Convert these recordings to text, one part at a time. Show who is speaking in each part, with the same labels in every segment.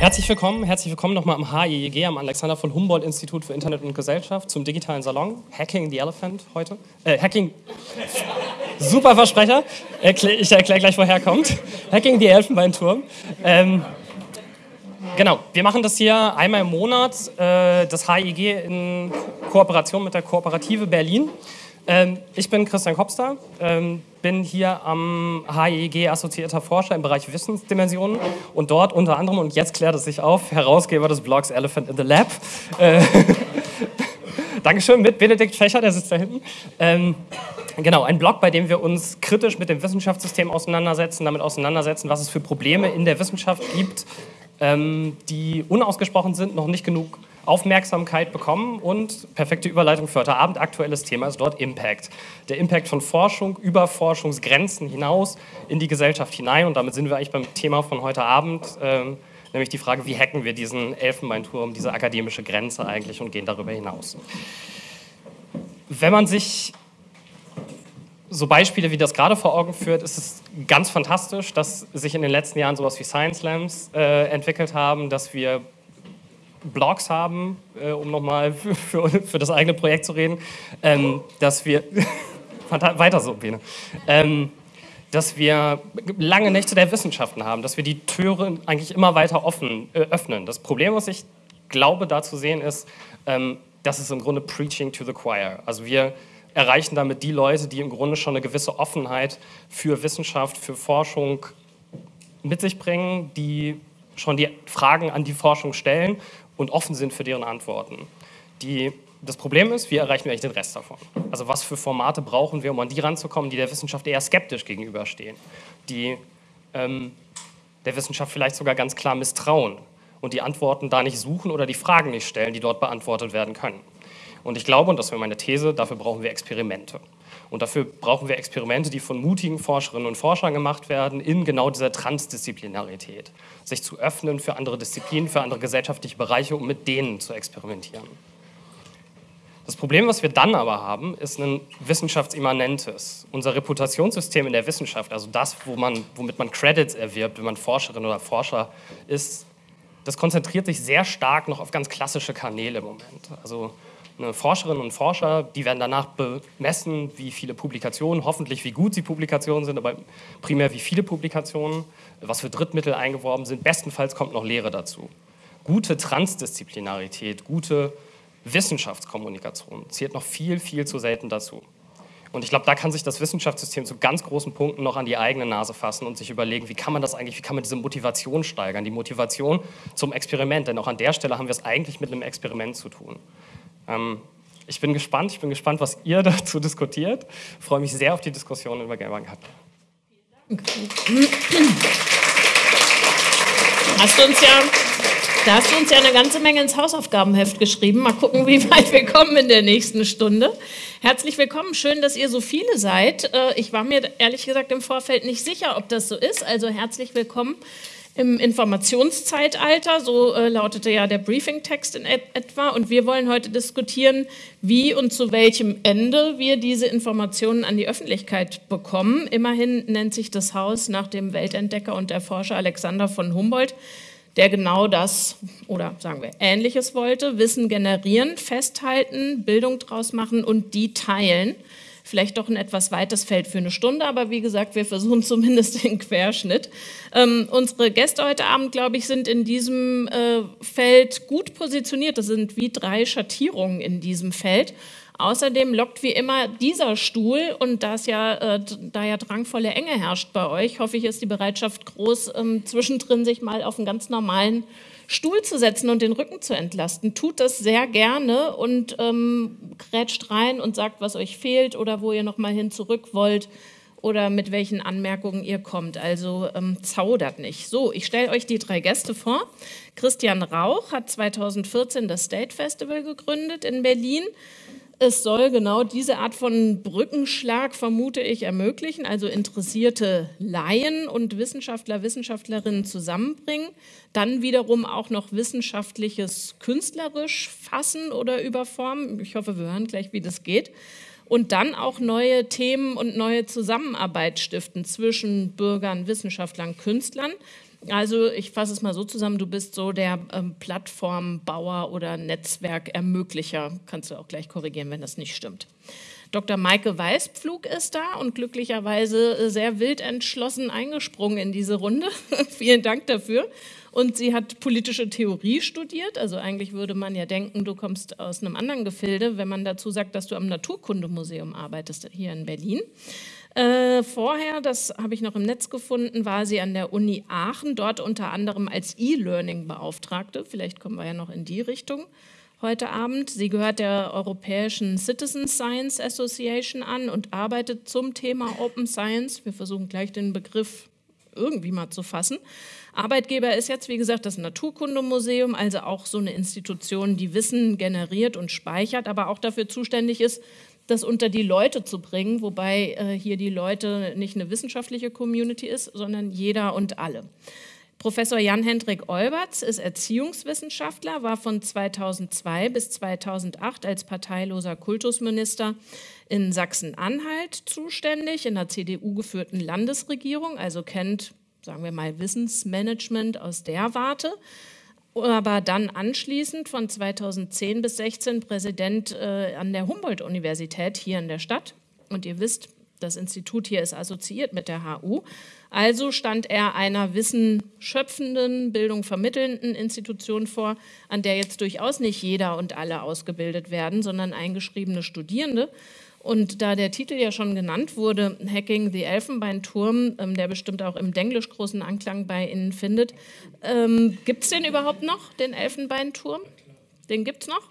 Speaker 1: Herzlich willkommen, herzlich willkommen nochmal am HIEG, am Alexander von Humboldt Institut für Internet und Gesellschaft zum digitalen Salon. Hacking the Elephant heute. Äh, Hacking. Super Versprecher. ich erkläre gleich, woher kommt. Hacking the Elfenbeinturm. Ähm, genau, wir machen das hier einmal im Monat, äh, das HIEG in Kooperation mit der Kooperative Berlin. Ähm, ich bin Christian Kopster, ähm, bin hier am HIEG assoziierter Forscher im Bereich Wissensdimensionen und dort unter anderem, und jetzt klärt es sich auf, Herausgeber des Blogs Elephant in the Lab. Äh, Dankeschön, mit Benedikt Fächer, der sitzt da hinten. Ähm, genau, ein Blog, bei dem wir uns kritisch mit dem Wissenschaftssystem auseinandersetzen, damit auseinandersetzen, was es für Probleme in der Wissenschaft gibt, ähm, die unausgesprochen sind, noch nicht genug Aufmerksamkeit bekommen und perfekte Überleitung für heute Abend. Aktuelles Thema ist dort Impact. Der Impact von Forschung über Forschungsgrenzen hinaus in die Gesellschaft hinein. Und damit sind wir eigentlich beim Thema von heute Abend, ähm, nämlich die Frage, wie hacken wir diesen Elfenbeinturm, diese akademische Grenze eigentlich und gehen darüber hinaus. Wenn man sich so Beispiele wie das gerade vor Augen führt, ist es ganz fantastisch, dass sich in den letzten Jahren sowas wie Science Slams äh, entwickelt haben, dass wir Blogs haben, äh, um nochmal für, für, für, das eigene Projekt zu reden, ähm, dass wir, weiter so, Bene, ähm, dass wir lange Nächte der Wissenschaften haben, dass wir die Türen eigentlich immer weiter offen, äh, öffnen. Das Problem, was ich glaube, da zu sehen ist, ähm, das ist im Grunde Preaching to the Choir. Also wir erreichen damit die Leute, die im Grunde schon eine gewisse Offenheit für Wissenschaft, für Forschung mit sich bringen, die schon die Fragen an die Forschung stellen und offen sind für deren Antworten. Die, das Problem ist, wie erreichen wir eigentlich den Rest davon? Also was für Formate brauchen wir, um an die ranzukommen, die der Wissenschaft eher skeptisch gegenüberstehen, die ähm, der Wissenschaft vielleicht sogar ganz klar misstrauen und die Antworten da nicht suchen oder die Fragen nicht stellen, die dort beantwortet werden können. Und ich glaube, und das wäre meine These, dafür brauchen wir Experimente. Und dafür brauchen wir Experimente, die von mutigen Forscherinnen und Forschern gemacht werden, in genau dieser Transdisziplinarität. Sich zu öffnen für andere Disziplinen, für andere gesellschaftliche Bereiche, um mit denen zu experimentieren. Das Problem, was wir dann aber haben, ist ein wissenschaftsimmanentes. Unser Reputationssystem in der Wissenschaft, also das, wo man, womit man Credits erwirbt, wenn man Forscherin oder Forscher ist, das konzentriert sich sehr stark noch auf ganz klassische Kanäle im Moment. Also Forscherinnen und Forscher, die werden danach bemessen, wie viele Publikationen, hoffentlich wie gut sie Publikationen sind, aber primär wie viele Publikationen, was für Drittmittel eingeworben sind. Bestenfalls kommt noch Lehre dazu. Gute Transdisziplinarität, gute Wissenschaftskommunikation zählt noch viel, viel zu selten dazu. Und ich glaube, da kann sich das Wissenschaftssystem zu ganz großen Punkten noch an die eigene Nase fassen und sich überlegen, wie kann man das eigentlich, wie kann man diese Motivation steigern, die Motivation zum Experiment. Denn auch an der Stelle haben wir es eigentlich mit einem Experiment zu tun. Ähm, ich bin gespannt, ich bin gespannt, was ihr dazu diskutiert. Ich freue mich sehr auf die Diskussion über Gamer Cut.
Speaker 2: Hast du uns ja, da hast du uns ja eine ganze Menge ins Hausaufgabenheft geschrieben. Mal gucken, wie weit wir kommen in der nächsten Stunde. Herzlich willkommen, schön, dass ihr so viele seid. Äh, ich war mir ehrlich gesagt im Vorfeld nicht sicher, ob das so ist. Also herzlich willkommen im Informationszeitalter, so äh, lautete ja der Briefingtext in et etwa. Und wir wollen heute diskutieren, wie und zu welchem Ende wir diese Informationen an die Öffentlichkeit bekommen. Immerhin nennt sich das Haus nach dem Weltentdecker und Erforscher Alexander von Humboldt, der genau das oder sagen wir Ähnliches wollte, Wissen generieren, festhalten, Bildung draus machen und die teilen vielleicht doch ein etwas weites Feld für eine Stunde, aber wie gesagt, wir versuchen zumindest den Querschnitt. Ähm, unsere Gäste heute Abend, glaube ich, sind in diesem äh, Feld gut positioniert. Das sind wie drei Schattierungen in diesem Feld. Außerdem lockt wie immer dieser Stuhl und da, ja, äh, da ja drangvolle Enge herrscht bei euch, hoffe ich, ist die Bereitschaft groß, ähm, zwischendrin sich mal auf einen ganz normalen Stuhl zu setzen und den Rücken zu entlasten. Tut das sehr gerne und ähm, grätscht rein und sagt, was euch fehlt oder wo ihr nochmal hin zurück wollt oder mit welchen Anmerkungen ihr kommt. Also ähm, zaudert nicht. So, ich stelle euch die drei Gäste vor. Christian Rauch hat 2014 das State Festival gegründet in Berlin. Es soll genau diese Art von Brückenschlag, vermute ich, ermöglichen, also interessierte Laien und Wissenschaftler, Wissenschaftlerinnen zusammenbringen, dann wiederum auch noch wissenschaftliches künstlerisch fassen oder überformen. Ich hoffe, wir hören gleich, wie das geht. und dann auch neue Themen und neue Zusammenarbeit stiften zwischen Bürgern, Wissenschaftlern, Künstlern. Also ich fasse es mal so zusammen, du bist so der ähm, Plattformbauer oder Netzwerkermöglicher. Kannst du auch gleich korrigieren, wenn das nicht stimmt. Dr. Maike Weißpflug ist da und glücklicherweise sehr wild entschlossen eingesprungen in diese Runde. Vielen Dank dafür. Und sie hat politische Theorie studiert. Also eigentlich würde man ja denken, du kommst aus einem anderen Gefilde, wenn man dazu sagt, dass du am Naturkundemuseum arbeitest hier in Berlin. Äh, vorher, das habe ich noch im Netz gefunden, war sie an der Uni Aachen, dort unter anderem als E-Learning-Beauftragte. Vielleicht kommen wir ja noch in die Richtung heute Abend. Sie gehört der Europäischen Citizen Science Association an und arbeitet zum Thema Open Science. Wir versuchen gleich den Begriff irgendwie mal zu fassen. Arbeitgeber ist jetzt, wie gesagt, das Naturkundemuseum, also auch so eine Institution, die Wissen generiert und speichert, aber auch dafür zuständig ist, das unter die Leute zu bringen, wobei äh, hier die Leute nicht eine wissenschaftliche Community ist, sondern jeder und alle. Professor Jan-Hendrik Olberts ist Erziehungswissenschaftler, war von 2002 bis 2008 als parteiloser Kultusminister in Sachsen-Anhalt zuständig, in der CDU geführten Landesregierung, also kennt sagen wir mal, Wissensmanagement aus der Warte. Aber dann anschließend von 2010 bis 2016 Präsident äh, an der Humboldt-Universität hier in der Stadt. Und ihr wisst, das Institut hier ist assoziiert mit der HU. Also stand er einer wissenschöpfenden, Bildung vermittelnden Institution vor, an der jetzt durchaus nicht jeder und alle ausgebildet werden, sondern eingeschriebene Studierende. Und da der Titel ja schon genannt wurde, Hacking the Elfenbeinturm, ähm, der bestimmt auch im Denglisch großen Anklang bei Ihnen findet, ähm, gibt es den überhaupt noch, den Elfenbeinturm? Den gibt es noch?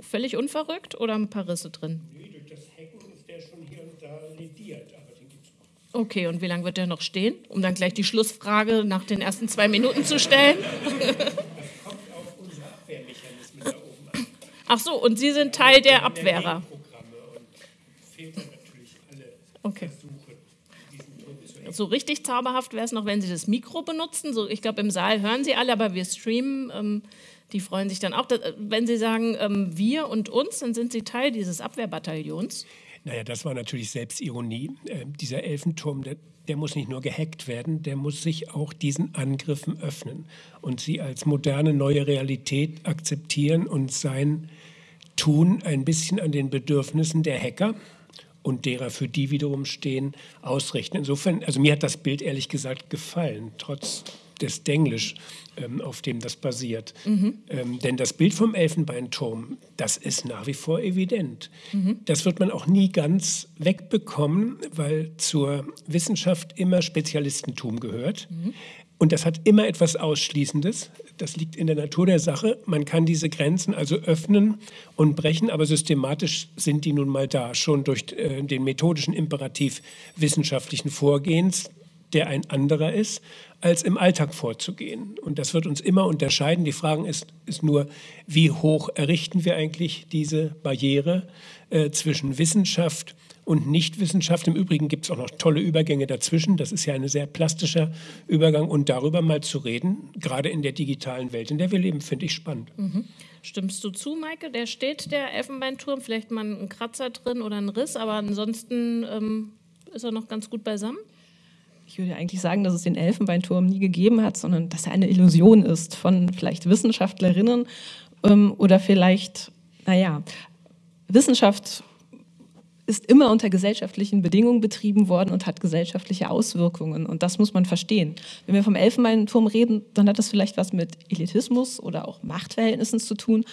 Speaker 2: Völlig unverrückt oder ein paar Risse drin? Nee, durch das Hacken ist der schon hier und da lediert, aber den gibt es noch. Okay, und wie lange wird der noch stehen? Um dann gleich die Schlussfrage nach den ersten zwei Minuten zu stellen. Das kommt auf unsere Abwehrmechanismen da oben an. Ach so, und Sie sind Teil der Abwehrer fehlt dann natürlich alle okay. So richtig zauberhaft wäre es noch, wenn Sie das Mikro benutzen. So, ich glaube, im Saal hören Sie alle, aber wir streamen. Ähm, die freuen sich dann auch. Dass, wenn Sie sagen, ähm, wir und uns, dann sind Sie Teil dieses Abwehrbataillons.
Speaker 3: Naja, das war natürlich Selbstironie. Äh, dieser Elfenturm, der, der, muss nicht nur gehackt werden, der muss sich auch diesen Angriffen öffnen und sie als moderne neue Realität akzeptieren und sein Tun ein bisschen an den Bedürfnissen der Hacker und derer, für die wiederum stehen, ausrichten. Insofern, also mir hat das Bild ehrlich gesagt gefallen, trotz des Denglisch, ähm, auf dem das basiert. Mhm. Ähm, denn das Bild vom Elfenbeinturm, das ist nach wie vor evident. Mhm. Das wird man auch nie ganz wegbekommen, weil zur Wissenschaft immer Spezialistentum gehört. Mhm. Und das hat immer etwas Ausschließendes. Das liegt in der Natur der Sache. Man kann diese Grenzen also öffnen und brechen, aber systematisch sind die nun mal da, schon durch äh, den methodischen Imperativ wissenschaftlichen Vorgehens, der ein anderer ist, als im Alltag vorzugehen. Und das wird uns immer unterscheiden. Die Frage ist, ist nur, wie hoch errichten wir eigentlich diese Barriere äh, zwischen Wissenschaft und Nichtwissenschaft. Im Übrigen gibt es auch noch tolle Übergänge dazwischen. Das ist ja ein sehr plastischer Übergang. Und darüber mal zu reden, gerade in der digitalen Welt, in der wir leben, finde ich spannend.
Speaker 2: Mhm. Stimmst du zu, Maike? Der steht, der Elfenbeinturm, vielleicht mal ein Kratzer drin oder ein Riss, aber ansonsten ähm, ist er noch ganz gut beisammen?
Speaker 4: Ich würde eigentlich sagen, dass es den Elfenbeinturm nie gegeben hat, sondern dass er eine Illusion ist von vielleicht Wissenschaftlerinnen ähm, oder vielleicht, naja, Wissenschaft ist immer unter gesellschaftlichen Bedingungen betrieben worden und hat gesellschaftliche Auswirkungen. Und das muss man verstehen. Wenn wir vom Elfenbeinturm reden, dann hat das vielleicht was mit Elitismus oder auch Machtverhältnissen zu tun.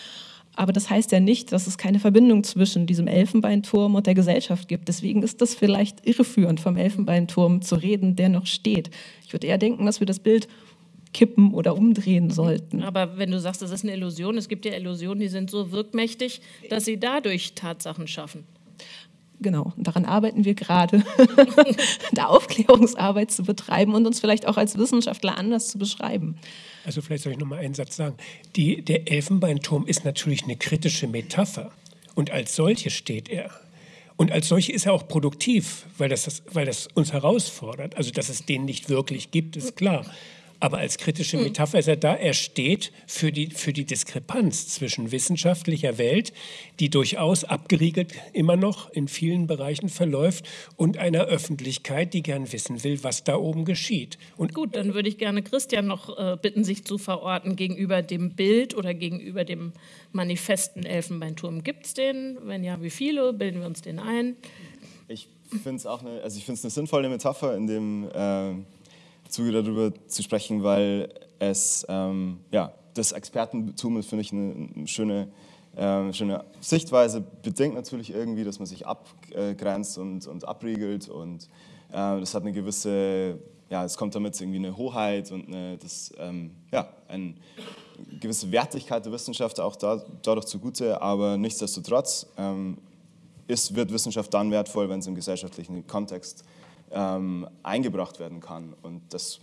Speaker 4: Aber das heißt ja nicht, dass es keine Verbindung zwischen diesem Elfenbeinturm und der Gesellschaft gibt. Deswegen ist das vielleicht irreführend, vom Elfenbeinturm zu reden, der noch steht. Ich würde eher denken, dass wir das Bild kippen oder umdrehen sollten.
Speaker 2: Aber wenn du sagst, das ist eine Illusion, es gibt ja Illusionen, die sind so wirkmächtig, dass sie dadurch Tatsachen schaffen.
Speaker 4: Genau, daran arbeiten wir gerade, da Aufklärungsarbeit zu betreiben und uns vielleicht auch als Wissenschaftler anders zu beschreiben.
Speaker 3: Also vielleicht soll ich noch mal einen Satz sagen. Die, der Elfenbeinturm ist natürlich eine kritische Metapher und als solche steht er. Und als solche ist er auch produktiv, weil das, weil das uns herausfordert. Also dass es den nicht wirklich gibt, ist klar. Aber als kritische Metapher ist er da, er steht für die, für die Diskrepanz zwischen wissenschaftlicher Welt, die durchaus abgeriegelt immer noch in vielen Bereichen verläuft, und einer Öffentlichkeit, die gern wissen will, was da oben geschieht. Und
Speaker 2: Gut, dann würde ich gerne Christian noch äh, bitten, sich zu verorten gegenüber dem Bild oder gegenüber dem manifesten Elfenbeinturm. Gibt es den? Wenn ja, wie viele? Bilden wir uns den ein?
Speaker 5: Ich finde es auch eine, also ich find's eine sinnvolle Metapher in dem äh, Zuge darüber zu sprechen, weil es, ähm, ja, das Expertentum ist, finde ich, eine, schöne, äh, schöne Sichtweise. Bedingt natürlich irgendwie, dass man sich abgrenzt und, und abriegelt und äh, das hat eine gewisse, ja, es kommt damit irgendwie eine Hoheit und eine, das, ähm, ja, eine gewisse Wertigkeit der Wissenschaft auch da, dadurch zugute, aber nichtsdestotrotz ähm, ist, wird Wissenschaft dann wertvoll, wenn es im gesellschaftlichen Kontext ähm, eingebracht werden kann. Und das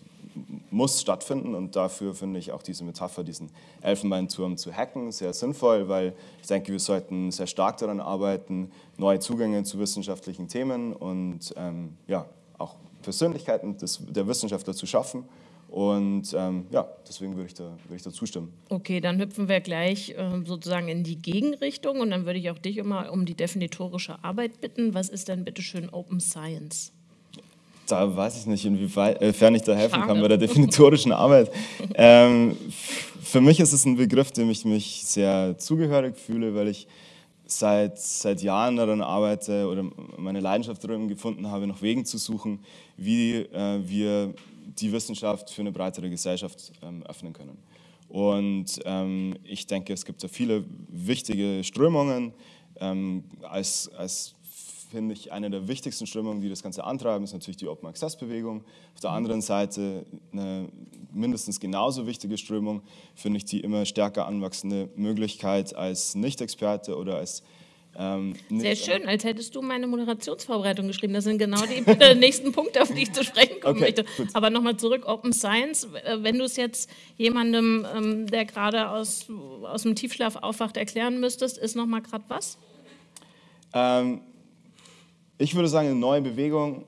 Speaker 5: muss stattfinden und dafür finde ich auch diese Metapher, diesen Elfenbeinturm zu hacken, sehr sinnvoll, weil ich denke, wir sollten sehr stark daran arbeiten, neue Zugänge zu wissenschaftlichen Themen und ähm, ja, auch Persönlichkeiten des, der Wissenschaftler zu schaffen. Und ähm, ja, deswegen würde ich, da, würde ich da zustimmen.
Speaker 2: Okay, dann hüpfen wir gleich ähm, sozusagen in die Gegenrichtung und dann würde ich auch dich immer um die definitorische Arbeit bitten. Was ist denn bitte schön Open Science?
Speaker 5: Da weiß ich nicht, inwiefern ich da helfen
Speaker 2: Schade.
Speaker 5: kann bei der definitorischen Arbeit. ähm, für mich ist es ein Begriff, dem ich mich sehr zugehörig fühle, weil ich seit, seit Jahren daran arbeite oder meine Leidenschaft darin gefunden habe, nach Wegen zu suchen, wie äh, wir die Wissenschaft für eine breitere Gesellschaft ähm, öffnen können. Und ähm, ich denke, es gibt da viele wichtige Strömungen. Ähm, als, als finde ich, eine der wichtigsten Strömungen, die das Ganze antreiben, ist natürlich die Open Access Bewegung. Auf der anderen Seite eine mindestens genauso wichtige Strömung, finde ich die immer stärker anwachsende Möglichkeit als Nicht-Experte oder als ähm,
Speaker 2: Sehr schön, als hättest du meine Moderationsvorbereitung geschrieben. Das sind genau die nächsten Punkte, auf die ich zu sprechen kommen
Speaker 5: Okay,
Speaker 2: möchte.
Speaker 5: gut.
Speaker 2: Aber nochmal zurück, Open Science. Wenn du es jetzt jemandem, ähm, der gerade aus, aus dem Tiefschlaf aufwacht, erklären müsstest, ist nochmal gerade was?
Speaker 5: Ähm, ich würde sagen, eine neue Bewegung,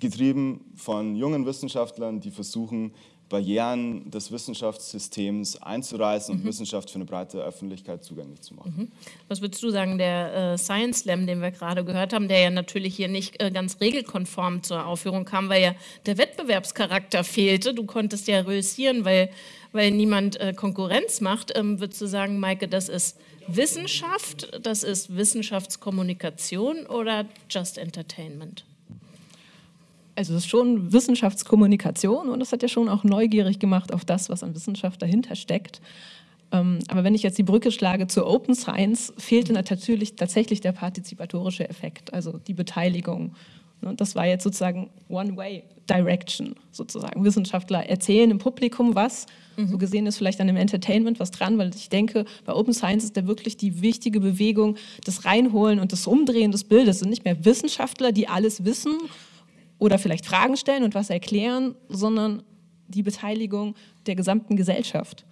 Speaker 5: getrieben von jungen Wissenschaftlern, die versuchen, Barrieren des Wissenschaftssystems einzureißen und Wissenschaft für eine breite Öffentlichkeit zugänglich zu machen.
Speaker 2: Was würdest du sagen, der äh, Science Slam, den wir gerade gehört haben, der ja natürlich hier nicht äh, ganz regelkonform zur Aufführung kam, weil ja der Wettbewerbscharakter fehlte. Du konntest ja reüssieren, weil, weil niemand äh, Konkurrenz macht. Ähm, würdest du sagen, Maike, das ist Wissenschaft, das ist Wissenschaftskommunikation oder just Entertainment?
Speaker 4: Also es ist schon Wissenschaftskommunikation und das hat ja schon auch neugierig gemacht auf das, was an Wissenschaft dahinter steckt. Ähm, aber wenn ich jetzt die Brücke schlage zur Open Science, fehlte natürlich tatsächlich der partizipatorische Effekt, also die Beteiligung. Und das war jetzt sozusagen One-Way-Direction, sozusagen. Wissenschaftler erzählen im Publikum was. So gesehen ist vielleicht an dem Entertainment was dran, weil ich denke, bei Open Science ist da wirklich die wichtige Bewegung, das Reinholen und das Umdrehen des Bildes. Es sind nicht mehr Wissenschaftler, die alles wissen oder vielleicht Fragen stellen und was erklären, sondern die Beteiligung der gesamten Gesellschaft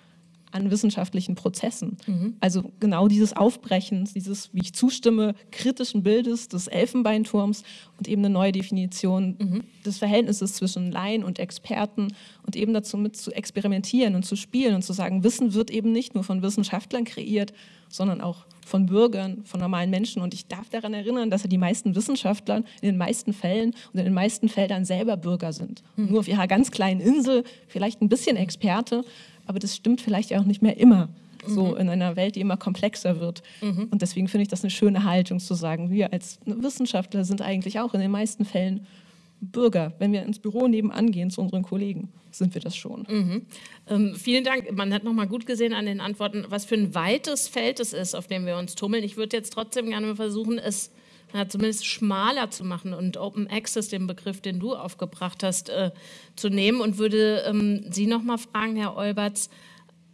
Speaker 4: an wissenschaftlichen Prozessen. Also genau dieses Aufbrechen, dieses, wie ich zustimme, kritischen Bildes des Elfenbeinturms und eben eine neue Definition des Verhältnisses zwischen Laien und Experten und eben dazu mit zu experimentieren und zu spielen und zu sagen, Wissen wird eben nicht nur von Wissenschaftlern kreiert, sondern auch von Bürgern, von normalen Menschen. Und ich darf daran erinnern, dass ja die meisten Wissenschaftler in den meisten Fällen und in den meisten Feldern selber Bürger sind. Nur auf ihrer ganz kleinen Insel, vielleicht ein bisschen Experte, aber das stimmt vielleicht auch nicht mehr immer. So in einer Welt, die immer komplexer wird. Und deswegen finde ich das eine schöne Haltung zu sagen, wir als Wissenschaftler sind eigentlich auch in den meisten Fällen Bürger. Wenn wir ins Büro nebenan gehen zu unseren Kollegen, sind wir das schon.
Speaker 2: Ähm, vielen Dank. Man hat nochmal gut gesehen an den Antworten, was für ein weites Feld es ist, auf dem wir uns tummeln. Ich würde jetzt trotzdem gerne versuchen, es na, zumindest schmaler zu machen und Open Access, den Begriff, den du aufgebracht hast, äh, zu nehmen und würde ähm, Sie nochmal fragen, Herr Olberts,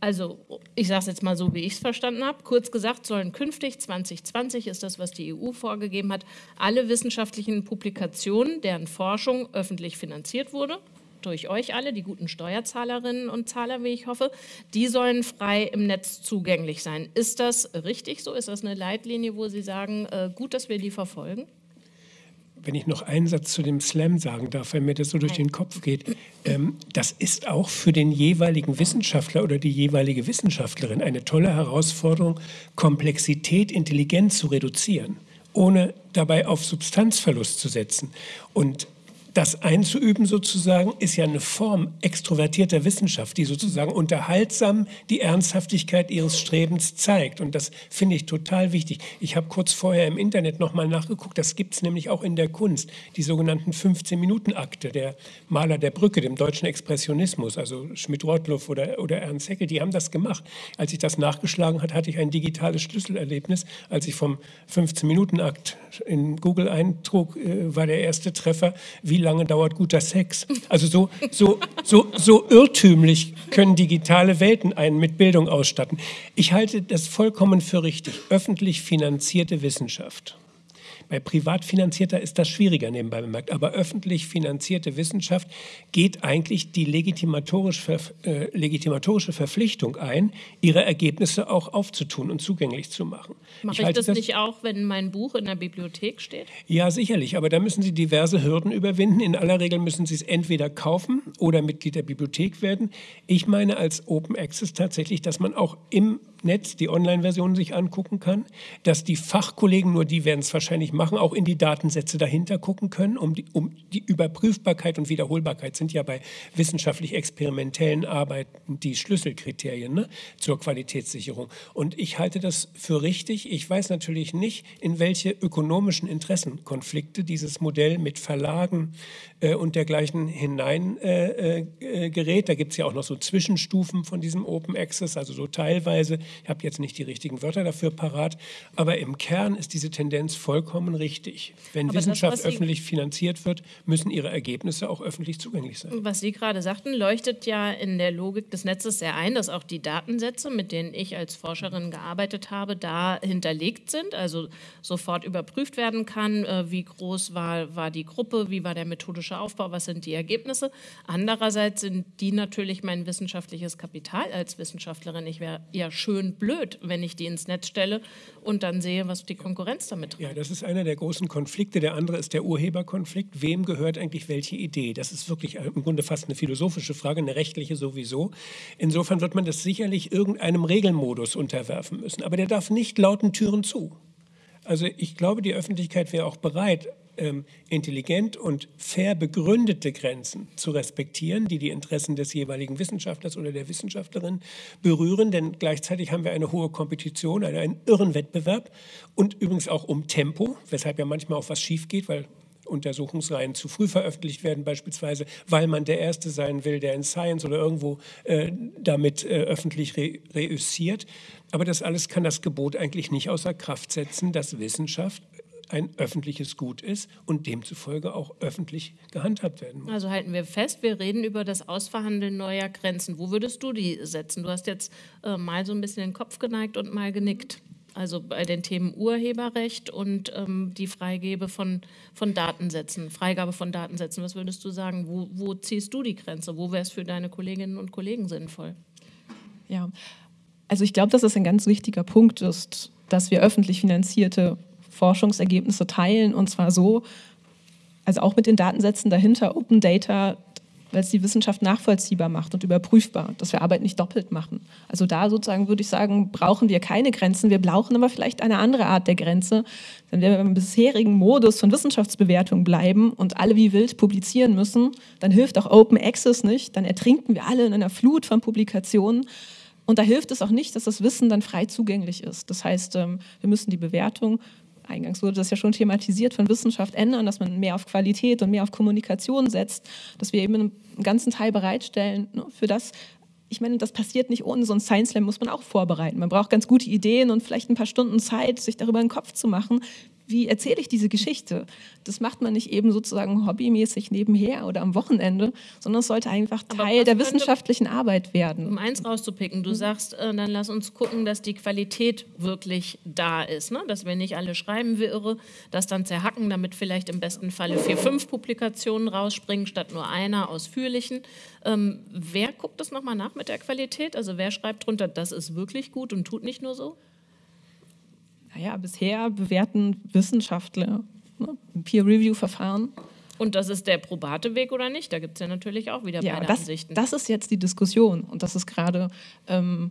Speaker 2: also ich sage es jetzt mal so, wie ich es verstanden habe. Kurz gesagt sollen künftig, 2020 ist das, was die EU vorgegeben hat, alle wissenschaftlichen Publikationen, deren Forschung öffentlich finanziert wurde, durch euch alle, die guten Steuerzahlerinnen und Zahler, wie ich hoffe, die sollen frei im Netz zugänglich sein. Ist das richtig so? Ist das eine Leitlinie, wo Sie sagen, äh, gut, dass wir die verfolgen?
Speaker 3: wenn ich noch einen Satz zu dem Slam sagen darf, weil mir das so durch den Kopf geht, ähm, das ist auch für den jeweiligen Wissenschaftler oder die jeweilige Wissenschaftlerin eine tolle Herausforderung, Komplexität intelligent zu reduzieren, ohne dabei auf Substanzverlust zu setzen. Und das einzuüben sozusagen ist ja eine Form extrovertierter Wissenschaft, die sozusagen unterhaltsam die Ernsthaftigkeit ihres Strebens zeigt. Und das finde ich total wichtig. Ich habe kurz vorher im Internet nochmal nachgeguckt, das gibt es nämlich auch in der Kunst, die sogenannten 15-Minuten-Akte der Maler der Brücke, dem deutschen Expressionismus, also Schmidt-Rottluff oder, oder Ernst Haeckel, die haben das gemacht. Als ich das nachgeschlagen hat, hatte ich ein digitales Schlüsselerlebnis. Als ich vom 15-Minuten-Akt in Google eintrug, äh, war der erste Treffer, wie lange dauert guter Sex? Also so, so, so, so irrtümlich können digitale Welten einen mit Bildung ausstatten. Ich halte das vollkommen für richtig. Öffentlich finanzierte Wissenschaft bei privat finanzierter ist das schwieriger nebenbei bemerkt. Aber öffentlich finanzierte Wissenschaft geht eigentlich die legitimatorische, äh, legitimatorische Verpflichtung ein, ihre Ergebnisse auch aufzutun und zugänglich zu machen.
Speaker 2: Mache ich, ich das, das nicht auch, wenn mein Buch in der Bibliothek steht?
Speaker 3: Ja, sicherlich. Aber da müssen Sie diverse Hürden überwinden. In aller Regel müssen Sie es entweder kaufen oder Mitglied der Bibliothek werden. Ich meine als Open Access tatsächlich, dass man auch im Netz die Online-Version sich angucken kann, dass die Fachkollegen, nur die werden es wahrscheinlich machen, auch in die Datensätze dahinter gucken können, um die, um die Überprüfbarkeit und Wiederholbarkeit sind ja bei wissenschaftlich experimentellen Arbeiten die Schlüsselkriterien ne, zur Qualitätssicherung. Und ich halte das für richtig. Ich weiß natürlich nicht, in welche ökonomischen Interessenkonflikte dieses Modell mit Verlagen äh, und dergleichen hinein äh, äh, gerät. Da gibt es ja auch noch so Zwischenstufen von diesem Open Access, also so teilweise ich habe jetzt nicht die richtigen Wörter dafür parat, aber im Kern ist diese Tendenz vollkommen richtig. Wenn aber Wissenschaft das, öffentlich finanziert wird, müssen ihre Ergebnisse auch öffentlich zugänglich sein.
Speaker 2: Was Sie gerade sagten, leuchtet ja in der Logik des Netzes sehr ein, dass auch die Datensätze, mit denen ich als Forscherin gearbeitet habe, da hinterlegt sind, also sofort überprüft werden kann, äh, wie groß war, war die Gruppe, wie war der methodische Aufbau, was sind die Ergebnisse. Andererseits sind die natürlich mein wissenschaftliches Kapital als Wissenschaftlerin. Ich wäre ja schön schön blöd, wenn ich die ins Netz stelle und dann sehe, was die Konkurrenz damit tut.
Speaker 3: Ja, das ist einer der großen Konflikte. Der andere ist der Urheberkonflikt. Wem gehört eigentlich welche Idee? Das ist wirklich im Grunde fast eine philosophische Frage, eine rechtliche sowieso. Insofern wird man das sicherlich irgendeinem Regelmodus unterwerfen müssen. Aber der darf nicht lauten Türen zu. Also ich glaube, die Öffentlichkeit wäre auch bereit, ähm, intelligent und fair begründete Grenzen zu respektieren, die die Interessen des jeweiligen Wissenschaftlers oder der Wissenschaftlerin berühren. Denn gleichzeitig haben wir eine hohe Kompetition, einen irren Wettbewerb und übrigens auch um Tempo, weshalb ja manchmal auch was schief geht, weil Untersuchungsreihen zu früh veröffentlicht werden, beispielsweise, weil man der Erste sein will, der in Science oder irgendwo äh, damit äh, öffentlich re reüssiert. Aber das alles kann das Gebot eigentlich nicht außer Kraft setzen, dass Wissenschaft ein öffentliches Gut ist und demzufolge auch öffentlich gehandhabt werden muss.
Speaker 2: Also halten wir fest, wir reden über das Ausverhandeln neuer Grenzen. Wo würdest du die setzen? Du hast jetzt äh, mal so ein bisschen den Kopf geneigt und mal genickt. Also bei den Themen Urheberrecht und ähm, die Freigabe von, von Datensätzen, Freigabe von Datensätzen. Was würdest du sagen? Wo, wo ziehst du die Grenze? Wo wäre es für deine Kolleginnen und Kollegen sinnvoll?
Speaker 4: Ja, also ich glaube, dass es ein ganz wichtiger Punkt ist, dass wir öffentlich finanzierte Forschungsergebnisse teilen und zwar so, also auch mit den Datensätzen dahinter, Open Data, weil es die Wissenschaft nachvollziehbar macht und überprüfbar, dass wir Arbeit nicht doppelt machen. Also da sozusagen würde ich sagen, brauchen wir keine Grenzen, wir brauchen aber vielleicht eine andere Art der Grenze. Wenn wir im bisherigen Modus von Wissenschaftsbewertung bleiben und alle wie wild publizieren müssen, dann hilft auch Open Access nicht, dann ertrinken wir alle in einer Flut von Publikationen. Und da hilft es auch nicht, dass das Wissen dann frei zugänglich ist. Das heißt, ähm, wir müssen die Bewertung eingangs wurde das ja schon thematisiert, von Wissenschaft ändern, dass man mehr auf Qualität und mehr auf Kommunikation setzt, dass wir eben einen ganzen Teil bereitstellen ne, für das, ich meine, das passiert nicht ohne so ein Science Slam, muss man auch vorbereiten. Man braucht ganz gute Ideen und vielleicht ein paar Stunden Zeit, sich darüber einen Kopf zu machen, wie erzähle ich diese Geschichte? Das macht man nicht eben sozusagen hobbymäßig nebenher oder am Wochenende, sondern es sollte einfach Teil der wissenschaftlichen Arbeit werden.
Speaker 2: Um eins rauszupicken, du mhm. sagst, äh, dann lass uns gucken, dass die Qualität wirklich da ist, ne? dass wir nicht alle schreiben wie irre, das dann zerhacken, damit vielleicht im besten Falle vier, fünf Publikationen rausspringen, statt nur einer ausführlichen. Ähm, wer guckt das nochmal nach mit der Qualität? Also wer schreibt drunter, das ist wirklich gut und tut nicht nur so?
Speaker 4: Naja, bisher bewerten Wissenschaftler ne? Peer-Review-Verfahren.
Speaker 2: Und das ist der probate Weg oder nicht? Da gibt es ja natürlich auch wieder
Speaker 4: Ja,
Speaker 2: beide
Speaker 4: das,
Speaker 2: Ansichten.
Speaker 4: das ist jetzt die Diskussion und das ist gerade ähm,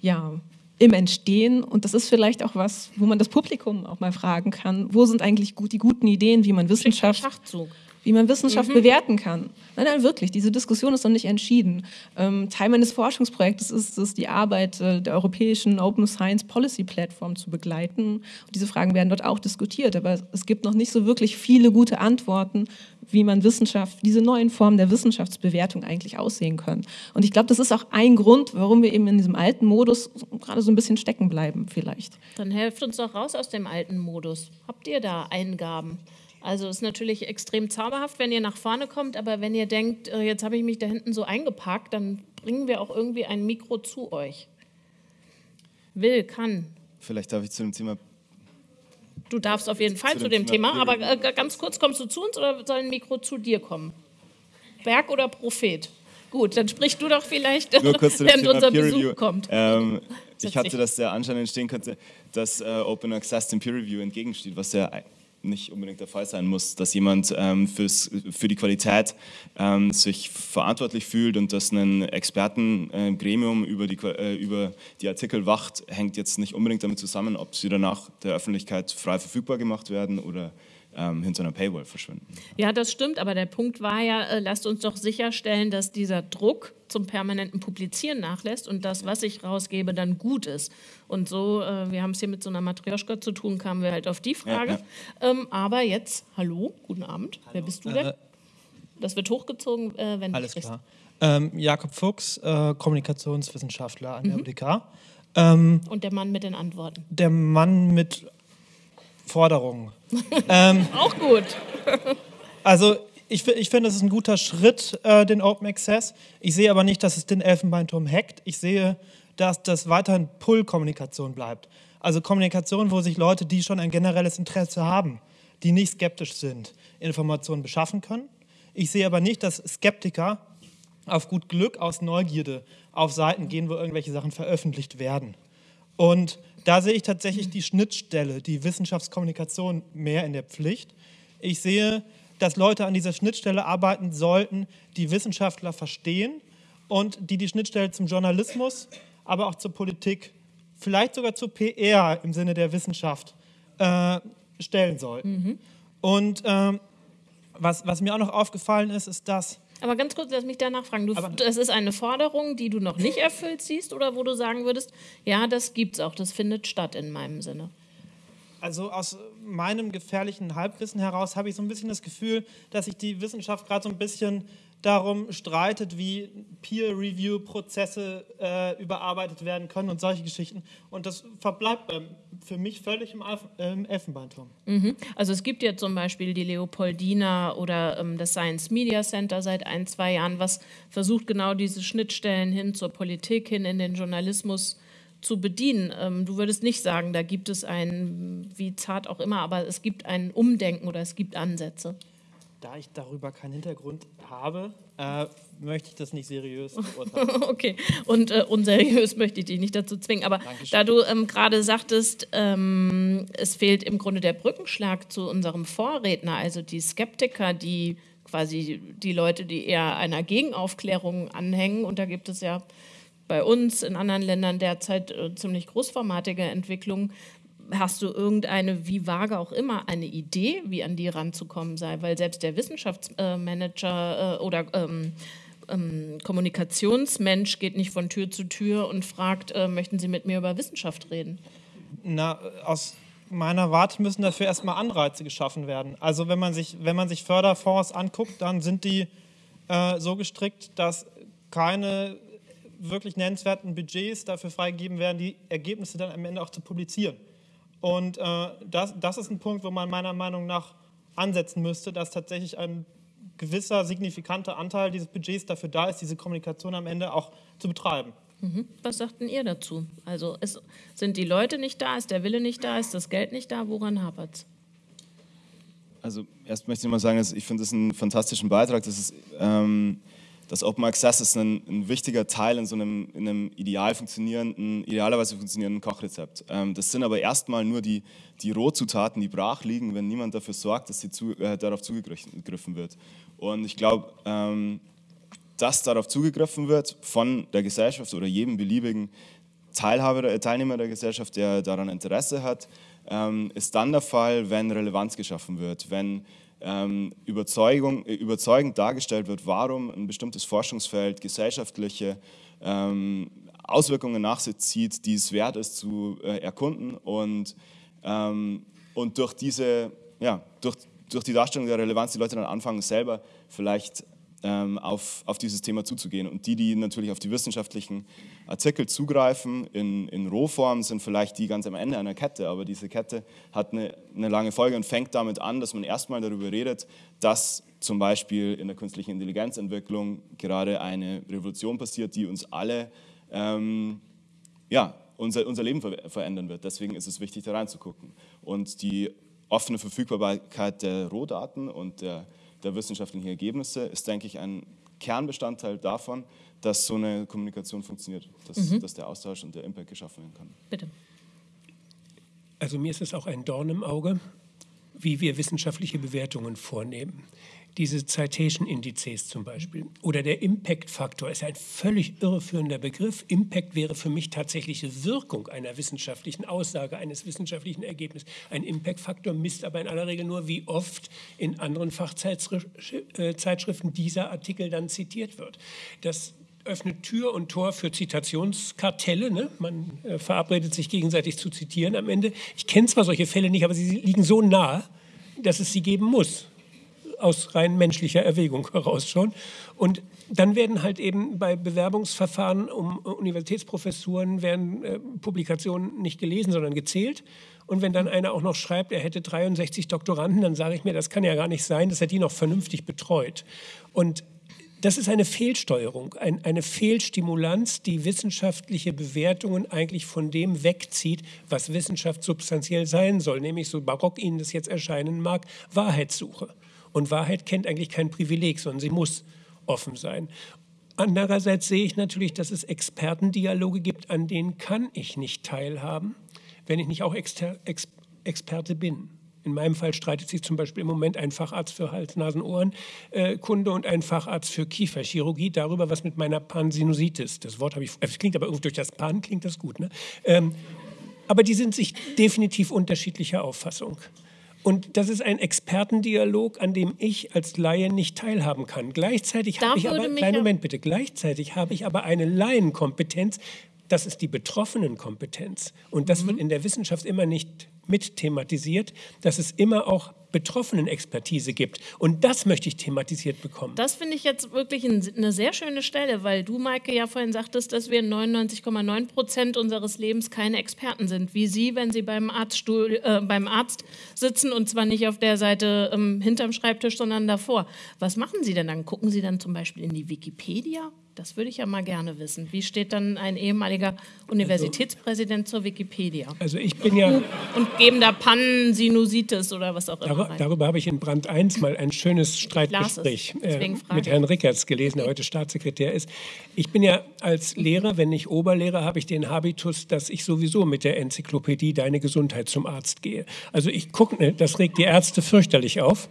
Speaker 4: ja, im Entstehen und das ist vielleicht auch was, wo man das Publikum auch mal fragen kann, wo sind eigentlich gut, die guten Ideen, wie man Wissenschaft
Speaker 2: Schachzug.
Speaker 4: Wie man Wissenschaft bewerten kann. Nein, nein, wirklich, diese Diskussion ist noch nicht entschieden. Ähm, Teil meines Forschungsprojektes ist es, die Arbeit äh, der europäischen Open Science Policy Plattform zu begleiten. Und diese Fragen werden dort auch diskutiert, aber es gibt noch nicht so wirklich viele gute Antworten, wie man Wissenschaft, diese neuen Formen der Wissenschaftsbewertung eigentlich aussehen können. Und ich glaube, das ist auch ein Grund, warum wir eben in diesem alten Modus gerade so ein bisschen stecken bleiben vielleicht.
Speaker 2: Dann helft uns doch raus aus dem alten Modus. Habt ihr da Eingaben? Also ist natürlich extrem zauberhaft, wenn ihr nach vorne kommt, aber wenn ihr denkt, äh, jetzt habe ich mich da hinten so eingepackt, dann bringen wir auch irgendwie ein Mikro zu euch. Will, kann.
Speaker 5: Vielleicht darf ich zu dem Thema
Speaker 2: Du darfst auf jeden Fall
Speaker 5: Zu
Speaker 2: zu
Speaker 5: dem
Speaker 2: Thema,
Speaker 5: Thema
Speaker 2: aber äh, ganz kurz, kommst du zu uns oder soll ein Mikro zu dir kommen? Berg oder Prophet? Gut, dann sprich du doch vielleicht,
Speaker 5: Nur kurz zu dem
Speaker 2: während
Speaker 5: Thema
Speaker 2: unser
Speaker 5: Peer
Speaker 2: Besuch
Speaker 5: Review.
Speaker 2: kommt.
Speaker 5: Ähm, ich hatte, dass der Anschein entstehen könnte, dass äh, Open Access dem Peer Review entgegensteht, was ja nicht unbedingt der Fall sein muss, dass jemand ähm, fürs, für die Qualität ähm, sich verantwortlich fühlt und dass ein Expertengremium über, die, Qua- äh, über die Artikel wacht, hängt jetzt nicht unbedingt damit zusammen, ob sie danach der Öffentlichkeit frei verfügbar gemacht werden oder ähm, hinter einer Paywall verschwinden.
Speaker 2: Ja, das stimmt, aber der Punkt war ja, äh, lasst uns doch sicherstellen, dass dieser Druck zum permanenten Publizieren nachlässt und das, was ich rausgebe, dann gut ist. Und so, äh, wir haben es hier mit so einer Matrioschka zu tun, kamen wir halt auf die Frage. Ähm, aber jetzt, hallo, guten Abend, wer bist du denn? Das wird hochgezogen, äh, wenn du
Speaker 6: Alles klar. Ähm, Jakob Fuchs, äh, Kommunikationswissenschaftler an der
Speaker 2: Mhm.
Speaker 6: UDK. Ähm,
Speaker 2: Und der Mann mit den Antworten.
Speaker 6: der Mann mit Forderungen.
Speaker 2: Auch gut.
Speaker 6: Also ich, ich finde, es ist ein guter Schritt, äh, den Open Access. Ich sehe aber nicht, dass es den Elfenbeinturm hackt. Ich sehe, dass das weiterhin Pull-Kommunikation bleibt. Also Kommunikation, wo sich Leute, die schon ein generelles Interesse haben, die nicht skeptisch sind, Informationen beschaffen können. Ich sehe aber nicht, dass Skeptiker auf gut Glück aus Neugierde auf Seiten gehen, wo irgendwelche Sachen veröffentlicht werden. Und da sehe ich tatsächlich die Schnittstelle, die Wissenschaftskommunikation mehr in der Pflicht. Ich sehe, dass Leute an dieser Schnittstelle arbeiten sollten, die Wissenschaftler verstehen und die die Schnittstelle zum Journalismus, aber auch zur Politik, vielleicht sogar zur PR im Sinne der Wissenschaft äh, stellen sollten. Und ähm, was, was mir auch noch aufgefallen ist, ist, dass
Speaker 2: Aber ganz kurz, lass mich danach fragen. Du, das ist eine Forderung, die du noch nicht erfüllt siehst oder wo du sagen würdest, ja, das gibt's auch, das findet statt in meinem Sinne.
Speaker 6: Also aus meinem gefährlichen Halbwissen heraus habe ich so ein bisschen das Gefühl, dass sich die Wissenschaft gerade so ein bisschen darum streitet, wie Peer-Review-Prozesse äh, überarbeitet werden können und solche Geschichten. Und das verbleibt ähm, für mich völlig im, im Elfenbeinturm.
Speaker 2: Also es gibt ja zum Beispiel die Leopoldina oder ähm, das Science Media Center seit ein, zwei Jahren, was versucht genau diese Schnittstellen hin zur Politik, hin in den Journalismus zu bedienen. Ähm, du würdest nicht sagen, da gibt es ein, wie zart auch immer, aber es gibt ein Umdenken oder es gibt Ansätze.
Speaker 6: Da ich darüber keinen Hintergrund habe, äh, möchte ich das nicht seriös beurteilen.
Speaker 2: Okay, und äh, unseriös möchte ich dich nicht dazu zwingen. Aber da du ähm, gerade sagtest, ähm, es fehlt im Grunde der Brückenschlag zu unserem Vorredner, also die Skeptiker, die quasi die Leute, die eher einer Gegenaufklärung anhängen. Und da gibt es ja bei uns in anderen Ländern derzeit äh, ziemlich großformatige Entwicklungen. Hast du irgendeine, wie vage auch immer, eine Idee, wie an die ranzukommen sei? Weil selbst der Wissenschaftsmanager äh, oder ähm, ähm, Kommunikationsmensch geht nicht von Tür zu Tür und fragt, äh, möchten Sie mit mir über Wissenschaft reden?
Speaker 6: Na, aus meiner Warte müssen dafür erstmal Anreize geschaffen werden. Also wenn man sich, wenn man sich Förderfonds anguckt, dann sind die äh, so gestrickt, dass keine wirklich nennenswerten Budgets dafür freigegeben werden, die Ergebnisse dann am Ende auch zu publizieren. Und äh, das, das ist ein Punkt, wo man meiner Meinung nach ansetzen müsste, dass tatsächlich ein gewisser signifikanter Anteil dieses Budgets dafür da ist, diese Kommunikation am Ende auch zu betreiben.
Speaker 2: Was sagt denn ihr dazu? Also ist, sind die Leute nicht da, ist der Wille nicht da, ist das Geld nicht da, woran hapert es?
Speaker 5: Also erst möchte ich mal sagen, dass ich finde das einen fantastischen Beitrag, dass es, ähm, das Open Access ist ein, ein, wichtiger Teil in so einem, in einem ideal funktionierenden, idealerweise funktionierenden Kochrezept. Ähm, das sind aber erstmal nur die, die Rohzutaten, die brach liegen, wenn niemand dafür sorgt, dass zu, äh, darauf zugegriffen wird. Und ich glaube, ähm, dass darauf zugegriffen wird von der Gesellschaft oder jedem beliebigen Teilhaber, äh, Teilnehmer der Gesellschaft, der daran Interesse hat, ähm, ist dann der Fall, wenn Relevanz geschaffen wird, wenn ähm, äh, überzeugend dargestellt wird, warum ein bestimmtes Forschungsfeld gesellschaftliche ähm, Auswirkungen nach sich zieht, die es wert ist zu äh, erkunden. Und, ähm, und durch diese, ja, durch, durch die Darstellung der Relevanz die Leute dann anfangen, selber vielleicht auf, auf dieses Thema zuzugehen. Und die, die natürlich auf die wissenschaftlichen Artikel zugreifen, in, in Rohform, sind vielleicht die ganz am Ende einer Kette. Aber diese Kette hat eine, eine lange Folge und fängt damit an, dass man erstmal darüber redet, dass zum Beispiel in der künstlichen Intelligenzentwicklung gerade eine Revolution passiert, die uns alle, ähm, ja, unser, unser Leben ver verändern wird. Deswegen ist es wichtig, da reinzugucken. Und die offene Verfügbarkeit der Rohdaten und der der wissenschaftlichen Ergebnisse ist, denke ich, ein Kernbestandteil davon, dass so eine Kommunikation funktioniert, dass, mhm. dass der Austausch und der Impact geschaffen werden kann.
Speaker 2: Bitte.
Speaker 3: Also mir ist es auch ein Dorn im Auge, wie wir wissenschaftliche Bewertungen vornehmen diese Citation-Indizes zum Beispiel. Oder der Impact-Faktor ist ein völlig irreführender Begriff. Impact wäre für mich tatsächliche Wirkung einer wissenschaftlichen Aussage, eines wissenschaftlichen Ergebnisses. Ein Impact-Faktor misst aber in aller Regel nur, wie oft in anderen Fachzeitschriften dieser Artikel dann zitiert wird. Das öffnet Tür und Tor für Zitationskartelle. Ne? Man äh, verabredet sich gegenseitig zu zitieren am Ende. Ich kenne zwar solche Fälle nicht, aber sie liegen so nah, dass es sie geben muss aus rein menschlicher Erwägung heraus schon. Und dann werden halt eben bei Bewerbungsverfahren um Universitätsprofessuren werden äh, Publikationen nicht gelesen, sondern gezählt. Und wenn dann einer auch noch schreibt, er hätte 63 Doktoranden, dann sage ich mir, das kann ja gar nicht sein, dass er die noch vernünftig betreut. Und das ist eine Fehlsteuerung, ein, eine Fehlstimulanz, die wissenschaftliche Bewertungen eigentlich von dem wegzieht, was Wissenschaft substanziell sein soll, nämlich so barock Ihnen das jetzt erscheinen mag, Wahrheitssuche. Und Wahrheit kennt eigentlich kein Privileg, sondern sie muss offen sein. Andererseits sehe ich natürlich, dass es Expertendialoge gibt, an denen kann ich nicht teilhaben, wenn ich nicht auch Exter Ex Experte bin. In meinem Fall streitet sich zum Beispiel im Moment ein Facharzt für Hals-Nasen-Ohren-Kunde äh, und ein Facharzt für Kieferchirurgie darüber, was mit meiner Pansinusitis, das Wort habe ich, es klingt aber irgendwie durch das Pan klingt das gut, ne? Ähm, aber die sind sich definitiv unterschiedlicher Auffassung. Und das ist ein Expertendialog, an dem ich als Laie nicht teilhaben kann. Gleichzeitig habe ich aber, kleinen Moment bitte, gleichzeitig habe ich aber eine Laienkompetenz, das ist die Betroffenenkompetenz. Und das mhm. wird in der Wissenschaft immer nicht mit thematisiert, dass es immer auch Betroffenen-Expertise gibt. Und das möchte ich thematisiert bekommen.
Speaker 2: Das finde ich jetzt wirklich eine sehr schöne Stelle, weil du, Maike, ja vorhin sagtest, dass wir 99,9 Prozent unseres Lebens keine Experten sind. Wie Sie, wenn Sie beim, Arztstuhl, äh, beim Arzt sitzen und zwar nicht auf der Seite ähm, hinterm Schreibtisch, sondern davor. Was machen Sie denn dann? Gucken Sie dann zum Beispiel in die Wikipedia? Das würde ich ja mal gerne wissen. Wie steht dann ein ehemaliger Universitätspräsident zur Wikipedia?
Speaker 3: Also ich bin ja...
Speaker 2: Und geben da Pannen, Sinusitis oder was auch immer
Speaker 3: Dar rein. Darüber habe ich in Brand 1 mal ein schönes Streitgespräch äh, mit Herrn Rickertz gelesen, der heute Staatssekretär ist. Ich bin ja als Lehrer, wenn nicht Oberlehrer, habe ich den Habitus, dass ich sowieso mit der Enzyklopädie Deine Gesundheit zum Arzt gehe. Also ich gucke, ne, das regt die Ärzte fürchterlich auf.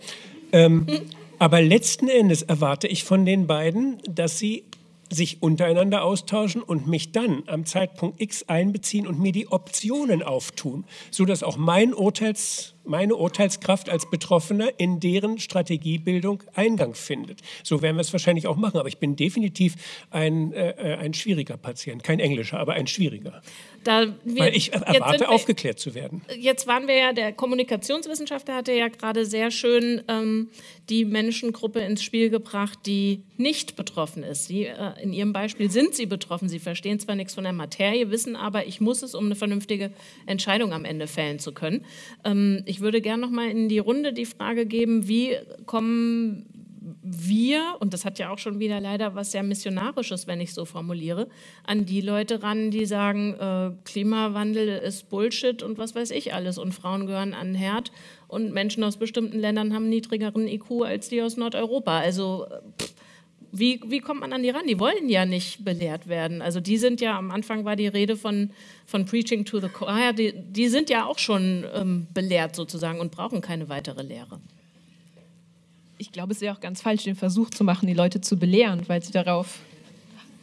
Speaker 3: Ähm, aber letzten Endes erwarte ich von den beiden, dass sie sich untereinander austauschen und mich dann am Zeitpunkt X einbeziehen und mir die Optionen auftun, sodass auch mein Urteils, meine Urteilskraft als Betroffener in deren Strategiebildung Eingang findet. So werden wir es wahrscheinlich auch machen, aber ich bin definitiv ein, äh, äh ein schwieriger Patient, kein englischer, aber ein schwieriger. Da wir, Weil ich erwarte, wir, aufgeklärt zu werden.
Speaker 2: Jetzt waren wir ja, der Kommunikationswissenschaftler hatte ja gerade sehr schön ähm, die Menschengruppe ins Spiel gebracht, die nicht betroffen ist. Sie, äh, in Ihrem Beispiel sind Sie betroffen. Sie verstehen zwar nichts von der Materie, wissen aber, ich muss es, um eine vernünftige Entscheidung am Ende fällen zu können. Ähm, ich würde gerne noch mal in die Runde die Frage geben, wie kommen wir, und das hat ja auch schon wieder leider was sehr Missionarisches, wenn ich so formuliere, an die Leute ran, die sagen, äh, Klimawandel ist Bullshit und was weiß ich alles und Frauen gehören an den Herd und Menschen aus bestimmten Ländern haben niedrigeren IQ als die aus Nordeuropa. Also pff, wie, wie kommt man an die ran? Die wollen ja nicht belehrt werden. Also die sind ja, am Anfang war die Rede von, von Preaching to the Choir, die, die sind ja auch schon ähm, belehrt sozusagen und brauchen keine weitere Lehre.
Speaker 4: Ich glaube, es wäre auch ganz falsch, den Versuch zu machen, die Leute zu belehren, weil sie darauf,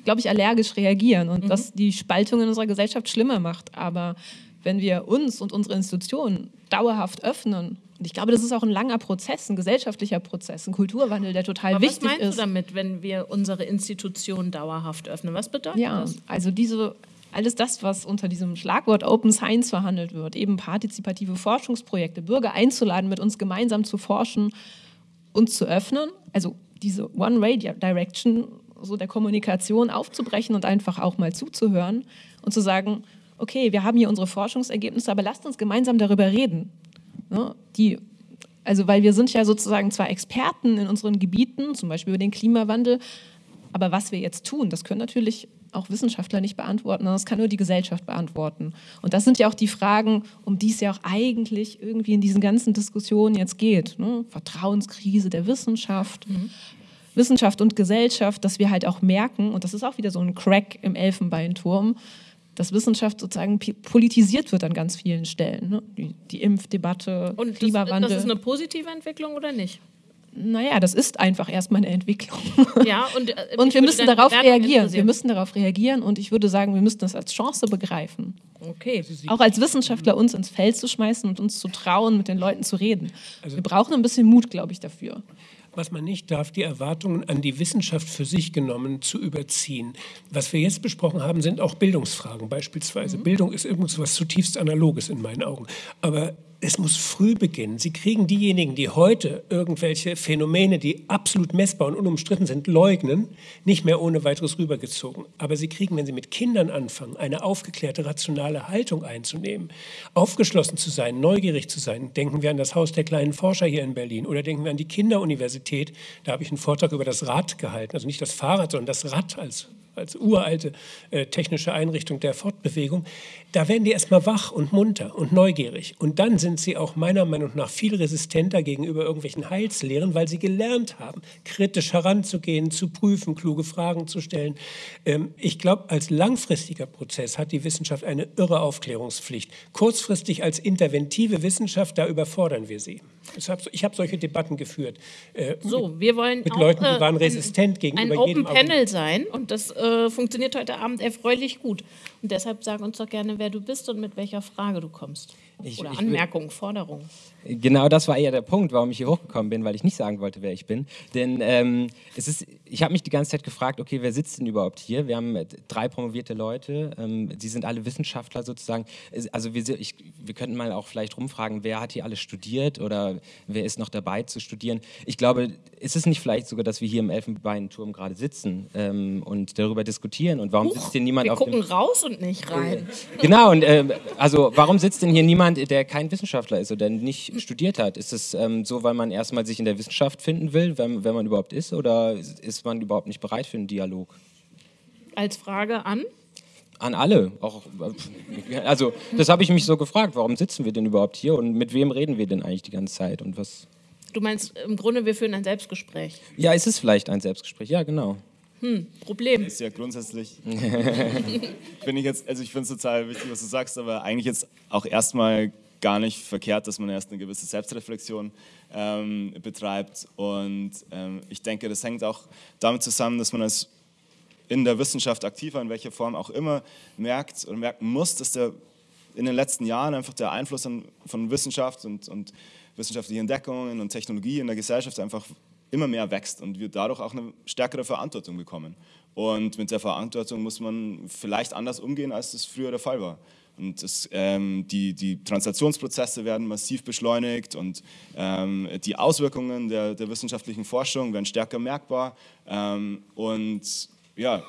Speaker 4: glaube ich, allergisch reagieren und mhm. das die Spaltung in unserer Gesellschaft schlimmer macht. Aber wenn wir uns und unsere Institutionen dauerhaft öffnen und ich glaube, das ist auch ein langer Prozess, ein gesellschaftlicher Prozess, ein Kulturwandel, der total
Speaker 2: Aber
Speaker 4: wichtig ist.
Speaker 2: Was meinst du damit, wenn wir unsere Institutionen dauerhaft öffnen? Was bedeutet
Speaker 4: ja,
Speaker 2: das?
Speaker 4: Also diese, alles das, was unter diesem Schlagwort Open Science verhandelt wird, eben partizipative Forschungsprojekte, Bürger einzuladen, mit uns gemeinsam zu forschen, uns zu öffnen, also diese One-Way-Direction so der Kommunikation aufzubrechen und einfach auch mal zuzuhören und zu sagen, okay, wir haben hier unsere Forschungsergebnisse, aber lasst uns gemeinsam darüber reden. Ne? Die, also weil wir sind ja sozusagen zwar Experten in unseren Gebieten, zum Beispiel über den Klimawandel, aber was wir jetzt tun, das können natürlich auch Wissenschaftler nicht beantworten, das kann nur die Gesellschaft beantworten. Und das sind ja auch die Fragen, um die es ja auch eigentlich irgendwie in diesen ganzen Diskussionen jetzt geht. Ne? Vertrauenskrise der Wissenschaft, mhm. Wissenschaft und Gesellschaft, dass wir halt auch merken, und das ist auch wieder so ein Crack im Elfenbeinturm, dass Wissenschaft sozusagen politisiert wird an ganz vielen Stellen. Ne? Die, die, Impfdebatte,
Speaker 2: Und Klimawandel. Das, das ist eine positive Entwicklung oder nicht?
Speaker 4: Naja, das ist einfach erstmal eine Entwicklung.
Speaker 2: Ja, und, äh,
Speaker 4: und wir müssen darauf reagieren. Wir müssen darauf reagieren und ich würde sagen, wir müssen das als Chance begreifen.
Speaker 2: Okay.
Speaker 4: Auch als Wissenschaftler uns ins Feld zu schmeißen und uns zu trauen, mit den Leuten zu reden. Also wir brauchen ein bisschen Mut, glaube ich, dafür
Speaker 3: was man nicht darf, die Erwartungen an die Wissenschaft für sich genommen zu überziehen. Was wir jetzt besprochen haben, sind auch Bildungsfragen beispielsweise. Mhm. Bildung ist irgendwas zutiefst Analoges in meinen Augen. Aber es muss früh beginnen. Sie kriegen diejenigen, die heute irgendwelche Phänomene, die absolut messbar und unumstritten sind, leugnen, nicht mehr ohne weiteres rübergezogen. Aber sie kriegen, wenn sie mit Kindern anfangen, eine aufgeklärte, rationale Haltung einzunehmen, aufgeschlossen zu sein, neugierig zu sein. Denken wir an das Haus der kleinen Forscher hier in Berlin oder denken wir an die Kinderuniversität. Da habe ich einen Vortrag über das Rad gehalten. Also nicht das Fahrrad, sondern das Rad als als uralte äh, technische Einrichtung der Fortbewegung, da werden die erstmal wach und munter und neugierig. Und dann sind sie auch meiner Meinung nach viel resistenter gegenüber irgendwelchen Heilslehren, weil sie gelernt haben, kritisch heranzugehen, zu prüfen, kluge Fragen zu stellen. Ähm, ich glaube, als langfristiger Prozess hat die Wissenschaft eine irre Aufklärungspflicht. Kurzfristig als interventive Wissenschaft, da überfordern wir sie. Ich habe solche Debatten geführt.
Speaker 2: Äh, so, wir wollen
Speaker 3: mit auch, Leuten, die waren resistent
Speaker 2: ein,
Speaker 3: gegenüber
Speaker 2: ein jedem Open Panel sein und das äh, funktioniert heute Abend erfreulich gut. Und deshalb sag uns doch gerne, wer du bist und mit welcher Frage du kommst. Ich, Oder ich, Anmerkung, Forderung.
Speaker 7: Genau das war eher der Punkt, warum ich hier hochgekommen bin, weil ich nicht sagen wollte, wer ich bin. Denn ähm, es ist, ich habe mich die ganze Zeit gefragt, okay, wer sitzt denn überhaupt hier? Wir haben drei promovierte Leute, ähm, sie sind alle Wissenschaftler sozusagen. Also wir, ich, wir könnten mal auch vielleicht rumfragen, wer hat hier alles studiert oder wer ist noch dabei zu studieren. Ich glaube, ist es nicht vielleicht sogar, dass wir hier im Elfenbeinturm gerade sitzen ähm, und darüber diskutieren und warum Huch, sitzt hier niemand
Speaker 2: wir
Speaker 7: auf
Speaker 2: gucken raus und nicht rein.
Speaker 7: Genau, und äh, also warum sitzt denn hier niemand, der kein Wissenschaftler ist oder nicht studiert hat? Ist es ähm, so, weil man erstmal sich in der Wissenschaft finden will, wenn, wenn man überhaupt ist, oder ist man überhaupt nicht bereit für einen Dialog?
Speaker 2: Als Frage an?
Speaker 7: An alle. Auch, also, das habe ich mich so gefragt. Warum sitzen wir denn überhaupt hier und mit wem reden wir denn eigentlich die ganze Zeit und was?
Speaker 2: Du meinst im Grunde, wir führen ein Selbstgespräch?
Speaker 7: Ja, ist es vielleicht ein Selbstgespräch? Ja, genau.
Speaker 2: Hm, Problem.
Speaker 5: Ist ja grundsätzlich. finde ich jetzt, also ich finde es total wichtig, was du sagst, aber eigentlich jetzt auch erstmal gar nicht verkehrt, dass man erst eine gewisse Selbstreflexion ähm, betreibt. Und ähm, ich denke, das hängt auch damit zusammen, dass man als in der Wissenschaft aktiver, in welcher Form auch immer, merkt oder merken muss, dass der in den letzten Jahren einfach der Einfluss an, von Wissenschaft und, und wissenschaftlichen Entdeckungen und Technologie in der Gesellschaft einfach immer mehr wächst und wir dadurch auch eine stärkere Verantwortung bekommen. Und mit der Verantwortung muss man vielleicht anders umgehen, als das früher der Fall war. Und das, ähm, die, die Translationsprozesse werden massiv beschleunigt und ähm, die Auswirkungen der, der, wissenschaftlichen Forschung werden stärker merkbar. Ähm, und ja,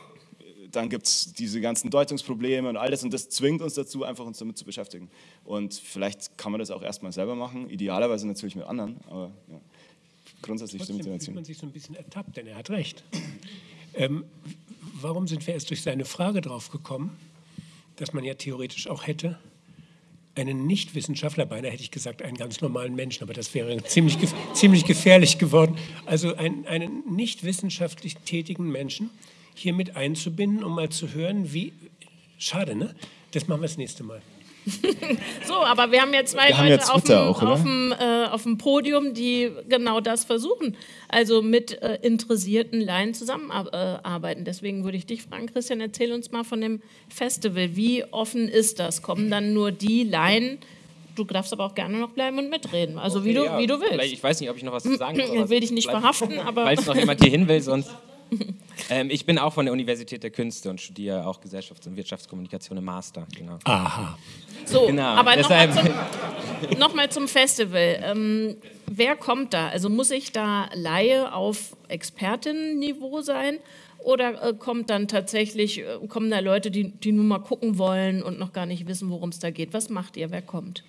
Speaker 5: dann gibt es diese ganzen Deutungsprobleme und alles und das zwingt uns dazu, einfach uns damit zu beschäftigen. Und vielleicht kann man das auch erstmal selber machen, idealerweise natürlich mit anderen, aber ja, grundsätzlich
Speaker 3: Trotzdem stimmt fühlt man sich so ein bisschen ertappt, denn er hat recht. Ähm, warum sind wir erst durch seine Frage drauf gekommen? Dass man ja theoretisch auch hätte. einen Nichtwissenschaftler, beinahe hätte ich gesagt, einen ganz normalen Menschen, aber das wäre ziemlich, ziemlich gefährlich geworden. Also ein, einen nicht wissenschaftlich tätigen Menschen hier mit einzubinden, um mal zu hören, wie. Schade, ne? Das machen wir das nächste Mal.
Speaker 2: so, aber wir haben jetzt zwei
Speaker 5: haben
Speaker 2: Leute auf, dem,
Speaker 5: auch,
Speaker 2: auf, dem, äh, auf dem Podium, die genau das versuchen. Also mit äh, interessierten Laien zusammenarbeiten. Deswegen würde ich dich fragen, Christian, erzähl uns mal von dem Festival. Wie offen ist das? Kommen dann nur die Laien? Du darfst aber auch gerne noch bleiben und mitreden. Also wie, du,
Speaker 7: Ja,
Speaker 2: wie du willst.
Speaker 7: vielleicht- Ich weiß nicht, ob ich noch was zu sagen soll.
Speaker 2: Ich will dich nicht verhaften, aber
Speaker 7: Falls noch jemand hier hin will, sonst. Ähm, ich bin auch von der Universität der Künste und studiere auch Gesellschafts- und Wirtschaftskommunikation im Master. Genau.
Speaker 3: Aha.
Speaker 2: So,
Speaker 7: Genau,
Speaker 2: aber nochmal zum, noch mal zum Festival. Ähm, wer kommt da? Also muss ich da Laie auf Expertinnenniveau sein? Oder äh, kommt dann tatsächlich, äh, kommen da Leute, die, die nur mal gucken wollen und noch gar nicht wissen, worum es da geht? Was macht ihr? Wer kommt?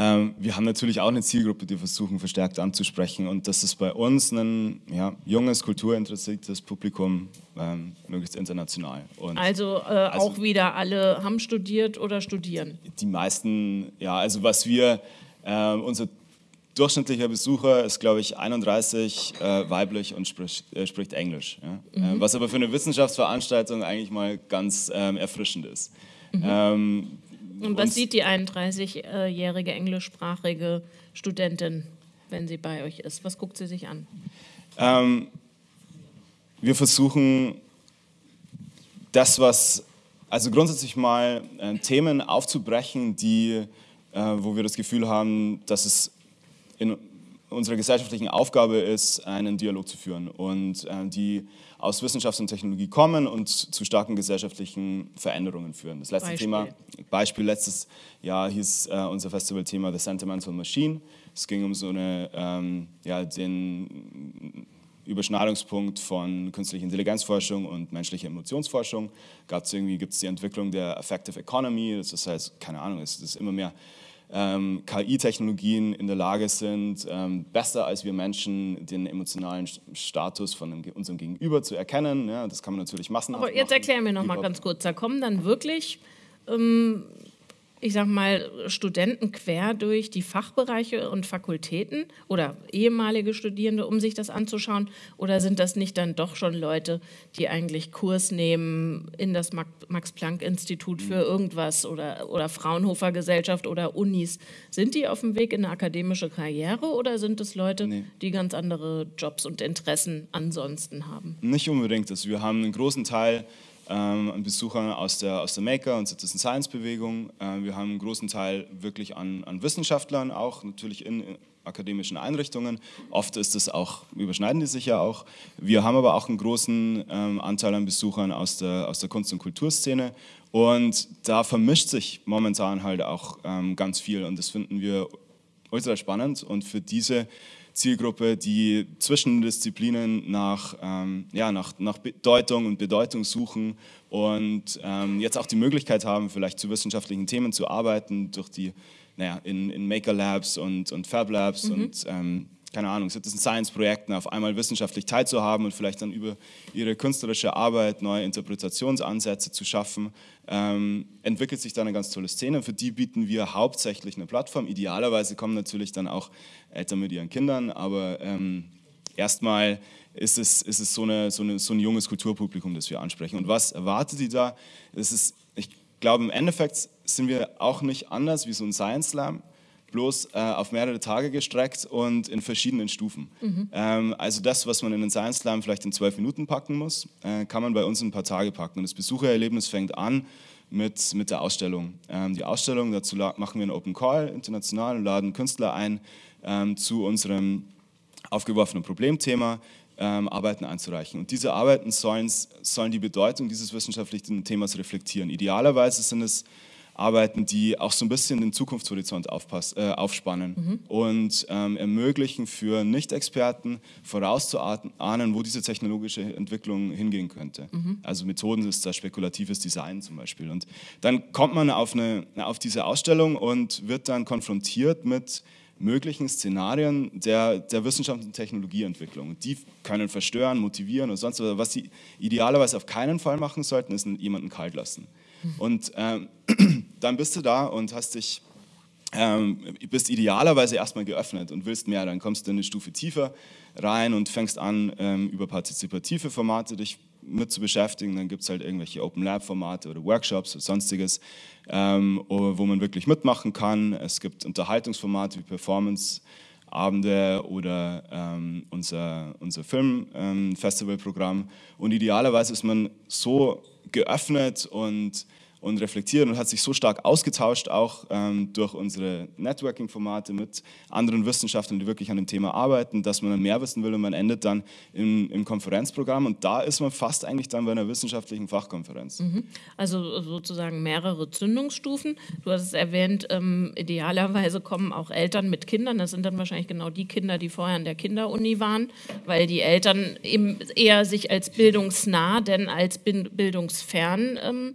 Speaker 5: Ähm, wir haben natürlich auch eine Zielgruppe, die wir versuchen verstärkt anzusprechen. Und das ist bei uns ein ja, junges, kulturinteressiertes Publikum, ähm, möglichst international. Und
Speaker 2: Also, äh, auch wieder alle haben studiert oder studieren.
Speaker 5: die meisten, ja, also was wir, ähm, unser durchschnittlicher Besucher ist, glaube ich, 31, äh, weiblich und spricht, äh, spricht Englisch. Ja? Äh, was aber für eine Wissenschaftsveranstaltung eigentlich mal ganz ähm, erfrischend ist. Ähm,
Speaker 2: Und was sieht die 31-jährige englischsprachige Studentin, wenn sie bei euch ist? Was guckt sie sich an?
Speaker 5: Ähm, wir versuchen das, was, also grundsätzlich mal äh, Themen aufzubrechen, die, äh, wo wir das Gefühl haben, dass es in unserer gesellschaftlichen Aufgabe ist, einen Dialog zu führen und äh, die aus Wissenschaft und Technologie kommen und zu starken gesellschaftlichen Veränderungen führen. Das letzte
Speaker 2: Beispiel.
Speaker 5: Thema, Beispiel letztes Jahr hieß äh, unser Festivalthema The Sentimental Machine. Es ging um so eine, ähm, ja, den Überschneidungspunkt von künstlicher Intelligenzforschung und menschlicher Emotionsforschung. Gab's irgendwie gibt es die Entwicklung der Affective Economy, das ist heißt, keine Ahnung, es ist immer mehr ähm, KI-Technologien in der Lage sind, ähm, besser als wir Menschen den emotionalen St- Status von dem, unserem Gegenüber zu erkennen. Ja, das kann man natürlich massenhaft
Speaker 2: Aber jetzt
Speaker 5: machen.
Speaker 2: erklär mir noch mal
Speaker 5: Über-
Speaker 2: ganz kurz, da kommen dann wirklich, ähm, ich sag mal, Studenten quer durch die Fachbereiche und Fakultäten oder ehemalige Studierende, um sich das anzuschauen? Oder sind das nicht dann doch schon Leute, die eigentlich Kurs nehmen in das Max- Max-Planck-Institut für irgendwas oder, oder Fraunhofer Gesellschaft oder Unis? Sind die auf dem Weg in eine akademische Karriere oder sind es Leute,
Speaker 5: Nee.
Speaker 2: die ganz andere Jobs und Interessen ansonsten haben?
Speaker 5: Nicht unbedingt. Also wir haben einen großen Teil an Besuchern aus der, aus der Maker- und Citizen Science-Bewegung. Äh, wir haben einen großen Teil wirklich an, an Wissenschaftlern, auch natürlich in, in akademischen Einrichtungen. Oft ist es auch, überschneiden die sich ja auch. Wir haben aber auch einen großen ähm, Anteil an Besuchern aus der, aus der Kunst- und Kulturszene. Und da vermischt sich momentan halt auch ähm, ganz viel. Und das finden wir ultra spannend. Und für diese Zielgruppe, die zwischen Disziplinen nach, ähm, ja, nach, nach Bedeutung und Bedeutung suchen und ähm, jetzt auch die Möglichkeit haben, vielleicht zu wissenschaftlichen Themen zu arbeiten, durch die, naja, in, in Maker Labs und, und Fab Labs und ähm, keine Ahnung, Citizen Science Projekten auf einmal wissenschaftlich teilzuhaben und vielleicht dann über ihre künstlerische Arbeit neue Interpretationsansätze zu schaffen, ähm, entwickelt sich da eine ganz tolle Szene. Für die bieten wir hauptsächlich eine Plattform. Idealerweise kommen natürlich dann auch Eltern mit ihren Kindern, aber ähm, erstmal ist es, ist es so, eine, so, eine, so ein junges Kulturpublikum, das wir ansprechen. Und was erwartet die da? Es ist, ich glaube, im Endeffekt sind wir auch nicht anders wie so ein Science Slam bloß äh, auf mehrere Tage gestreckt und in verschiedenen Stufen. Ähm, also das, was man in den Science Slam vielleicht in zwölf Minuten packen muss, äh, kann man bei uns in ein paar Tage packen. Und das Besuchererlebnis fängt an mit, mit der Ausstellung. Ähm, die Ausstellung, dazu machen wir einen Open Call international und laden Künstler ein ähm, zu unserem aufgeworfenen Problemthema. Ähm, Arbeiten einzureichen. Und diese Arbeiten sollen, sollen die Bedeutung dieses wissenschaftlichen Themas reflektieren. Idealerweise sind es Arbeiten, die auch so ein bisschen den Zukunftshorizont aufpass, äh, aufspannen und ähm, ermöglichen für Nicht-Experten vorauszuahnen, wo diese technologische Entwicklung hingehen könnte. Also Methoden ist da spekulatives Design zum Beispiel. Und dann kommt man auf, eine, auf diese Ausstellung und wird dann konfrontiert mit möglichen Szenarien der, der Wissenschaft und Technologieentwicklung. Die können verstören, motivieren und sonst was. Was sie idealerweise auf keinen Fall machen sollten, ist jemanden kalt lassen. Und ähm, dann bist du da und hast dich ähm, bist idealerweise erstmal geöffnet und willst mehr, dann kommst du eine Stufe tiefer rein und fängst an, ähm, über partizipative Formate dich mit zu beschäftigen. Dann gibt es halt irgendwelche Open Lab Formate oder Workshops oder sonstiges, ähm, wo man wirklich mitmachen kann. Es gibt Unterhaltungsformate wie Performance. Abende oder ähm, unser, unser Filmfestivalprogramm. Ähm, und idealerweise ist man so geöffnet und und reflektiert und hat sich so stark ausgetauscht, auch ähm, durch unsere Networking-Formate mit anderen Wissenschaftlern, die wirklich an dem Thema arbeiten, dass man dann mehr wissen will und man endet dann im, im Konferenzprogramm und da ist man fast eigentlich dann bei einer wissenschaftlichen Fachkonferenz. Mhm.
Speaker 2: Also sozusagen mehrere Zündungsstufen. Du hast es erwähnt, ähm, idealerweise kommen auch Eltern mit Kindern, das sind dann wahrscheinlich genau die Kinder, die vorher in der Kinderuni waren, weil die Eltern eben eher sich als bildungsnah denn als bildungsfern ähm,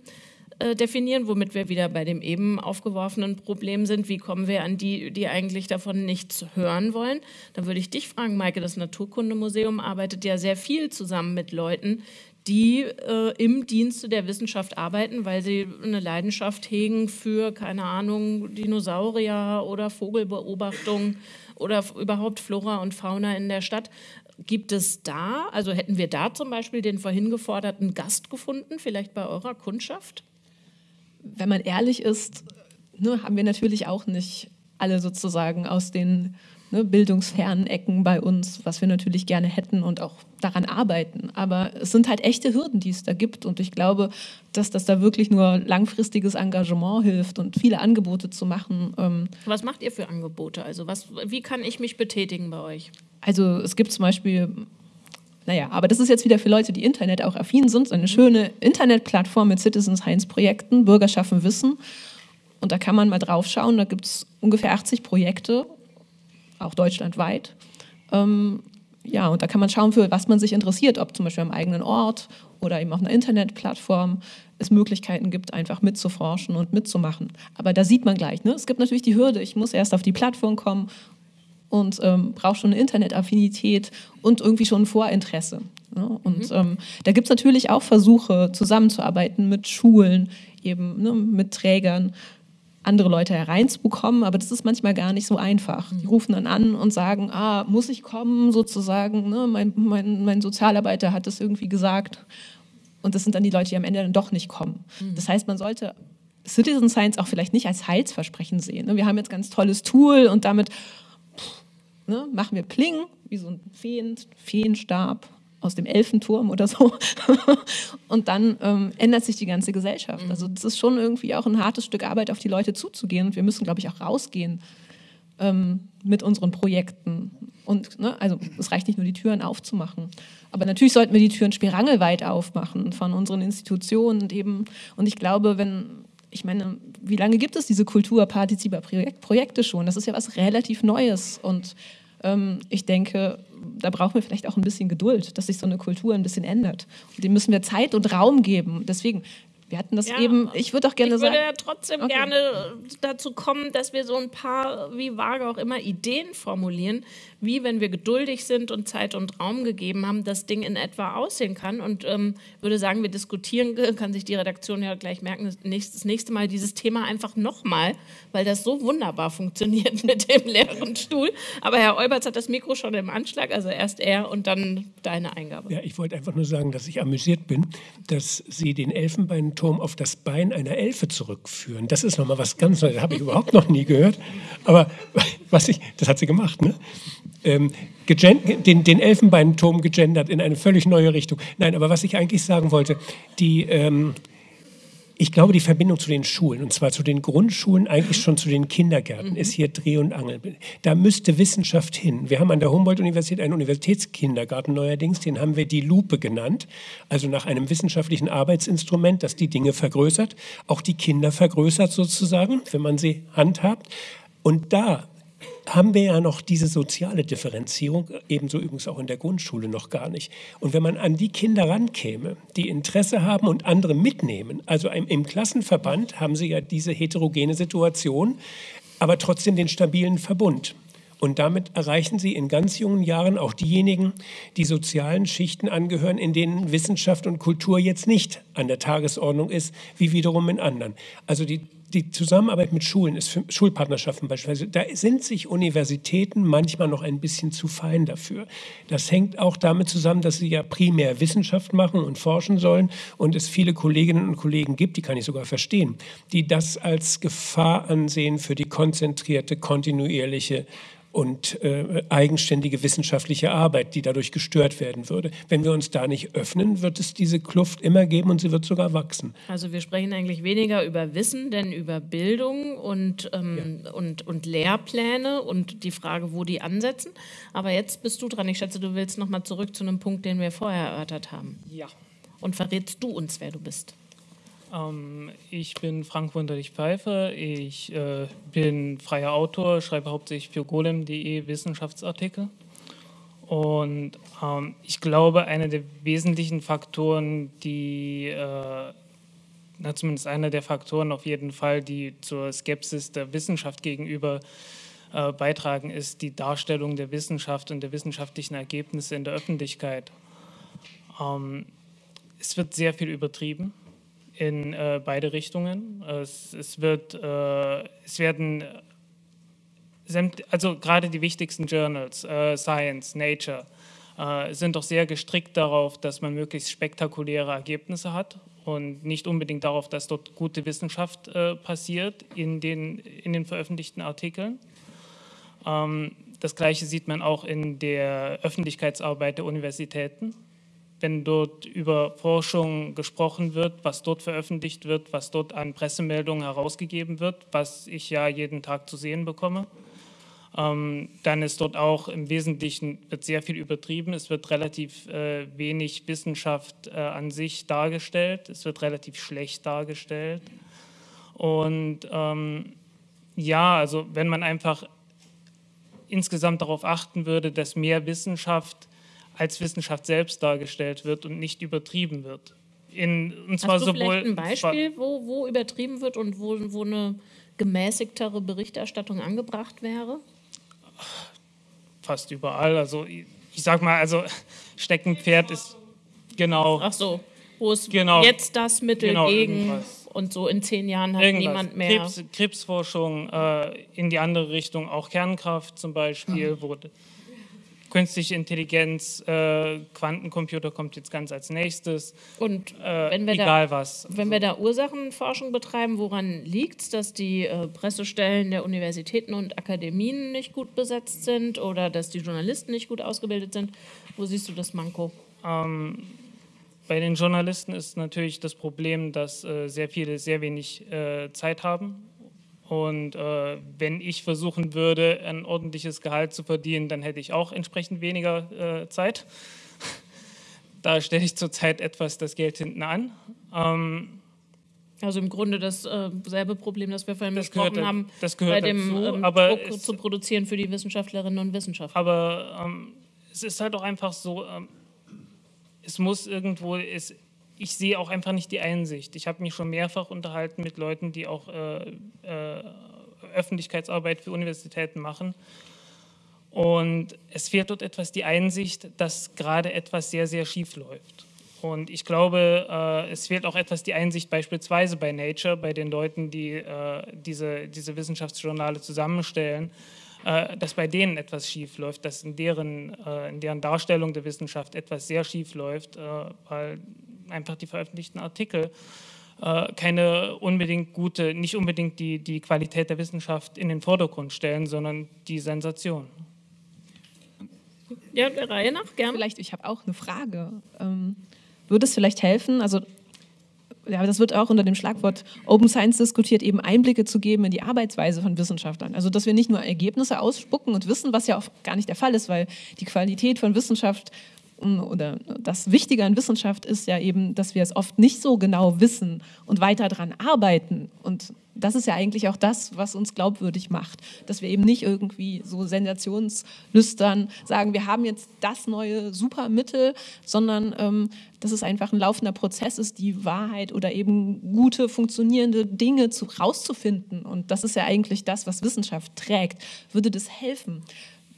Speaker 2: äh, definieren, womit wir wieder bei dem eben aufgeworfenen Problem sind. Wie kommen wir an die, die eigentlich davon nichts hören wollen? Da würde ich dich fragen, Maike, das Naturkundemuseum arbeitet ja sehr viel zusammen mit Leuten, die äh, im Dienste der Wissenschaft arbeiten, weil sie eine Leidenschaft hegen für, keine Ahnung, Dinosaurier oder Vogelbeobachtung oder überhaupt Flora und Fauna in der Stadt. Gibt es da, also hätten wir da zum Beispiel den vorhin geforderten Gast gefunden, vielleicht bei eurer Kundschaft?
Speaker 4: Wenn man ehrlich ist, ne, haben wir natürlich auch nicht alle sozusagen aus den ne, bildungsfernen Ecken bei uns, was wir natürlich gerne hätten und auch daran arbeiten. Aber es sind halt echte Hürden, die es da gibt. Und ich glaube, dass das da wirklich nur langfristiges Engagement hilft und viele Angebote zu machen.
Speaker 2: Ähm was macht ihr für Angebote? Also was, wie kann ich mich betätigen bei euch?
Speaker 4: Also es gibt zum Beispiel naja, aber das ist jetzt wieder für Leute, die Internet auch affin sind, eine schöne Internetplattform mit Citizen Science Projekten, Bürger schaffen Wissen. Und da kann man mal drauf schauen, da gibt es ungefähr 80 Projekte, auch deutschlandweit. Ähm, ja, und da kann man schauen, für was man sich interessiert, ob zum Beispiel am eigenen Ort oder eben auf einer Internetplattform es Möglichkeiten gibt, einfach mitzuforschen und mitzumachen. Aber da sieht man gleich, ne? es gibt natürlich die Hürde, ich muss erst auf die Plattform kommen und ähm, braucht schon eine Internetaffinität und irgendwie schon ein Vorinteresse. Ne? Und mhm. ähm, da gibt es natürlich auch Versuche, zusammenzuarbeiten mit Schulen, eben ne, mit Trägern, andere Leute hereinzubekommen, aber das ist manchmal gar nicht so einfach. Die mhm. rufen dann an und sagen, ah, muss ich kommen, sozusagen, ne? mein, mein, mein Sozialarbeiter hat das irgendwie gesagt. Und das sind dann die Leute, die am Ende dann doch nicht kommen. Mhm. Das heißt, man sollte Citizen Science auch vielleicht nicht als Heilsversprechen sehen. Ne? Wir haben jetzt ein ganz tolles Tool und damit ne, machen wir Pling, wie so ein Feen, Feenstab aus dem Elfenturm oder so. und dann ähm, ändert sich die ganze Gesellschaft. Mhm. Also das ist schon irgendwie auch ein hartes Stück Arbeit, auf die Leute zuzugehen. Und wir müssen, glaube ich, auch rausgehen ähm, mit unseren Projekten. Und ne, also es reicht nicht nur, die Türen aufzumachen. Aber natürlich sollten wir die Türen spirangelweit aufmachen von unseren Institutionen und eben. Und ich glaube, wenn ich meine, wie lange gibt es diese Kulturpartizipationsprojekte schon? Das ist ja was relativ Neues und ähm, ich denke, da brauchen wir vielleicht auch ein bisschen Geduld, dass sich so eine Kultur ein bisschen ändert. Und dem müssen wir Zeit und Raum geben. Deswegen, wir hatten das ja, eben, ich würde auch gerne sagen.
Speaker 2: Ich würde ja trotzdem okay. gerne dazu kommen, dass wir so ein paar, wie vage auch immer, Ideen formulieren, wie, wenn wir geduldig sind und Zeit und Raum gegeben haben, das Ding in etwa aussehen kann. Und ähm, würde sagen, wir diskutieren, kann sich die Redaktion ja gleich merken, das nächste, Mal dieses Thema einfach nochmal, weil das so wunderbar funktioniert mit dem leeren Stuhl. Aber Herr Olberts hat das Mikro schon im Anschlag, also erst er und dann deine Eingabe.
Speaker 3: Ja, ich wollte einfach nur sagen, dass ich amüsiert bin, dass Sie den Elfenbeinturm auf das Bein einer Elfe zurückführen. Das ist nochmal was ganz Neues, das habe ich überhaupt noch nie gehört. Aber was ich, das hat sie gemacht, ne? ähm, den, den Elfenbeinturm gegendert in eine völlig neue Richtung. Nein, aber was ich eigentlich sagen wollte, die, ähm, ich glaube, die Verbindung zu den Schulen, und zwar zu den Grundschulen, eigentlich schon zu den Kindergärten, mhm. ist hier Dreh- und Angel. Da müsste Wissenschaft hin. Wir haben an der Humboldt-Universität einen Universitätskindergarten neuerdings, den haben wir die Lupe genannt, also nach einem wissenschaftlichen Arbeitsinstrument, das die Dinge vergrößert, auch die Kinder vergrößert sozusagen, wenn man sie handhabt. Und da haben wir ja noch diese soziale Differenzierung, ebenso übrigens auch in der Grundschule noch gar nicht. Und wenn man an die Kinder rankäme, die Interesse haben und andere mitnehmen, also im, Klassenverband haben sie ja diese heterogene Situation, aber trotzdem den stabilen Verbund. Und damit erreichen sie in ganz jungen Jahren auch diejenigen, die sozialen Schichten angehören, in denen Wissenschaft und Kultur jetzt nicht an der Tagesordnung ist, wie wiederum in anderen. Also die die Zusammenarbeit mit Schulen ist für Schulpartnerschaften beispielsweise, da sind sich Universitäten manchmal noch ein bisschen zu fein dafür. Das hängt auch damit zusammen, dass sie ja primär Wissenschaft machen und forschen sollen und es viele Kolleginnen und Kollegen gibt, die kann ich sogar verstehen, die das als Gefahr ansehen für die konzentrierte, kontinuierliche und äh, eigenständige wissenschaftliche Arbeit, die dadurch gestört werden würde. Wenn wir uns da nicht öffnen, wird es diese Kluft immer geben und sie wird sogar wachsen.
Speaker 2: Also wir sprechen eigentlich weniger über Wissen, denn über Bildung und, ähm, ja. und, und Lehrpläne und die Frage, wo die ansetzen. Aber jetzt bist du dran. Ich schätze, du willst noch mal zurück zu einem Punkt, den wir vorher erörtert haben.
Speaker 1: Ja.
Speaker 2: Und verrätst du uns, wer du bist?
Speaker 8: Ähm, ich bin Frank Wunderlich-Pfeiffer. Ich äh, bin freier Autor, schreibe hauptsächlich für golem.de Wissenschaftsartikel. Und ähm, ich glaube, einer der wesentlichen Faktoren, die, äh, na, zumindest einer der Faktoren auf jeden Fall, die zur Skepsis der Wissenschaft gegenüber äh, beitragen, ist die Darstellung der Wissenschaft und der wissenschaftlichen Ergebnisse in der Öffentlichkeit. Ähm, es wird sehr viel übertrieben in äh, beide Richtungen. Es, es wird, äh, es werden, also gerade die wichtigsten Journals, äh, Science, Nature, äh, sind doch sehr gestrickt darauf, dass man möglichst spektakuläre Ergebnisse hat und nicht unbedingt darauf, dass dort gute Wissenschaft äh, passiert in den, in den veröffentlichten Artikeln. Ähm, das Gleiche sieht man auch in der Öffentlichkeitsarbeit der Universitäten wenn dort über Forschung gesprochen wird, was dort veröffentlicht wird, was dort an Pressemeldungen herausgegeben wird, was ich ja jeden Tag zu sehen bekomme. Ähm, dann ist dort auch im Wesentlichen wird sehr viel übertrieben. Es wird relativ äh, wenig Wissenschaft äh, an sich dargestellt. Es wird relativ schlecht dargestellt. Und ähm, ja, also wenn man einfach insgesamt darauf achten würde, dass mehr Wissenschaft als Wissenschaft selbst dargestellt wird und nicht übertrieben wird.
Speaker 2: In, und zwar Hast du sowohl, vielleicht ein Beispiel, wo, wo übertrieben wird und wo, wo eine gemäßigtere Berichterstattung angebracht wäre?
Speaker 8: Fast überall. Also ich, ich sag mal, also Steckenpferd ist genau.
Speaker 2: Ach so, wo ist genau, jetzt das Mittel genau, gegen irgendwas. und so in zehn Jahren hat irgendwas. niemand mehr.
Speaker 8: Krebs, Krebsforschung äh, in die andere Richtung, auch Kernkraft zum Beispiel, mhm. wurde künstliche Intelligenz, äh, Quantencomputer kommt jetzt ganz als nächstes.
Speaker 2: Und äh, wenn wir
Speaker 8: egal
Speaker 2: da,
Speaker 8: was.
Speaker 2: Wenn wir da Ursachenforschung betreiben, woran liegt es, dass die äh, Pressestellen der Universitäten und Akademien nicht gut besetzt sind oder dass die Journalisten nicht gut ausgebildet sind? Wo siehst du das Manko?
Speaker 8: Ähm, bei den Journalisten ist natürlich das Problem, dass äh, sehr viele sehr wenig äh, Zeit haben und äh, wenn ich versuchen würde, ein ordentliches Gehalt zu verdienen, dann hätte ich auch entsprechend weniger äh, Zeit. da stelle ich zurzeit etwas das Geld hinten an. Ähm,
Speaker 2: also im Grunde dasselbe äh, Problem, das wir vorhin das besprochen gehört, haben,
Speaker 8: das gehört
Speaker 2: bei dem
Speaker 8: dazu,
Speaker 2: ähm,
Speaker 8: aber
Speaker 2: Druck zu produzieren für die Wissenschaftlerinnen und Wissenschaftler.
Speaker 8: Aber ähm, es ist halt auch einfach so, ähm, es muss irgendwo, es, ich sehe auch einfach nicht die Einsicht. Ich habe mich schon mehrfach unterhalten mit Leuten, die auch äh, äh, Öffentlichkeitsarbeit für Universitäten machen. Und es fehlt dort etwas die Einsicht, dass gerade etwas sehr, sehr schief läuft. Und ich glaube, äh, es fehlt auch etwas die Einsicht beispielsweise bei Nature, bei den Leuten, die äh, diese, diese Wissenschaftsjournale zusammenstellen, äh, dass bei denen etwas schief läuft, dass in deren, äh, in deren Darstellung der Wissenschaft etwas sehr schief läuft, weil einfach die veröffentlichten Artikel äh, keine unbedingt gute, nicht unbedingt die, die Qualität der Wissenschaft in den Vordergrund stellen, sondern die Sensation.
Speaker 2: Ja, der Reihe nach, gerne.
Speaker 4: Vielleicht, ich habe auch eine Frage. Ähm, würde es vielleicht helfen, also ja, das wird auch unter dem Schlagwort Open Science diskutiert, eben Einblicke zu geben in die Arbeitsweise von Wissenschaftlern. Also, dass wir nicht nur Ergebnisse ausspucken und wissen, was ja auch gar nicht der Fall ist, weil die Qualität von Wissenschaft oder das Wichtige an Wissenschaft ist ja eben, dass wir es oft nicht so genau wissen und weiter daran arbeiten. Und das ist ja eigentlich auch das, was uns glaubwürdig macht, dass wir eben nicht irgendwie so sensationslüstern sagen, wir haben jetzt das neue Supermittel, sondern ähm, dass es einfach ein laufender Prozess ist, die Wahrheit oder eben gute, funktionierende Dinge zu, rauszufinden. Und das ist ja eigentlich das, was Wissenschaft trägt. Würde das helfen?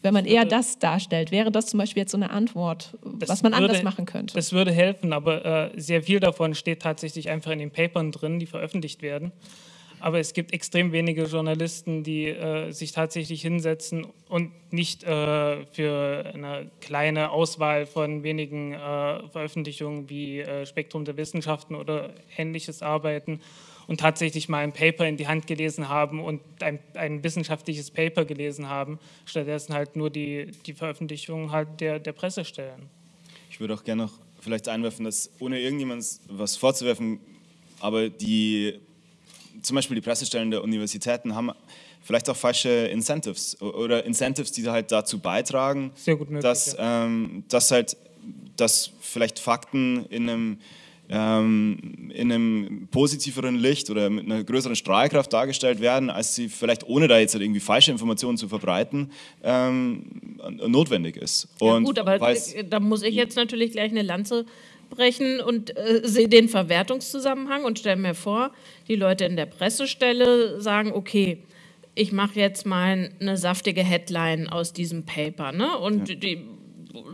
Speaker 4: Wenn man eher das darstellt, wäre das zum Beispiel jetzt so eine Antwort, was man würde, anders machen könnte.
Speaker 8: Das würde helfen, aber äh, sehr viel davon steht tatsächlich einfach in den Papern drin, die veröffentlicht werden. Aber es gibt extrem wenige Journalisten, die äh, sich tatsächlich hinsetzen und nicht äh, für eine kleine Auswahl von wenigen äh, Veröffentlichungen wie äh, Spektrum der Wissenschaften oder ähnliches arbeiten und tatsächlich mal ein Paper in die Hand gelesen haben und ein, ein wissenschaftliches Paper gelesen haben, stattdessen halt nur die, die Veröffentlichungen halt der, der Presse stellen.
Speaker 5: Ich würde auch gerne noch vielleicht einwerfen, dass ohne irgendjemand was vorzuwerfen, aber die zum Beispiel die Pressestellen der Universitäten haben vielleicht auch falsche Incentives oder Incentives, die halt dazu beitragen,
Speaker 8: möglich,
Speaker 5: dass,
Speaker 8: ja.
Speaker 5: ähm, dass halt dass vielleicht Fakten in einem ähm, in einem positiveren Licht oder mit einer größeren Strahlkraft dargestellt werden, als sie vielleicht ohne da jetzt halt irgendwie falsche Informationen zu verbreiten ähm, notwendig ist.
Speaker 2: Ja, gut, aber da muss ich jetzt natürlich gleich eine Lanze brechen und äh, sehe den Verwertungszusammenhang und stelle mir vor, die Leute in der Pressestelle sagen, okay, ich mache jetzt mal eine saftige Headline aus diesem Paper, ne? Und
Speaker 5: Ja.
Speaker 2: die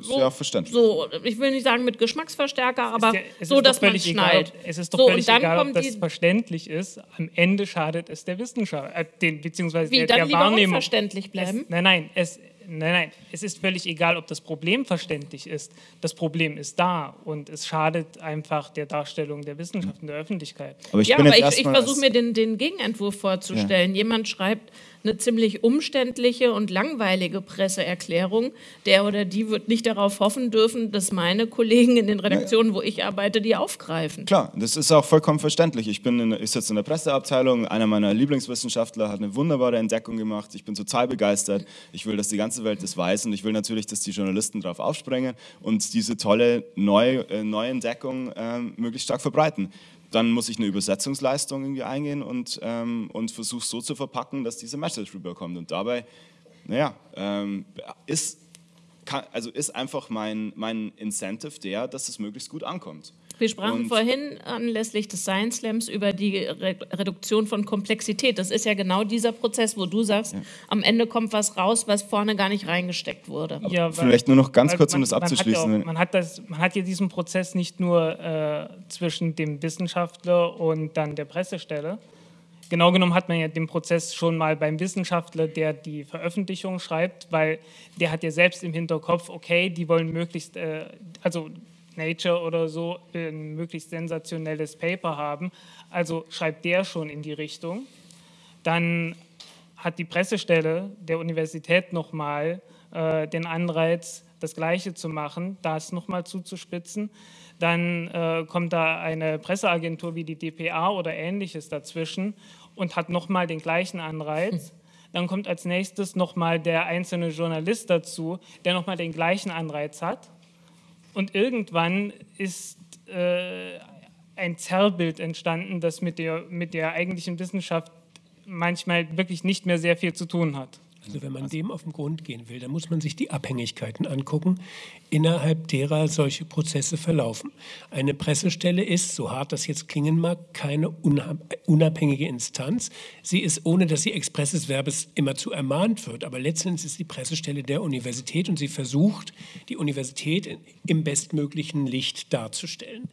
Speaker 5: so, ja verständlich.
Speaker 2: so, ich will nicht sagen mit Geschmacksverstärker, aber
Speaker 8: ja- es
Speaker 2: so,
Speaker 8: ist
Speaker 2: dass
Speaker 8: doch
Speaker 2: man schnallt.
Speaker 8: Egal, ob, es ist doch
Speaker 2: so,
Speaker 8: völlig
Speaker 2: und dann
Speaker 8: egal, ob
Speaker 2: kommt
Speaker 8: das
Speaker 2: die,
Speaker 8: verständlich ist. Am Ende schadet es der Wissenschaft, äh, den, beziehungsweise
Speaker 2: wie
Speaker 8: der,
Speaker 2: dann
Speaker 8: der Wahrnehmung.
Speaker 2: unverständlich bleiben.
Speaker 8: Es, nein, nein, es, nein, nein, es ist völlig egal, ob das Problem verständlich ist. Das Problem ist da und es schadet einfach der Darstellung der Wissenschaft in der Öffentlichkeit.
Speaker 5: Aber ich
Speaker 2: ja,
Speaker 5: bin
Speaker 2: aber ich, ich versuche mir den, den Gegenentwurf vorzustellen. Jemand schreibt eine ziemlich umständliche und langweilige Presseerklärung. Der oder die wird nicht darauf hoffen dürfen, dass meine Kollegen in den Redaktionen, wo ich arbeite, die aufgreifen.
Speaker 5: Klar, das ist auch vollkommen verständlich. Ich, bin in, ich sitze in der Presseabteilung, einer meiner Lieblingswissenschaftler hat eine wunderbare Entdeckung gemacht. Ich bin total begeistert. Ich will, dass die ganze Welt das weiß und ich will natürlich, dass die Journalisten darauf aufspringen und diese tolle Neu, äh, Neuentdeckung ähm, möglichst stark verbreiten. Dann muss ich eine Übersetzungsleistung irgendwie eingehen und, ähm, und versuche so zu verpacken, dass diese Message rüberkommt. Und dabei, naja, ähm, ist, kann, also ist einfach mein, mein Incentive der, dass es möglichst gut ankommt.
Speaker 2: Wir sprachen
Speaker 5: Und-
Speaker 2: vorhin anlässlich des Science Slams über die Re Reduktion von Komplexität. Das ist ja genau dieser Prozess, wo du sagst, am Ende kommt was raus, was vorne gar nicht reingesteckt wurde.
Speaker 8: Ja, weil-
Speaker 5: Vielleicht nur noch ganz kurz, um
Speaker 8: man-
Speaker 5: das
Speaker 8: man hat ja
Speaker 5: abzuschließen.
Speaker 8: Auch, man, hat das, man hat ja diesen Prozess nicht nur äh, zwischen dem Wissenschaftler und dann der Pressestelle. Genau genommen hat man ja den Prozess schon mal beim Wissenschaftler, der die Veröffentlichung schreibt, weil der hat ja selbst im Hinterkopf, okay, die wollen möglichst, äh, also Nature oder so, ein möglichst sensationelles Paper haben. Also schreibt der schon in die Richtung. Dann hat die Pressestelle der Universität nochmal äh, den Anreiz, das Gleiche zu machen, das nochmal zuzuspitzen. Dann äh, kommt da eine Presseagentur wie die DPA oder ähnliches dazwischen und hat nochmal den gleichen Anreiz. Dann kommt als nächstes nochmal der einzelne Journalist dazu, der nochmal den gleichen Anreiz hat. Und irgendwann ist äh, ein Zerrbild entstanden, das mit der, mit der eigentlichen Wissenschaft manchmal wirklich nicht mehr sehr viel zu tun hat.
Speaker 3: Also wenn man dem auf den Grund gehen will, dann muss man sich die Abhängigkeiten angucken, innerhalb derer solche Prozesse verlaufen. Eine Pressestelle ist, so hart das jetzt klingen mag, keine unabhängige Instanz. Sie ist, ohne dass sie expresses Verbes immerzu ermahnt wird, aber letztendlich ist die Pressestelle der Universität und sie versucht, die Universität im bestmöglichen Licht darzustellen.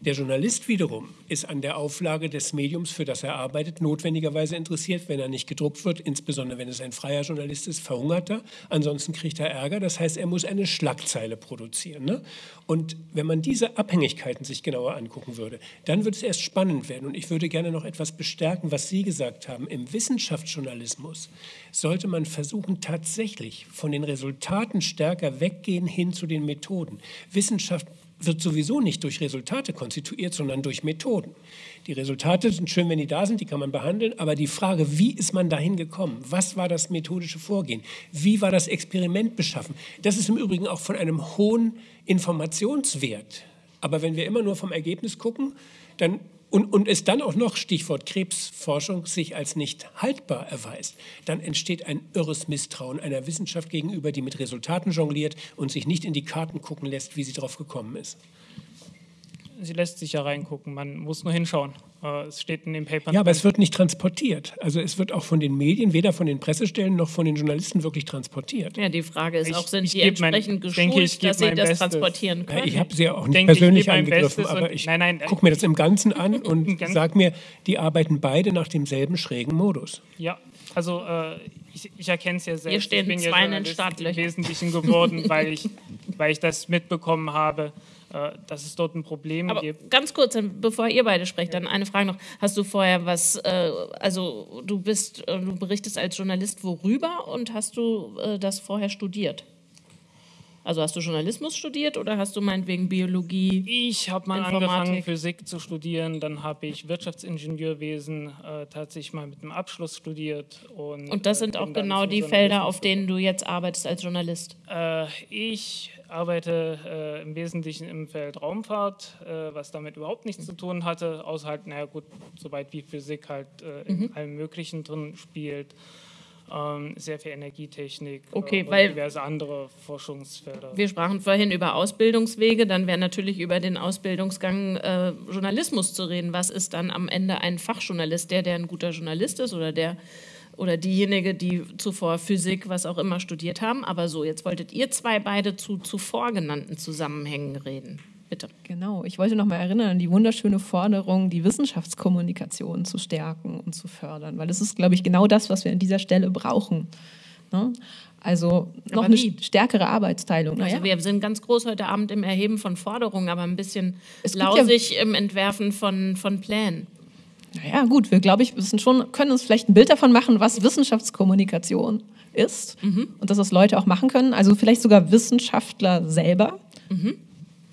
Speaker 3: Der Journalist wiederum ist an der Auflage des Mediums, für das er arbeitet, notwendigerweise interessiert, wenn er nicht gedruckt wird, insbesondere wenn es ein freier Journalist ist, verhungert er, ansonsten kriegt er Ärger. Das heißt, er muss eine Schlagzeile produzieren. Ne? Und wenn man diese Abhängigkeiten sich genauer angucken würde, dann wird es erst spannend werden. Und ich würde gerne noch etwas bestärken, was Sie gesagt haben. Im Wissenschaftsjournalismus sollte man versuchen, tatsächlich von den Resultaten stärker weggehen hin zu den Methoden. Wissenschaft wird sowieso nicht durch Resultate konstituiert, sondern durch Methoden. Die Resultate sind schön, wenn die da sind, die kann man behandeln, aber die Frage, wie ist man dahin gekommen? Was war das methodische Vorgehen? Wie war das Experiment beschaffen? Das ist im Übrigen auch von einem hohen Informationswert. Aber wenn wir immer nur vom Ergebnis gucken, dann und, und es dann auch noch, Stichwort Krebsforschung, sich als nicht haltbar erweist, dann entsteht ein irres Misstrauen einer Wissenschaft gegenüber, die mit Resultaten jongliert und sich nicht in die Karten gucken lässt, wie sie drauf gekommen ist.
Speaker 8: Sie lässt sich ja reingucken, man muss nur hinschauen. Äh, es steht in den Papern.
Speaker 3: Ja, aber es wird nicht transportiert. Also es wird auch von den Medien, weder von den Pressestellen noch von den Journalisten wirklich transportiert.
Speaker 2: Ja, die Frage ist
Speaker 8: Ich-
Speaker 2: auch, sind
Speaker 8: ich
Speaker 2: die
Speaker 8: mein-
Speaker 2: entsprechend
Speaker 8: ich
Speaker 2: geschult,
Speaker 8: denke, ich geb
Speaker 2: dass sie
Speaker 8: mein
Speaker 2: das
Speaker 8: Bestes.
Speaker 2: transportieren
Speaker 3: Ja,
Speaker 2: können?
Speaker 3: ich habe sie ja auch nicht
Speaker 8: denke, ich
Speaker 3: persönlich
Speaker 8: mein
Speaker 3: angegriffen, aber ich
Speaker 8: nein, nein,
Speaker 3: gucke mir das im Ganzen an und
Speaker 8: Ganz-
Speaker 3: sage mir, die arbeiten beide nach demselben schrägen Modus.
Speaker 8: Ja, also äh, ich, ich erkenne es ja selbst.
Speaker 2: Hier stehen
Speaker 8: ich bin ja
Speaker 2: zwei in den
Speaker 8: Journalist im
Speaker 2: Startlöchern.
Speaker 8: Wesentlichen geworden, weil ich, weil ich das mitbekommen habe, dass es dort ein Problem
Speaker 2: Aber
Speaker 8: gibt.
Speaker 2: ganz kurz, bevor ihr beide sprecht, dann eine Frage noch. Hast du vorher was, äh, also du bist, äh, du berichtest als Journalist worüber und hast du äh, das vorher studiert? Also hast du Journalismus studiert oder hast du meinetwegen Biologie?
Speaker 8: Ich habe mal
Speaker 2: Informatik.
Speaker 8: angefangen, Physik zu studieren, dann habe ich Wirtschaftsingenieurwesen äh, tatsächlich mal mit einem Abschluss studiert. Und,
Speaker 2: Und das
Speaker 8: äh,
Speaker 2: sind auch genau die Felder, auf denen du jetzt arbeitest als Journalist.
Speaker 8: Äh, ich arbeite äh, im Wesentlichen im Feld Raumfahrt, äh, was damit überhaupt nichts zu tun hatte, außer halt, naja gut, soweit wie Physik halt äh,
Speaker 2: Mhm.
Speaker 8: in allem Möglichen drin spielt. Ähm, sehr viel Energietechnik
Speaker 2: Okay,
Speaker 8: äh, und
Speaker 2: weil-
Speaker 8: diverse andere Forschungsfelder.
Speaker 2: Wir sprachen vorhin über Ausbildungswege, dann wäre natürlich über den Ausbildungsgang äh, Journalismus zu reden. Was ist dann am Ende ein Fachjournalist? Der, der ein guter Journalist ist oder der oder diejenige, die zuvor Physik, was auch immer studiert haben. Aber so, jetzt wolltet ihr zwei beide zu zuvor genannten Zusammenhängen reden. Bitte.
Speaker 4: Genau, ich wollte noch mal erinnern an die wunderschöne Forderung, die Wissenschaftskommunikation zu stärken und zu fördern, weil das ist, glaube ich, genau das, was wir an dieser Stelle brauchen. Ne? Also noch eine stärkere Arbeitsteilung.
Speaker 2: Also wir sind ganz groß heute Abend im Erheben von Forderungen, aber ein bisschen
Speaker 4: gibt ja-
Speaker 2: lausig im Entwerfen von, von Plänen.
Speaker 4: Naja, gut, wir, glaube ich, wissen schon, können uns vielleicht ein Bild davon machen, was Wissenschaftskommunikation ist und dass das Leute auch machen können. Also vielleicht sogar Wissenschaftler selber.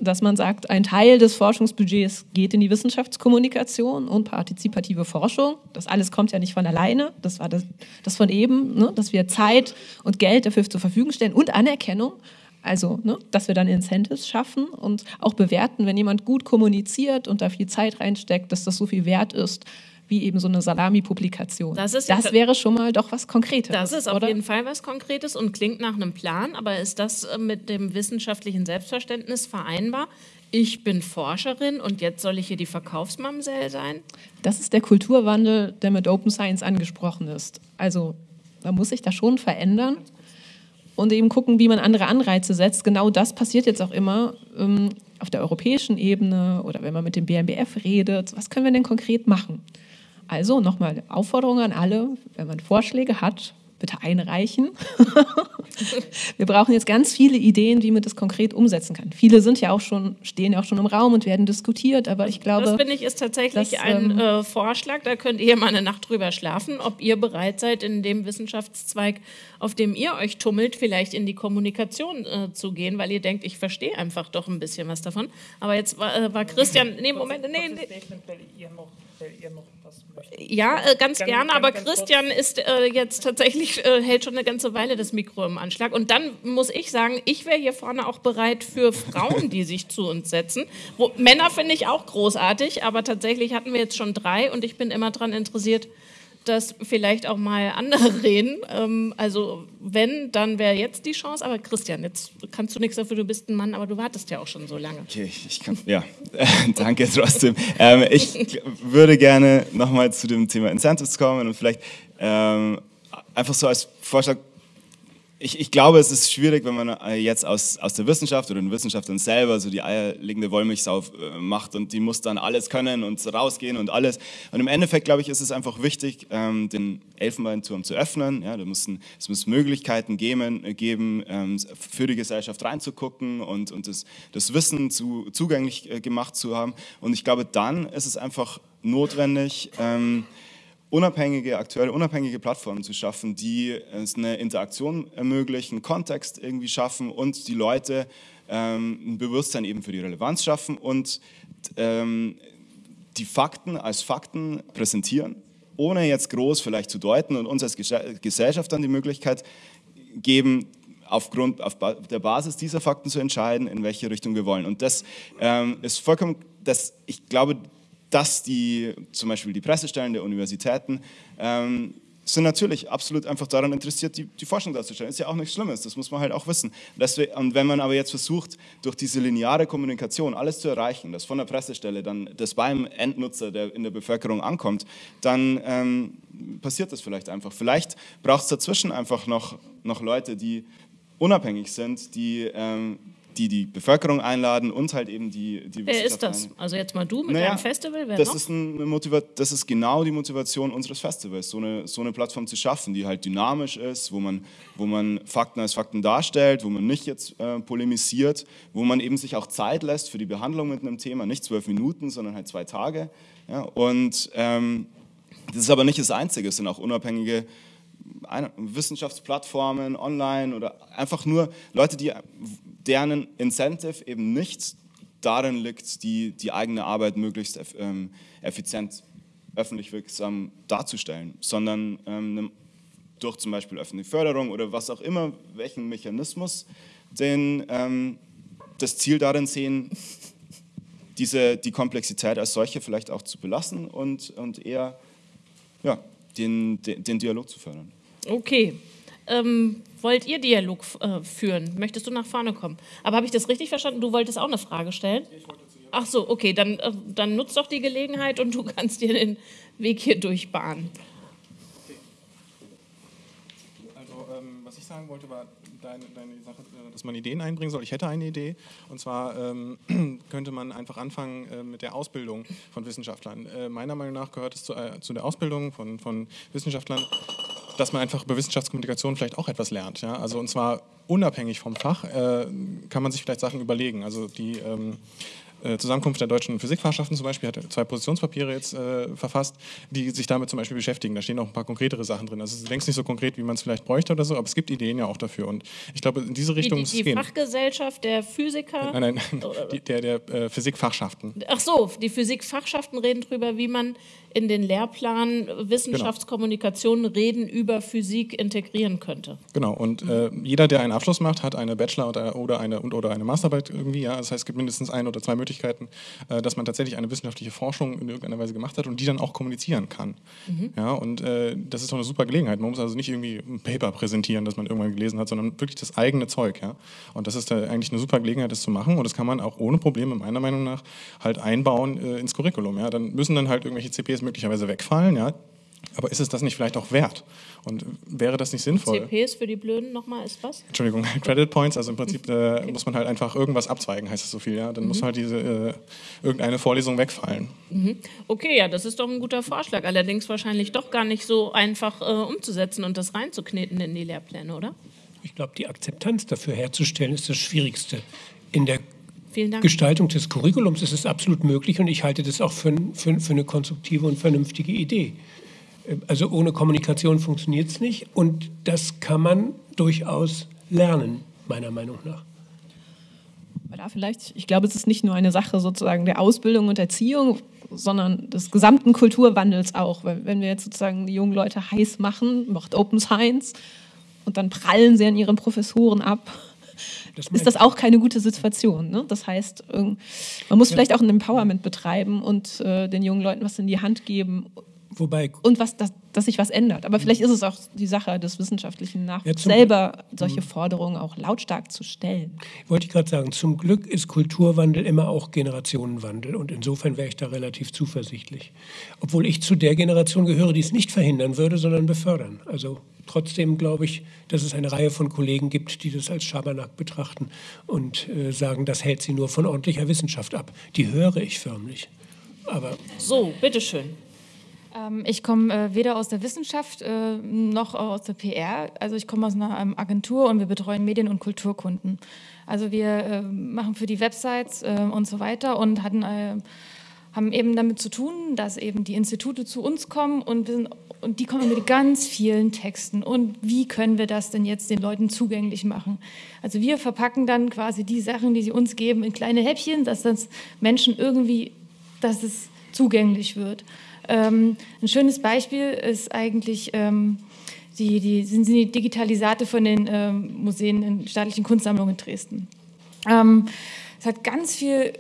Speaker 4: Dass man sagt, ein Teil des Forschungsbudgets geht in die Wissenschaftskommunikation und partizipative Forschung. Das alles kommt ja nicht von alleine. Das war das, das von eben, ne? dass wir Zeit und Geld dafür zur Verfügung stellen und Anerkennung. Also, ne? dass wir dann Incentives schaffen und auch bewerten, wenn jemand gut kommuniziert und da viel Zeit reinsteckt, dass das so viel wert ist, wie eben so eine Salami-Publikation.
Speaker 2: Das ist
Speaker 4: das wäre schon mal doch was Konkretes.
Speaker 2: Das ist auf
Speaker 4: oder?
Speaker 2: jeden Fall was Konkretes und klingt nach einem Plan, aber ist das äh, mit dem wissenschaftlichen Selbstverständnis vereinbar? Ich bin Forscherin und jetzt soll ich hier die Verkaufsmamsell sein?
Speaker 4: Das ist der Kulturwandel, der mit Open Science angesprochen ist. Also man muss sich da schon verändern und eben gucken, wie man andere Anreize setzt. Genau das passiert jetzt auch immer ähm, auf der europäischen Ebene oder wenn man mit dem BMBF redet. Was können wir denn konkret machen? Also nochmal Aufforderung an alle, wenn man Vorschläge hat, bitte einreichen. wir brauchen jetzt ganz viele Ideen, wie man das konkret umsetzen kann. Viele sind ja auch schon, stehen ja auch schon im Raum und werden diskutiert, aber ich glaube.
Speaker 2: Das finde ich ist tatsächlich
Speaker 4: das,
Speaker 2: ein
Speaker 4: ähm,
Speaker 2: äh, Vorschlag. Da könnt ihr mal eine Nacht drüber schlafen, ob ihr bereit seid, in dem Wissenschaftszweig, auf dem ihr euch tummelt, vielleicht in die Kommunikation äh, zu gehen, weil ihr denkt, ich verstehe einfach doch ein bisschen was davon. Aber jetzt war, äh, war Christian, nee, Moment, nee, nee, Ja, äh, ganz
Speaker 8: Ganz-
Speaker 2: gerne, aber
Speaker 8: ganz kurz.
Speaker 2: Christian ist äh, jetzt tatsächlich, äh, hält schon eine ganze Weile das Mikro im Anschlag. Und dann muss ich sagen, ich wäre hier vorne auch bereit für Frauen, die sich zu uns setzen. Wo, Männer finde ich auch großartig, aber tatsächlich hatten wir jetzt schon drei und ich bin immer daran interessiert, dass vielleicht auch mal andere reden. Ähm, also wenn, dann wäre jetzt die Chance. Aber Christian, jetzt kannst du nichts dafür, du bist ein Mann, aber du wartest ja auch schon so lange.
Speaker 5: Okay, ich, kann, ja, danke trotzdem. Ähm, ich würde gerne nochmal zu dem Thema Incentives kommen und vielleicht ähm, einfach so als Vorschlag, ich, ich glaube, es ist schwierig, wenn man äh, jetzt aus, aus der Wissenschaft oder den Wissenschaftlern selber so die eierlegende Wollmilchsau äh, macht und die muss dann alles können und rausgehen und alles. Und im Endeffekt, glaube ich, ist es einfach wichtig, ähm, den Elfenbeinturm zu öffnen. Ja, da müssen, es muss Möglichkeiten geben, äh, geben ähm, für die Gesellschaft reinzugucken und, und das, das Wissen zu, zugänglich gemacht zu haben. Und ich glaube, dann ist es einfach notwendig, ähm, unabhängige, aktuelle unabhängige Plattformen zu schaffen, die eine Interaktion ermöglichen, Kontext irgendwie schaffen und die Leute ähm, ein Bewusstsein eben für die Relevanz schaffen und ähm, die Fakten als Fakten präsentieren, ohne jetzt groß vielleicht zu deuten und uns als Gesell- Gesellschaft dann die Möglichkeit geben, aufgrund auf der Basis dieser Fakten zu entscheiden, in welche Richtung wir wollen. Und das ähm, ist vollkommen, das, ich glaube, dass die, zum Beispiel die Pressestellen der Universitäten ähm, sind natürlich absolut einfach daran interessiert, die, die Forschung darzustellen. Ist ja auch nichts Schlimmes, das muss man halt auch wissen. Deswegen, und wenn man aber jetzt versucht, durch diese lineare Kommunikation alles zu erreichen, das von der Pressestelle dann das beim Endnutzer, der in der Bevölkerung ankommt, dann ähm, passiert das vielleicht einfach. Vielleicht braucht es dazwischen einfach noch, noch Leute, die unabhängig sind, die ähm, die die Bevölkerung einladen und halt eben die, die
Speaker 2: Wer ist das? Also jetzt mal du mit
Speaker 5: naja,
Speaker 2: deinem Festival? Wer
Speaker 5: das,
Speaker 2: noch?
Speaker 5: Ist eine Motiva das ist genau die Motivation unseres Festivals, so eine, so eine Plattform zu schaffen, die halt dynamisch ist, wo man, wo man Fakten als Fakten darstellt, wo man nicht jetzt äh, polemisiert, wo man eben sich auch Zeit lässt für die Behandlung mit einem Thema, nicht zwölf Minuten, sondern halt zwei Tage. Ja? Und ähm, das ist aber nicht das Einzige, es sind auch unabhängige Wissenschaftsplattformen online oder einfach nur Leute, die, deren Incentive eben nicht darin liegt, die, die eigene Arbeit möglichst ähm, effizient öffentlich wirksam darzustellen, sondern ähm, durch zum Beispiel öffentliche Förderung oder was auch immer, welchen Mechanismus, den ähm, das Ziel darin sehen, diese, die Komplexität als solche vielleicht auch zu belassen und, und eher ja, den, den, den Dialog zu fördern.
Speaker 2: Okay. Ähm, wollt ihr Dialog äh, führen? Möchtest du nach vorne kommen? Aber habe ich das richtig verstanden? Du wolltest auch eine Frage stellen? Ich wollte zu Ach so, okay, dann, äh, dann nutzt doch die Gelegenheit und du kannst dir den Weg hier durchbahnen.
Speaker 9: Also, ähm, was ich sagen wollte, war deine, deine, Sache, äh, dass man Ideen einbringen soll. Ich hätte eine Idee, und zwar ähm, könnte man einfach anfangen äh, mit der Ausbildung von Wissenschaftlern. Äh, meiner Meinung nach gehört es zu, äh, zu der Ausbildung von, von Wissenschaftlern dass man einfach über Wissenschaftskommunikation vielleicht auch etwas lernt. Ja? Also und zwar unabhängig vom Fach äh, kann man sich vielleicht Sachen überlegen. Also die ähm, äh, Zusammenkunft der deutschen Physikfachschaften zum Beispiel hat zwei Positionspapiere jetzt äh, verfasst, die sich damit zum Beispiel beschäftigen. Da stehen auch ein paar konkretere Sachen drin. Also es ist längst nicht so konkret, wie man es vielleicht bräuchte oder so, aber es gibt Ideen ja auch dafür. Und ich glaube, in diese Richtung
Speaker 2: die,
Speaker 9: muss
Speaker 2: es
Speaker 9: gehen. Die
Speaker 2: Fachgesellschaft der Physiker?
Speaker 9: Nein, nein, die, der, der äh, Physikfachschaften.
Speaker 2: Ach so, die Physikfachschaften reden darüber, wie man in den Lehrplan Wissenschaftskommunikation genau. Reden über Physik integrieren könnte.
Speaker 9: Genau, und äh, jeder, der einen Abschluss macht, hat eine Bachelor- oder, oder, eine, und, oder eine Masterarbeit irgendwie. Ja? Das heißt, es gibt mindestens ein oder zwei Möglichkeiten, äh, dass man tatsächlich eine wissenschaftliche Forschung in irgendeiner Weise gemacht hat und die dann auch kommunizieren kann. Mhm. Ja? Und äh, das ist doch eine super Gelegenheit. Man muss also nicht irgendwie ein Paper präsentieren, das man irgendwann gelesen hat, sondern wirklich das eigene Zeug. Ja? Und das ist eigentlich eine super Gelegenheit, das zu machen. Und das kann man auch ohne Probleme, meiner Meinung nach, halt einbauen äh, ins Curriculum. Ja? Dann müssen dann halt irgendwelche CPs CPs möglicherweise wegfallen, ja. Aber ist es das nicht vielleicht auch wert? Und wäre das nicht sinnvoll?
Speaker 2: CPs für die Blöden nochmal ist was?
Speaker 9: Entschuldigung, Credit Points, also im Prinzip äh, okay. muss man halt einfach irgendwas abzweigen, heißt es so viel, ja. Dann mhm. muss halt diese äh, irgendeine Vorlesung wegfallen.
Speaker 2: Mhm. Okay, ja, das ist doch ein guter Vorschlag. Allerdings wahrscheinlich doch gar nicht so einfach äh, umzusetzen und das reinzukneten in die Lehrpläne, oder?
Speaker 3: Ich glaube, die Akzeptanz dafür herzustellen, ist das Schwierigste. In der Gestaltung des Curriculums ist es absolut möglich und ich halte das auch für, für, für eine konstruktive und vernünftige Idee. Also ohne Kommunikation funktioniert es nicht und das kann man durchaus lernen, meiner Meinung nach.
Speaker 4: Da vielleicht, ich glaube, es ist nicht nur eine Sache sozusagen der Ausbildung und Erziehung, sondern des gesamten Kulturwandels auch. Wenn wir jetzt sozusagen die jungen Leute heiß machen, macht Open Science und dann prallen sie an ihren Professoren ab das ist das auch keine gute Situation. Ne? Das heißt, man muss ja. vielleicht auch ein Empowerment betreiben und äh, den jungen Leuten was in die Hand geben. Wobei, und was, dass, dass sich was ändert. Aber vielleicht ist es auch die Sache des wissenschaftlichen Nachwuchs, ja, selber solche Forderungen auch lautstark zu stellen.
Speaker 3: Wollte ich gerade sagen, zum Glück ist Kulturwandel immer auch Generationenwandel. Und insofern wäre ich da relativ zuversichtlich. Obwohl ich zu der Generation gehöre, die es nicht verhindern würde, sondern befördern. Also Trotzdem glaube ich, dass es eine Reihe von Kollegen gibt, die das als Schabernack betrachten und äh, sagen, das hält sie nur von ordentlicher Wissenschaft ab. Die höre ich förmlich. Aber
Speaker 2: so, bitteschön.
Speaker 10: Ähm, ich komme äh, weder aus der Wissenschaft äh, noch aus der PR. Also ich komme aus einer ähm, Agentur und wir betreuen Medien- und Kulturkunden. Also wir äh, machen für die Websites und so weiter und hatten haben eben damit zu tun, dass eben die Institute zu uns kommen und, sind, und die kommen mit ganz vielen Texten. Und wie können wir das denn jetzt den Leuten zugänglich machen? Also wir verpacken dann quasi die Sachen, die sie uns geben, in kleine Häppchen, dass das Menschen irgendwie, dass es zugänglich wird. Ähm, ein schönes Beispiel ist eigentlich ähm, die, die, sind die Digitalisate von den ähm, Museen in staatlichen Kunstsammlungen in Dresden. Ähm, es hat ganz viel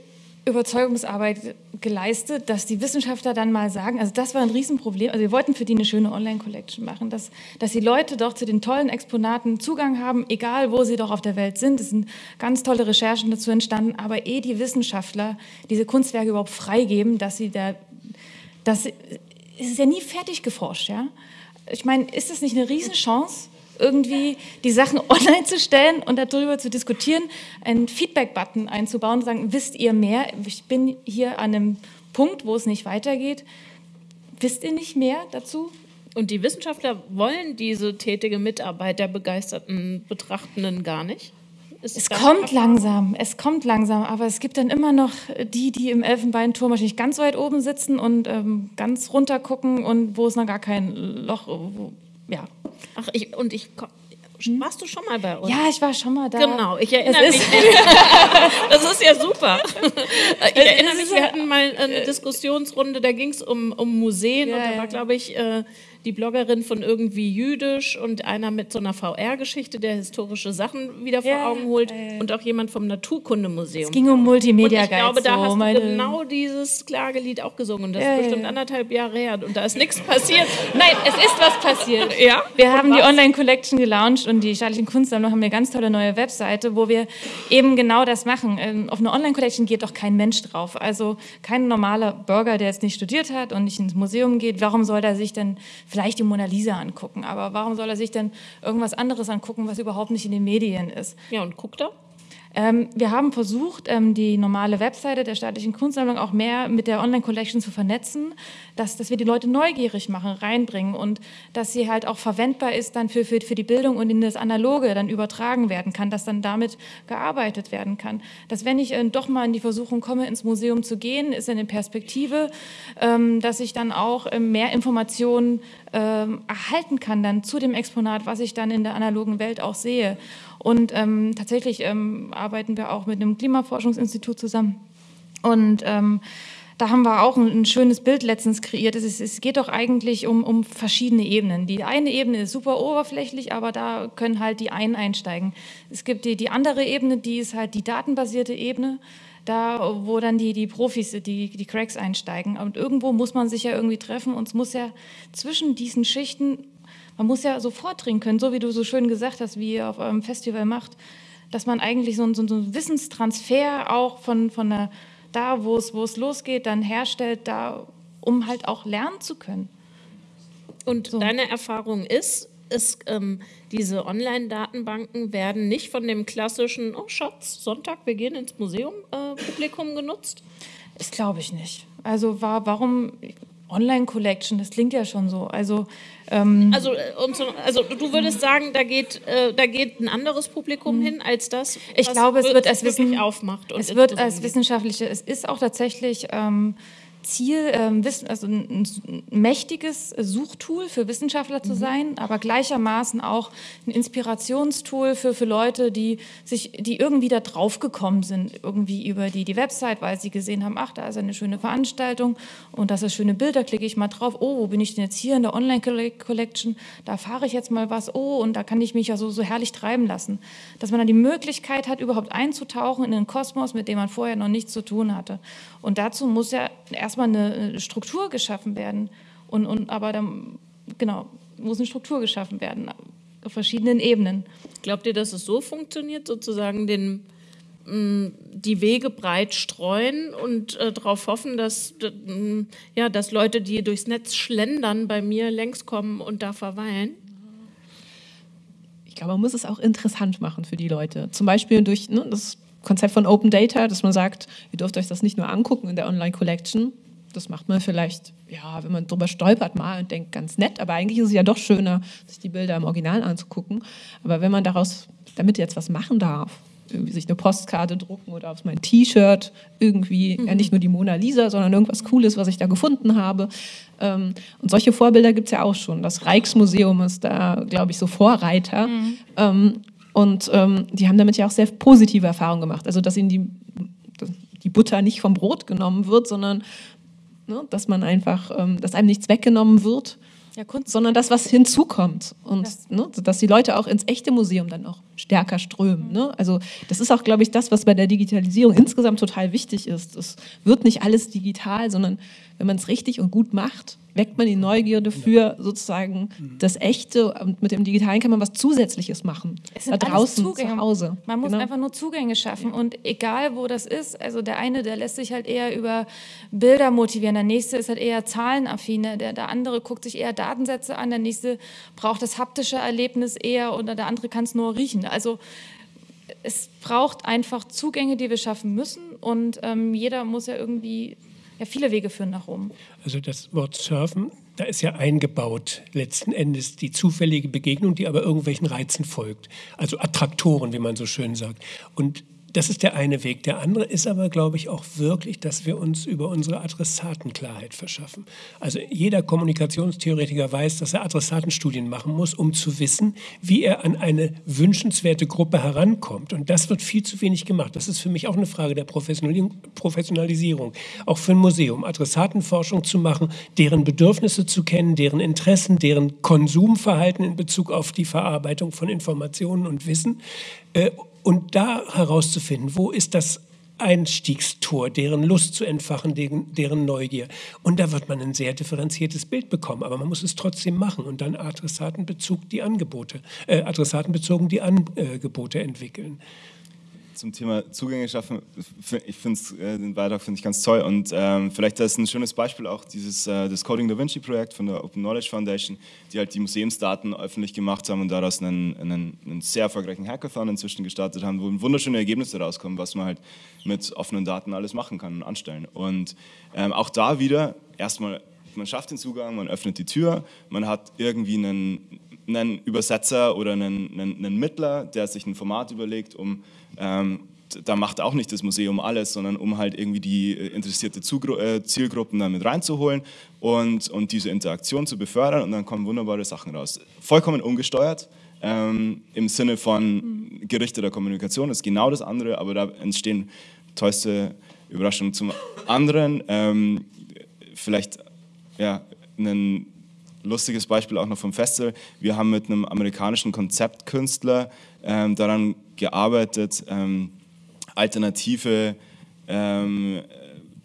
Speaker 10: Überzeugungsarbeit geleistet, dass die Wissenschaftler dann mal sagen, also das war ein Riesenproblem, also wir wollten für die eine schöne Online-Collection machen, dass, dass die Leute doch zu den tollen Exponaten Zugang haben, egal wo sie doch auf der Welt sind. Es sind ganz tolle Recherchen dazu entstanden, aber eh die Wissenschaftler diese Kunstwerke überhaupt freigeben, dass sie da, das ist ja nie fertig geforscht, ja. Ich meine, ist das nicht eine Riesenchance? irgendwie die Sachen online zu stellen und darüber zu diskutieren, einen Feedback-Button einzubauen und sagen, wisst ihr mehr? Ich bin hier an einem Punkt, wo es nicht weitergeht. Wisst ihr nicht mehr dazu?
Speaker 2: Und die Wissenschaftler wollen diese tätige Mitarbeit der begeisterten Betrachtenden gar nicht?
Speaker 10: Es kommt langsam, es kommt langsam, aber es gibt dann immer noch die, die im Elfenbeinturm wahrscheinlich ganz weit oben sitzen und ähm, ganz runter gucken und wo es noch gar kein Loch, wo, ja.
Speaker 2: Ach, ich, und ich warst du schon mal bei uns?
Speaker 10: Ja, ich war schon mal da.
Speaker 2: Genau, ich erinnere mich. das ist ja super. Ich erinnere mich, wir hatten mal eine Diskussionsrunde, da ging es um, um Museen ja, und da war, glaube ich, äh, die Bloggerin von irgendwie Jüdisch und einer mit so einer VR-Geschichte, der historische Sachen wieder vor ja, Augen holt äh, und auch jemand vom Naturkundemuseum.
Speaker 10: Es ging um Multimedia
Speaker 2: und Ich glaube, da hast du genau dieses Klagelied auch gesungen. Und das ja, ist bestimmt ja. anderthalb Jahre her und da ist nichts passiert.
Speaker 10: Nein, es ist was passiert.
Speaker 2: Ja?
Speaker 10: Wir haben die Online-Collection gelauncht und die staatlichen Kunstsammlungen haben eine ganz tolle neue Webseite, wo wir eben genau das machen. Ähm, auf eine Online-Collection geht doch kein Mensch drauf. Also kein normaler Bürger, der jetzt nicht studiert hat und nicht ins Museum geht, warum soll er sich denn vielleicht die Mona Lisa angucken. Aber warum soll er sich denn irgendwas anderes angucken, was überhaupt nicht in den Medien ist?
Speaker 2: Ja, und guckt er?
Speaker 10: Ähm, wir haben versucht, ähm, die normale Webseite der staatlichen Kunstsammlung auch mehr mit der Online-Collection zu vernetzen, dass, dass wir die Leute neugierig machen, reinbringen und dass sie halt auch verwendbar ist dann für, für, für die Bildung und in das Analoge dann übertragen werden kann, dass dann damit gearbeitet werden kann. Dass wenn ich äh, doch mal in die Versuchung komme, ins Museum zu gehen, ist eine Perspektive, ähm, dass ich dann auch äh, mehr Informationen ähm, erhalten kann dann zu dem Exponat, was ich dann in der analogen Welt auch sehe. Und ähm, tatsächlich ähm, arbeiten wir auch mit einem Klimaforschungsinstitut zusammen. Und ähm, da haben wir auch ein, schönes Bild letztens kreiert. Es, ist, es geht doch eigentlich um, um, verschiedene Ebenen. Die eine Ebene ist super oberflächlich, aber da können halt die einen einsteigen. Es gibt die, die andere Ebene, die ist halt die datenbasierte Ebene, da wo dann die, die Profis, die, die Cracks einsteigen. Und irgendwo muss man sich ja irgendwie treffen und es muss ja zwischen diesen Schichten man muss ja so vordringen können, so wie du so schön gesagt hast, wie ihr auf eurem Festival macht, dass man eigentlich so, so, so einen Wissenstransfer auch von, von der, da, wo es, wo es losgeht, dann herstellt, da, um halt auch lernen zu können.
Speaker 2: Und so. deine Erfahrung ist, ist ähm, diese Online-Datenbanken werden nicht von dem klassischen, oh Schatz, Sonntag, wir gehen ins Museum, äh, Publikum genutzt?
Speaker 10: Das glaube ich nicht. Also war, warum, Online-Collection, das klingt ja schon so. Also, ähm
Speaker 2: also, äh, also, du würdest sagen, da geht, äh, da geht ein anderes Publikum hm. hin als das,
Speaker 10: ich glaube, es wird als
Speaker 2: Wissen aufmacht.
Speaker 10: es wird als wissenschaftliche, es ist auch tatsächlich ähm, Ziel, ähm, also ein, mächtiges Suchtool für Wissenschaftler zu mhm. sein, aber gleichermaßen auch ein Inspirationstool für, für Leute, die sich, die irgendwie da drauf gekommen sind, irgendwie über die, die Website, weil sie gesehen haben, ach, da ist eine schöne Veranstaltung und das ist schöne Bilder, klicke ich mal drauf, oh, wo bin ich denn jetzt hier in der Online-Collection, da fahre ich jetzt mal was, oh, und da kann ich mich ja so, so herrlich treiben lassen. Dass man dann die Möglichkeit hat, überhaupt einzutauchen in einen Kosmos, mit dem man vorher noch nichts zu tun hatte. Und dazu muss ja erstmal eine Struktur geschaffen werden. Und, und, aber dann, genau, muss eine Struktur geschaffen werden auf verschiedenen Ebenen.
Speaker 2: Glaubt ihr, dass es so funktioniert, sozusagen den, mm, die Wege breit streuen und äh, darauf hoffen, dass, mm, ja, dass Leute, die durchs Netz schlendern, bei mir längs kommen und da verweilen?
Speaker 4: Ich glaube, man muss es auch interessant machen für die Leute. Zum Beispiel durch ne, das Konzept von Open Data, dass man sagt, ihr dürft euch das nicht nur angucken in der Online Collection. Das macht man vielleicht, ja, wenn man drüber stolpert mal und denkt, ganz nett, aber eigentlich ist es ja doch schöner, sich die Bilder im Original anzugucken. Aber wenn man daraus, damit jetzt was machen darf, irgendwie sich eine Postkarte drucken oder auf mein T-Shirt irgendwie, mhm. ja nicht nur die Mona Lisa, sondern irgendwas Cooles, was ich da gefunden habe. Ähm, und solche Vorbilder gibt es ja auch schon. Das Rijksmuseum ist da, glaube ich, so Vorreiter. Mhm. Ähm, und ähm, die haben damit ja auch sehr positive Erfahrungen gemacht. Also, dass ihnen die, die Butter nicht vom Brot genommen wird, sondern ne, dass man einfach, ähm, dass einem nichts weggenommen wird.
Speaker 10: Ja,
Speaker 4: sondern das, was hinzukommt. Und
Speaker 10: Das-
Speaker 4: ne, dass die Leute auch ins echte Museum dann auch stärker strömen. Ne? Also das ist auch, glaube ich, das, was bei der Digitalisierung insgesamt total wichtig ist. Es wird nicht alles digital, sondern wenn man es richtig und gut macht, weckt man die Neugierde für sozusagen das Echte und mit dem Digitalen kann man was Zusätzliches machen.
Speaker 10: Es
Speaker 4: da
Speaker 10: sind alles
Speaker 4: draußen
Speaker 10: Zugänge.
Speaker 4: zu Hause.
Speaker 10: Man muss
Speaker 4: Genau.
Speaker 10: einfach nur Zugänge schaffen und egal wo das ist, also der eine, der lässt sich halt eher über Bilder motivieren, der nächste ist halt eher zahlenaffiner, der, der andere guckt sich eher Datensätze an, der nächste braucht das haptische Erlebnis eher oder der andere kann es nur riechen. Also es braucht einfach Zugänge, die wir schaffen müssen und ähm, jeder muss ja irgendwie, ja viele Wege führen nach Rom.
Speaker 3: Also das Wort Surfen, da ist ja eingebaut letzten Endes die zufällige Begegnung, die aber irgendwelchen Reizen folgt. Also Attraktoren, wie man so schön sagt. Und das ist der eine Weg. Der andere ist aber, glaube ich, auch wirklich, dass wir uns über unsere Adressaten Klarheit verschaffen. Also jeder Kommunikationstheoretiker weiß, dass er Adressatenstudien machen muss, um zu wissen, wie er an eine wünschenswerte Gruppe herankommt. Und das wird viel zu wenig gemacht. Das ist für mich auch eine Frage der Professionali- Professionalisierung. Auch für ein Museum, Adressatenforschung zu machen, deren Bedürfnisse zu kennen, deren Interessen, deren Konsumverhalten in Bezug auf die Verarbeitung von Informationen und Wissen. Äh, und da herauszufinden, wo ist das Einstiegstor, deren Lust zu entfachen, deren, Neugier. Und da wird man ein sehr differenziertes Bild bekommen. Aber man muss es trotzdem machen und dann Adressatenbezug die Angebote, äh, Adressatenbezogen die Angebote entwickeln.
Speaker 5: Zum Thema Zugänge schaffen, ich finde äh, den Beitrag finde ich ganz toll und ähm, vielleicht ist ein schönes Beispiel auch dieses äh, das Coding Da Vinci Projekt von der Open Knowledge Foundation, die halt die Museumsdaten öffentlich gemacht haben und daraus einen, einen, einen sehr erfolgreichen Hackathon inzwischen gestartet haben, wo wunderschöne Ergebnisse rauskommen, was man halt mit offenen Daten alles machen kann und anstellen. Und ähm, auch da wieder erstmal man schafft den Zugang, man öffnet die Tür, man hat irgendwie einen, einen Übersetzer oder einen, einen, einen Mittler, der sich ein Format überlegt, um ähm, da macht auch nicht das Museum alles, sondern um halt irgendwie die äh, interessierte Zugru äh, Zielgruppen dann mit reinzuholen und, und diese Interaktion zu befördern und dann kommen wunderbare Sachen raus. Vollkommen ungesteuert. Ähm, Im Sinne von gerichteter Kommunikation ist genau das andere, aber da entstehen tollste Überraschungen zum anderen. Ähm, vielleicht ja, ein lustiges Beispiel auch noch vom Festival. Wir haben mit einem amerikanischen Konzeptkünstler ähm, daran gearbeitet, ähm, alternative ähm,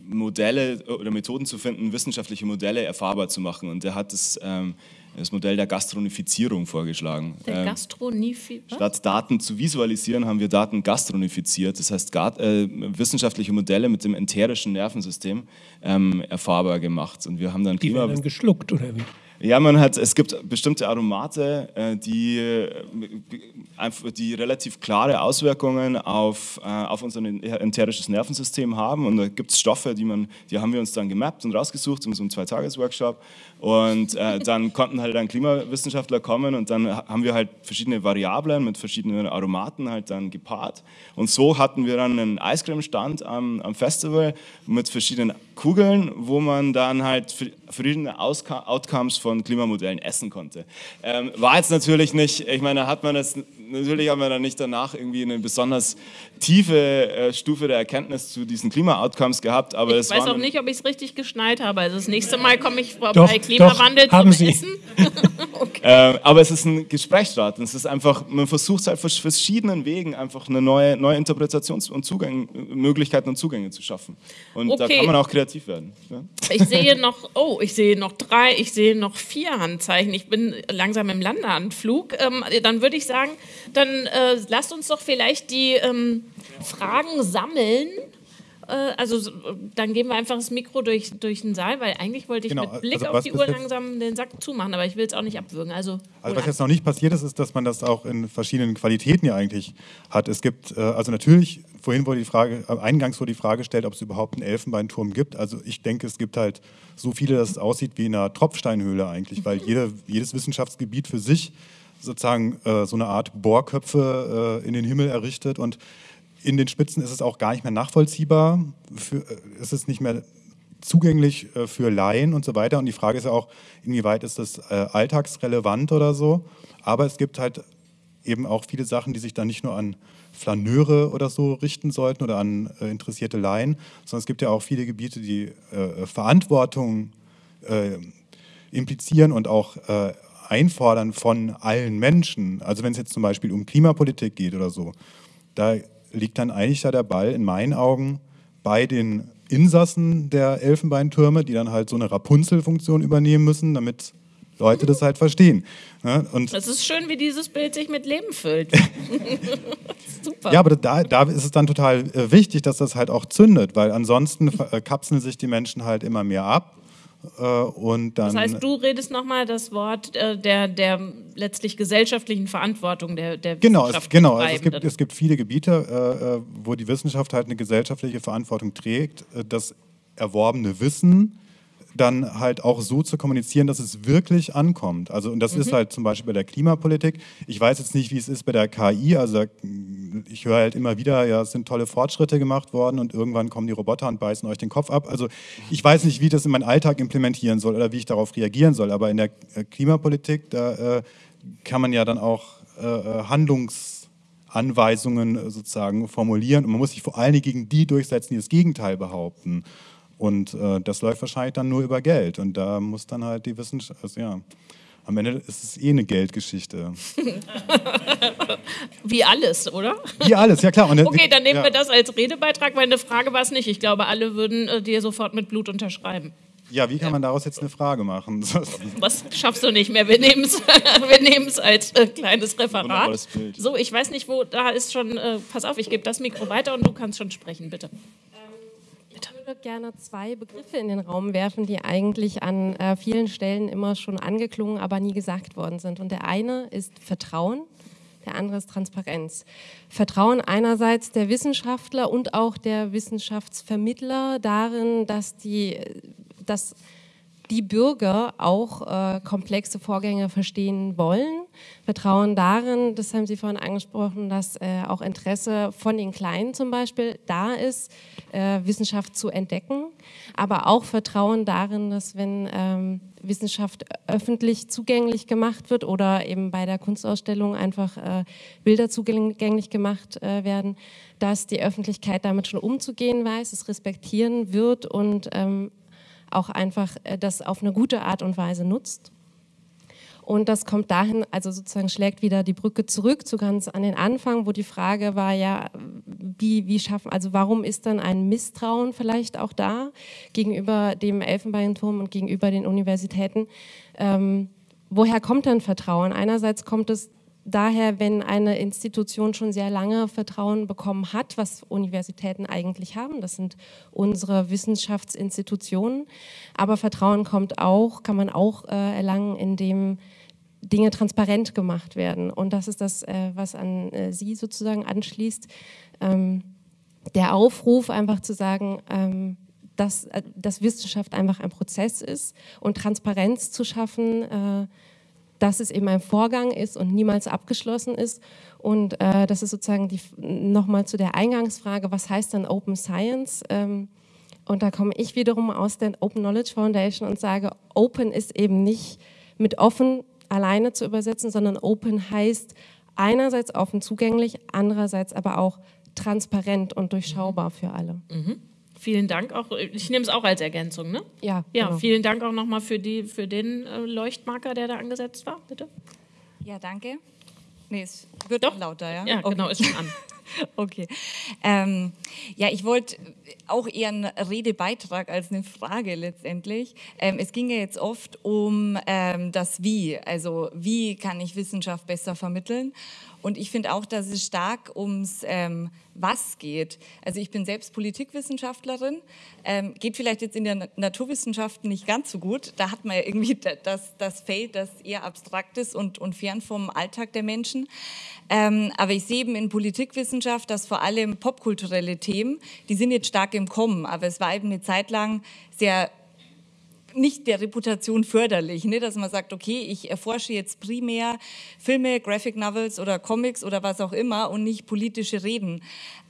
Speaker 5: Modelle oder Methoden zu finden, wissenschaftliche Modelle erfahrbar zu machen. Und der hat das, ähm, das Modell der Gastronifizierung vorgeschlagen.
Speaker 2: Der
Speaker 5: Ähm,
Speaker 2: Gastronomie. was?
Speaker 5: Statt Daten zu visualisieren, haben wir Daten gastronifiziert. Das heißt, äh, wissenschaftliche Modelle mit dem enterischen Nervensystem ähm, erfahrbar gemacht. Und wir haben dann
Speaker 3: Die
Speaker 5: Klima
Speaker 3: werden dann geschluckt, oder wie?
Speaker 5: Ja, man hat, es gibt bestimmte Aromate, äh, die, äh, die relativ klare Auswirkungen auf, äh, auf unser enterisches Nervensystem haben. Und da gibt es Stoffe, die, man, die haben wir uns dann gemappt und rausgesucht in so einem Zwei-Tages-Workshop. Und äh, dann konnten halt dann Klimawissenschaftler kommen und dann ha- haben wir halt verschiedene Variablen mit verschiedenen Aromaten halt dann gepaart. Und so hatten wir dann einen Eiscreme-Stand am, am Festival mit verschiedenen Kugeln, wo man dann halt verschiedene Outcomes von Klimamodellen essen konnte. Ähm, war jetzt natürlich nicht, ich meine, da hat man das, natürlich haben wir dann nicht danach irgendwie eine besonders tiefe äh, Stufe der Erkenntnis zu diesen Klima-Outcomes gehabt, aber
Speaker 2: Ich
Speaker 5: es
Speaker 2: weiß auch nicht, ob ich es richtig geschneit habe. Also das nächste Mal komme ich vorbei
Speaker 3: Doch,
Speaker 2: Klimawandel
Speaker 3: doch, haben
Speaker 2: zum
Speaker 3: Sie.
Speaker 2: Essen.
Speaker 5: Äh, aber es ist ein Gesprächsstart. Es ist einfach, man versucht halt auf verschiedenen Wegen einfach eine neue, neue Interpretations- und Zugang, Möglichkeiten und Zugänge zu schaffen. Und da
Speaker 2: Okay.
Speaker 5: kann man auch kreativ werden. Ja?
Speaker 2: Ich sehe noch, oh, ich sehe noch drei, ich sehe noch vier Handzeichen. Ich bin langsam im Landeanflug. Ähm, dann würde ich sagen, dann äh, lasst uns doch vielleicht die ähm, Fragen sammeln. Äh, also dann geben wir einfach das Mikro durch, durch den Saal, weil eigentlich wollte ich
Speaker 11: Genau,
Speaker 2: mit Blick
Speaker 11: also
Speaker 2: auf die Uhr langsam den Sack zumachen, aber ich will es auch nicht abwürgen. Also,
Speaker 11: Also was jetzt noch nicht passiert ist, ist, dass man das auch in verschiedenen Qualitäten ja eigentlich hat. Es gibt, äh, also natürlich, vorhin wurde die Frage, äh, eingangs wurde die Frage gestellt, ob es überhaupt einen Elfenbeinturm gibt. Also ich denke, es gibt halt so viele, dass es aussieht wie in einer Tropfsteinhöhle eigentlich, weil jede, jedes Wissenschaftsgebiet für sich sozusagen äh, so eine Art Bohrköpfe äh, in den Himmel errichtet und in den Spitzen ist es auch gar nicht mehr nachvollziehbar. Für, äh, es ist nicht mehr zugänglich äh, für Laien und so weiter. Und die Frage ist ja auch, inwieweit ist das äh, alltagsrelevant oder so. Aber es gibt halt eben auch viele Sachen, die sich dann nicht nur an Flaneure oder so richten sollten oder an interessierte Laien, sondern es gibt ja auch viele Gebiete, die Verantwortung implizieren und auch einfordern von allen Menschen. Also wenn es jetzt zum Beispiel um Klimapolitik geht oder so, da liegt dann eigentlich da der Ball in meinen Augen bei den Insassen der Elfenbeintürme, die dann halt so eine Rapunzel-Funktion übernehmen müssen, damit Leute das halt verstehen. Ja, und
Speaker 2: Es ist schön, wie dieses Bild sich mit Leben füllt. Super.
Speaker 11: ja, aber da, da ist es dann total äh, wichtig, dass das halt auch zündet, weil ansonsten äh, kapseln sich die Menschen halt immer mehr ab. Äh, und dann,
Speaker 2: Das heißt, du redest nochmal das Wort äh, der, der letztlich gesellschaftlichen Verantwortung der, der
Speaker 11: Genau, es,
Speaker 2: Wissenschaft
Speaker 11: genau. Also es, gibt, es gibt viele Gebiete, äh, äh, wo die Wissenschaft halt eine gesellschaftliche Verantwortung trägt, äh, das erworbene Wissen dann halt auch so zu kommunizieren, dass es wirklich ankommt. Also und das ist
Speaker 2: Mhm.
Speaker 11: halt zum Beispiel bei der Klimapolitik. Ich weiß jetzt nicht, wie es ist bei der KI. Also ich höre halt immer wieder, ja, es sind tolle Fortschritte gemacht worden und irgendwann kommen die Roboter und beißen euch den Kopf ab. Also ich weiß nicht, wie ich das in meinen Alltag implementieren soll oder wie ich darauf reagieren soll. Aber in der äh, Klimapolitik, da äh, kann man ja dann auch äh, äh, Handlungsanweisungen äh, sozusagen formulieren und man muss sich vor allen Dingen gegen die durchsetzen, die das Gegenteil behaupten. Und äh, das läuft wahrscheinlich dann nur über Geld. Und da muss dann halt die Wissenschaft, also ja, am Ende ist es eh eine Geldgeschichte.
Speaker 2: Wie alles, oder?
Speaker 11: Wie alles, ja klar. Und,
Speaker 2: Okay, dann nehmen
Speaker 11: ja.
Speaker 2: wir das als Redebeitrag, weil eine Frage war es nicht. Ich glaube, alle würden äh, dir sofort mit Blut unterschreiben.
Speaker 11: Ja, wie kann man daraus jetzt eine Frage machen?
Speaker 2: Was schaffst du nicht mehr? Wir nehmen es wir nehmen's als äh, kleines Referat. So, ich weiß nicht, wo, da ist schon, äh, pass auf, ich gebe das Mikro weiter und du kannst schon sprechen, bitte.
Speaker 12: Ich würde gerne zwei Begriffe in den Raum werfen, die eigentlich an äh, vielen Stellen immer schon angeklungen, aber nie gesagt worden sind. Und der eine ist Vertrauen, der andere ist Transparenz. Vertrauen einerseits der Wissenschaftler und auch der Wissenschaftsvermittler darin, dass die, dass die Bürger auch äh, komplexe Vorgänge verstehen wollen. Vertrauen darin, das haben Sie vorhin angesprochen, dass äh, auch Interesse von den Kleinen zum Beispiel da ist, äh, Wissenschaft zu entdecken. Aber auch Vertrauen darin, dass wenn ähm, Wissenschaft öffentlich zugänglich gemacht wird oder eben bei der Kunstausstellung einfach äh, Bilder zugänglich gemacht äh, werden, dass die Öffentlichkeit damit schon umzugehen weiß, es respektieren wird und ähm, auch einfach äh, das auf eine gute Art und Weise nutzt. Und das kommt dahin, also sozusagen schlägt wieder die Brücke zurück zu ganz an den Anfang, wo die Frage war ja, wie, wie schaffen, also warum ist dann ein Misstrauen vielleicht auch da gegenüber dem Elfenbeinturm und gegenüber den Universitäten? Ähm, woher kommt dann Vertrauen? Einerseits kommt es daher, wenn eine Institution schon sehr lange Vertrauen bekommen hat, was Universitäten eigentlich haben, das sind unsere Wissenschaftsinstitutionen, aber Vertrauen kommt auch, kann man auch äh, erlangen, indem Dinge transparent gemacht werden. Und das ist das, äh, was an äh, Sie sozusagen anschließt. Ähm, der Aufruf, einfach zu sagen, ähm, dass, äh, dass Wissenschaft einfach ein Prozess ist und Transparenz zu schaffen, äh, dass es eben ein Vorgang ist und niemals abgeschlossen ist. Und äh, das ist sozusagen nochmal zu der Eingangsfrage, was heißt dann Open Science? Ähm, und da komme ich wiederum aus der Open Knowledge Foundation und sage, Open ist eben nicht mit offen alleine zu übersetzen, sondern Open heißt einerseits offen zugänglich, andererseits aber auch transparent und durchschaubar für alle.
Speaker 2: Mhm. Vielen Dank auch. Ich nehme es auch als Ergänzung, ne?
Speaker 12: Ja,
Speaker 2: Ja,
Speaker 12: genau.
Speaker 2: vielen Dank auch nochmal für, die, für den äh, Leuchtmarker, der da angesetzt war, bitte.
Speaker 13: Ja, danke. Nee, es wird doch lauter, ja?
Speaker 2: Ja, genau, ist schon an.
Speaker 13: okay. Ähm, ja, ich wollte auch eher einen Redebeitrag als eine Frage letztendlich. Ähm, es ging ja jetzt oft um ähm, das Wie, also wie kann ich Wissenschaft besser vermitteln? Und ich finde auch, dass es stark ums ähm, Was geht. Also ich bin selbst Politikwissenschaftlerin, ähm, geht vielleicht jetzt in der Na- Naturwissenschaften nicht ganz so gut. Da hat man ja irgendwie da- das, das Feld, das eher abstrakt ist und, und fern vom Alltag der Menschen. Ähm, aber ich sehe eben in Politikwissenschaft, dass vor allem popkulturelle Themen, die sind jetzt stark im Kommen, aber es war eben eine Zeit lang sehr nicht der Reputation förderlich, ne? dass man sagt, okay, ich erforsche jetzt primär Filme, Graphic Novels oder Comics oder was auch immer und nicht politische Reden.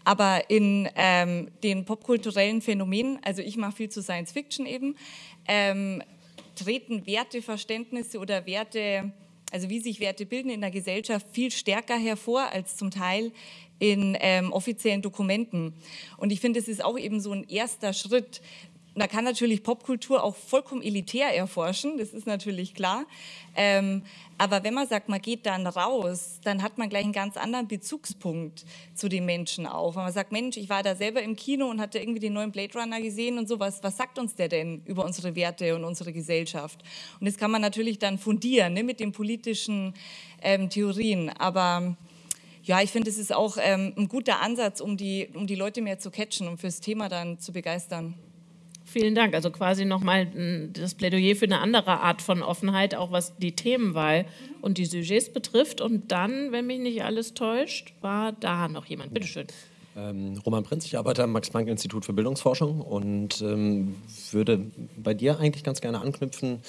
Speaker 13: Aber in ähm, den popkulturellen Phänomenen, also ich mache viel zu Science Fiction eben, ähm, treten Werteverständnisse oder Werte, also wie sich Werte bilden in der Gesellschaft, viel stärker hervor als zum Teil in ähm, offiziellen Dokumenten. Und ich finde, es ist auch eben so ein erster Schritt, man kann natürlich Popkultur auch vollkommen elitär erforschen, das ist natürlich klar. Ähm, aber wenn man sagt, man geht dann raus, dann hat man gleich einen ganz anderen Bezugspunkt zu den Menschen auch. Wenn man sagt, Mensch, ich war da selber im Kino und hatte irgendwie den neuen Blade Runner gesehen und sowas, was sagt uns der denn über unsere Werte und unsere Gesellschaft? Und das kann man natürlich dann fundieren ne, mit den politischen ähm, Theorien. Aber ja, ich finde, es ist auch ähm, ein guter Ansatz, um die, um die Leute mehr zu catchen und fürs Thema dann zu begeistern.
Speaker 2: Vielen Dank. Also quasi nochmal das Plädoyer für eine andere Art von Offenheit, auch was die Themenwahl und die Sujets betrifft. Und dann, wenn mich nicht alles täuscht, war da noch jemand. Bitte schön.
Speaker 14: Ähm, Roman Prinz, ich arbeite am Max-Planck-Institut für Bildungsforschung und ähm, würde bei dir eigentlich ganz gerne anknüpfen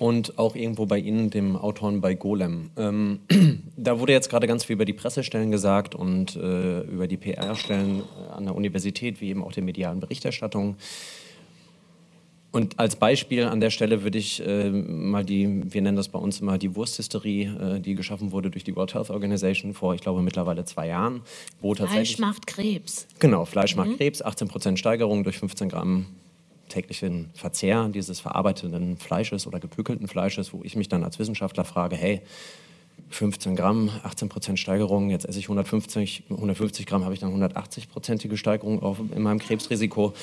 Speaker 14: und auch irgendwo bei Ihnen, dem Autoren bei Golem. Ähm, da wurde jetzt gerade ganz viel über die Pressestellen gesagt und äh, über die PR-Stellen an der Universität, wie eben auch der medialen Berichterstattung. Und als Beispiel an der Stelle würde ich äh, mal die, wir nennen das bei uns immer die Wursthysterie, äh, die geschaffen wurde durch die World Health Organization vor, ich glaube, mittlerweile zwei Jahren.
Speaker 2: Wo Fleisch macht Krebs.
Speaker 14: Genau, Fleisch mhm. macht Krebs, 18% Steigerung durch 15 Gramm täglichen Verzehr dieses verarbeiteten Fleisches oder gepökelten Fleisches, wo ich mich dann als Wissenschaftler frage, hey, 15 Gramm, 18% Steigerung, jetzt esse ich 150, 150 Gramm, habe ich dann 180-prozentige Steigerung auf, in meinem Krebsrisiko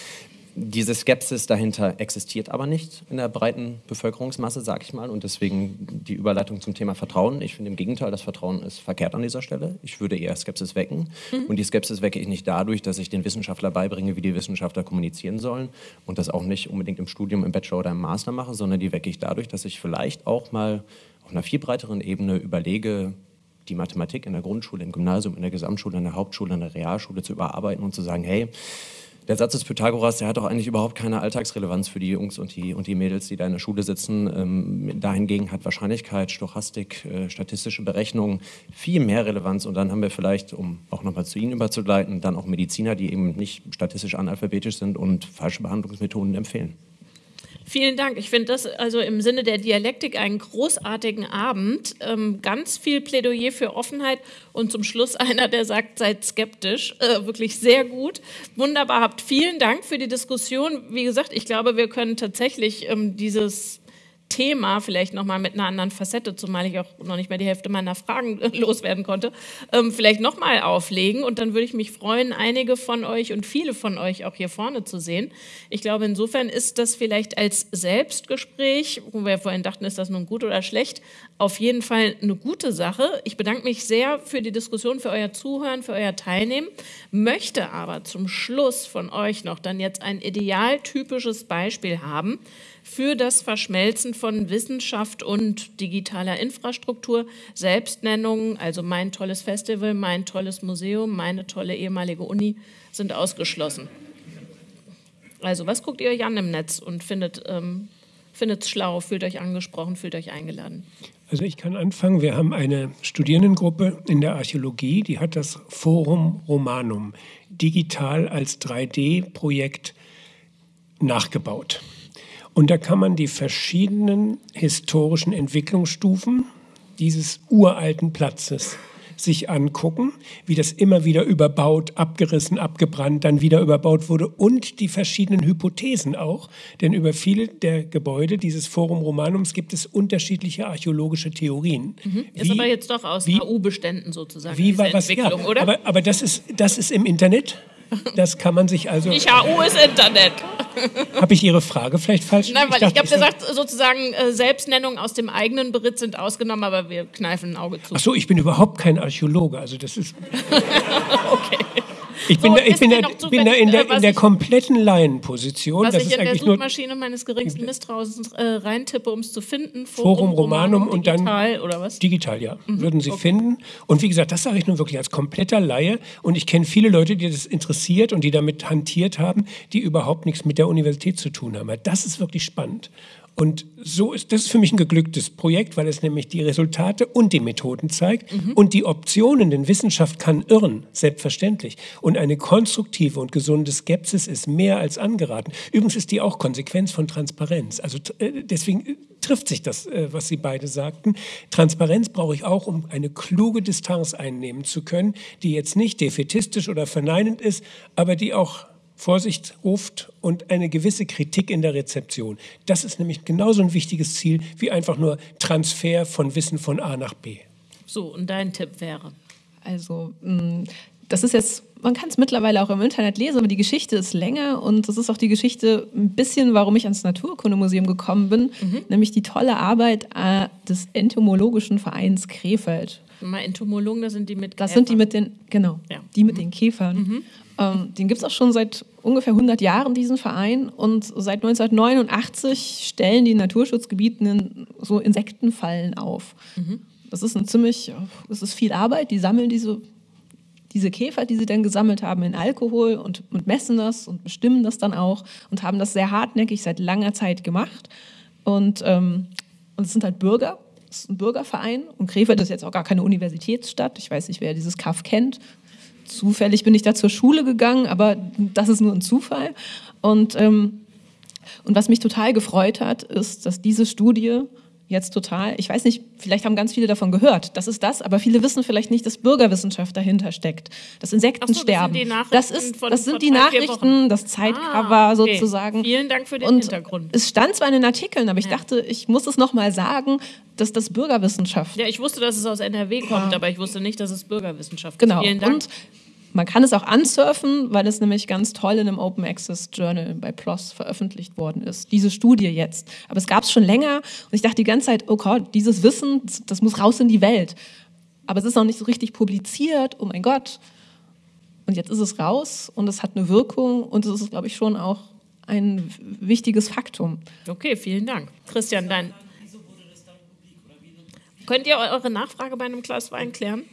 Speaker 14: diese Skepsis dahinter existiert aber nicht in der breiten Bevölkerungsmasse, sag ich mal. Und deswegen die Überleitung zum Thema Vertrauen. Ich finde im Gegenteil, das Vertrauen ist verkehrt an dieser Stelle. Ich würde eher Skepsis wecken. Mhm. Und die Skepsis wecke ich nicht dadurch, dass ich den Wissenschaftler beibringe, wie die Wissenschaftler kommunizieren sollen. Und das auch nicht unbedingt im Studium, im Bachelor oder im Master mache, sondern die wecke ich dadurch, dass ich vielleicht auch mal auf einer viel breiteren Ebene überlege, die Mathematik in der Grundschule, im Gymnasium, in der Gesamtschule, in der Hauptschule, in der Realschule zu überarbeiten und zu sagen, hey, der Satz des Pythagoras, der hat doch eigentlich überhaupt keine Alltagsrelevanz für die Jungs und die, und die Mädels, die da in der Schule sitzen. Ähm, dahingegen hat Wahrscheinlichkeit, Stochastik, äh, statistische Berechnungen viel mehr Relevanz. Und dann haben wir vielleicht, um auch nochmal zu Ihnen überzugleiten, dann auch Mediziner, die eben nicht statistisch analphabetisch sind und falsche Behandlungsmethoden empfehlen.
Speaker 2: Vielen Dank. Ich finde das also im Sinne der Dialektik einen großartigen Abend. Ähm, ganz viel Plädoyer für Offenheit und zum Schluss einer, der sagt, seid skeptisch. Äh, wirklich sehr gut. Wunderbar. Habt vielen Dank für die Diskussion. Wie gesagt, ich glaube, wir können tatsächlich ähm, dieses Thema, vielleicht nochmal mit einer anderen Facette, zumal ich auch noch nicht mehr die Hälfte meiner Fragen loswerden konnte, ähm, vielleicht nochmal auflegen. Und dann würde ich mich freuen, einige von euch und viele von euch auch hier vorne zu sehen. Ich glaube, insofern ist das vielleicht als Selbstgespräch, wo wir vorhin dachten, ist das nun gut oder schlecht, auf jeden Fall eine gute Sache. Ich bedanke mich sehr für die Diskussion, für euer Zuhören, für euer Teilnehmen, möchte aber zum Schluss von euch noch dann jetzt ein idealtypisches Beispiel haben, für das Verschmelzen von Wissenschaft und digitaler Infrastruktur. Selbstnennungen, also mein tolles Festival, mein tolles Museum, meine tolle ehemalige Uni sind ausgeschlossen. Also was guckt ihr euch an im Netz und findet ähm, es schlau, fühlt euch angesprochen, fühlt euch eingeladen?
Speaker 3: Also ich kann anfangen. Wir haben eine Studierendengruppe in der Archäologie, die hat das Forum Romanum digital als 3D-Projekt nachgebaut. Und da kann man die verschiedenen historischen Entwicklungsstufen dieses uralten Platzes sich angucken, wie das immer wieder überbaut, abgerissen, abgebrannt, dann wieder überbaut wurde und die verschiedenen Hypothesen auch. Denn über viele der Gebäude dieses Forum Romanums gibt es unterschiedliche archäologische Theorien.
Speaker 2: Mhm. Ist wie, aber jetzt doch aus HU-Beständen sozusagen,
Speaker 3: wie war was, ja, oder? Aber, aber das, ist, das ist im Internet. Das kann man sich also.
Speaker 2: Nicht HU ist Internet.
Speaker 3: Habe ich Ihre Frage vielleicht falsch?
Speaker 2: Nein, weil ich, ich habe gesagt, sozusagen äh, Selbstnennungen aus dem eigenen Beritt sind ausgenommen, aber wir kneifen ein Auge zu.
Speaker 3: Ach so, ich bin überhaupt kein Archäologe, also das ist. okay. Ich bin, so, da, ich bin, da, zu, bin da in der, in der kompletten Laienposition.
Speaker 2: Was das ich in der Suchmaschine meines geringsten Misstrauens äh, reintippe, um es zu finden.
Speaker 3: Forum, Forum Romanum, und dann
Speaker 2: digital oder was?
Speaker 3: Digital, ja. Mhm. Würden Sie okay. finden. Und wie gesagt, das sage ich nun wirklich als kompletter Laie. Und ich kenne viele Leute, die das interessiert und die damit hantiert haben, die überhaupt nichts mit der Universität zu tun haben. Das ist wirklich spannend. Und so ist das ist für mich ein geglücktes Projekt, weil es nämlich die Resultate und die Methoden zeigt mhm. und die Optionen, denn Wissenschaft kann irren, selbstverständlich. Und eine konstruktive und gesunde Skepsis ist mehr als angeraten. Übrigens ist die auch Konsequenz von Transparenz. Also äh, deswegen äh, trifft sich das, äh, was Sie beide sagten. Transparenz brauche ich auch, um eine kluge Distanz einnehmen zu können, die jetzt nicht defetistisch oder verneinend ist, aber die auch Vorsicht ruft und eine gewisse Kritik in der Rezeption. Das ist nämlich genauso ein wichtiges Ziel wie einfach nur Transfer von Wissen von A nach B.
Speaker 2: So, und dein Tipp wäre?
Speaker 4: Also, mh, das ist jetzt, man kann es mittlerweile auch im Internet lesen, aber die Geschichte ist länger und das ist auch die Geschichte ein bisschen, warum ich ans Naturkundemuseum gekommen bin,
Speaker 2: Mhm.
Speaker 4: nämlich die tolle Arbeit äh, des Entomologischen Vereins Krefeld.
Speaker 2: Mal Entomologen, das sind die mit
Speaker 4: Das sind die mit den, genau,
Speaker 2: Ja. Mhm.
Speaker 4: die mit den Käfern. Ähm, den gibt es auch schon seit ungefähr 100 Jahren, diesen Verein. Und seit 1989 stellen die in Naturschutzgebieten so Insektenfallen auf.
Speaker 2: Mhm.
Speaker 4: Das ist ein ziemlich, das ist viel Arbeit. Die sammeln diese, diese Käfer, die sie dann gesammelt haben, in Alkohol und, und messen das und bestimmen das dann auch und haben das sehr hartnäckig seit langer Zeit gemacht. Und, ähm, und es sind halt Bürger, es ist ein Bürgerverein und Krefeld ist jetzt auch gar keine Universitätsstadt. Ich weiß nicht, wer dieses Kaff kennt. Zufällig bin ich da zur Schule gegangen, aber das ist nur ein Zufall. Und, ähm, und was mich total gefreut hat, ist, dass diese Studie jetzt total, ich weiß nicht, vielleicht haben ganz viele davon gehört, das ist das, aber viele wissen vielleicht nicht, dass Bürgerwissenschaft dahinter steckt, dass Insekten
Speaker 2: so, das sind
Speaker 4: sterben.
Speaker 2: die Nachrichten
Speaker 4: das ist,
Speaker 2: von
Speaker 4: das
Speaker 2: vor
Speaker 4: sind die Nachrichten, das Zeitcover
Speaker 2: Ah, okay.
Speaker 4: sozusagen.
Speaker 2: Vielen Dank für den
Speaker 4: Und
Speaker 2: Hintergrund.
Speaker 4: Es stand zwar in den Artikeln, aber ich dachte, ich muss es nochmal sagen, dass das Bürgerwissenschaft
Speaker 2: Ja, ich wusste, dass es aus NRW kommt, aber ich wusste nicht, dass es Bürgerwissenschaft
Speaker 4: Genau.
Speaker 2: ist. Vielen Dank.
Speaker 4: Und man kann es auch ansurfen, weil es nämlich ganz toll in einem Open Access Journal bei PLOS veröffentlicht worden ist. Diese Studie jetzt. Aber es gab es schon länger und ich dachte die ganze Zeit, oh Gott, dieses Wissen, das- muss raus in die Welt. Aber es ist noch nicht so richtig publiziert, oh mein Gott. Und jetzt ist es raus und es hat eine Wirkung und es ist, glaube ich, schon auch ein wichtiges Faktum.
Speaker 2: Okay, vielen Dank. Christian, dein. Könnt ihr eure Nachfrage bei einem Glas Wein klären?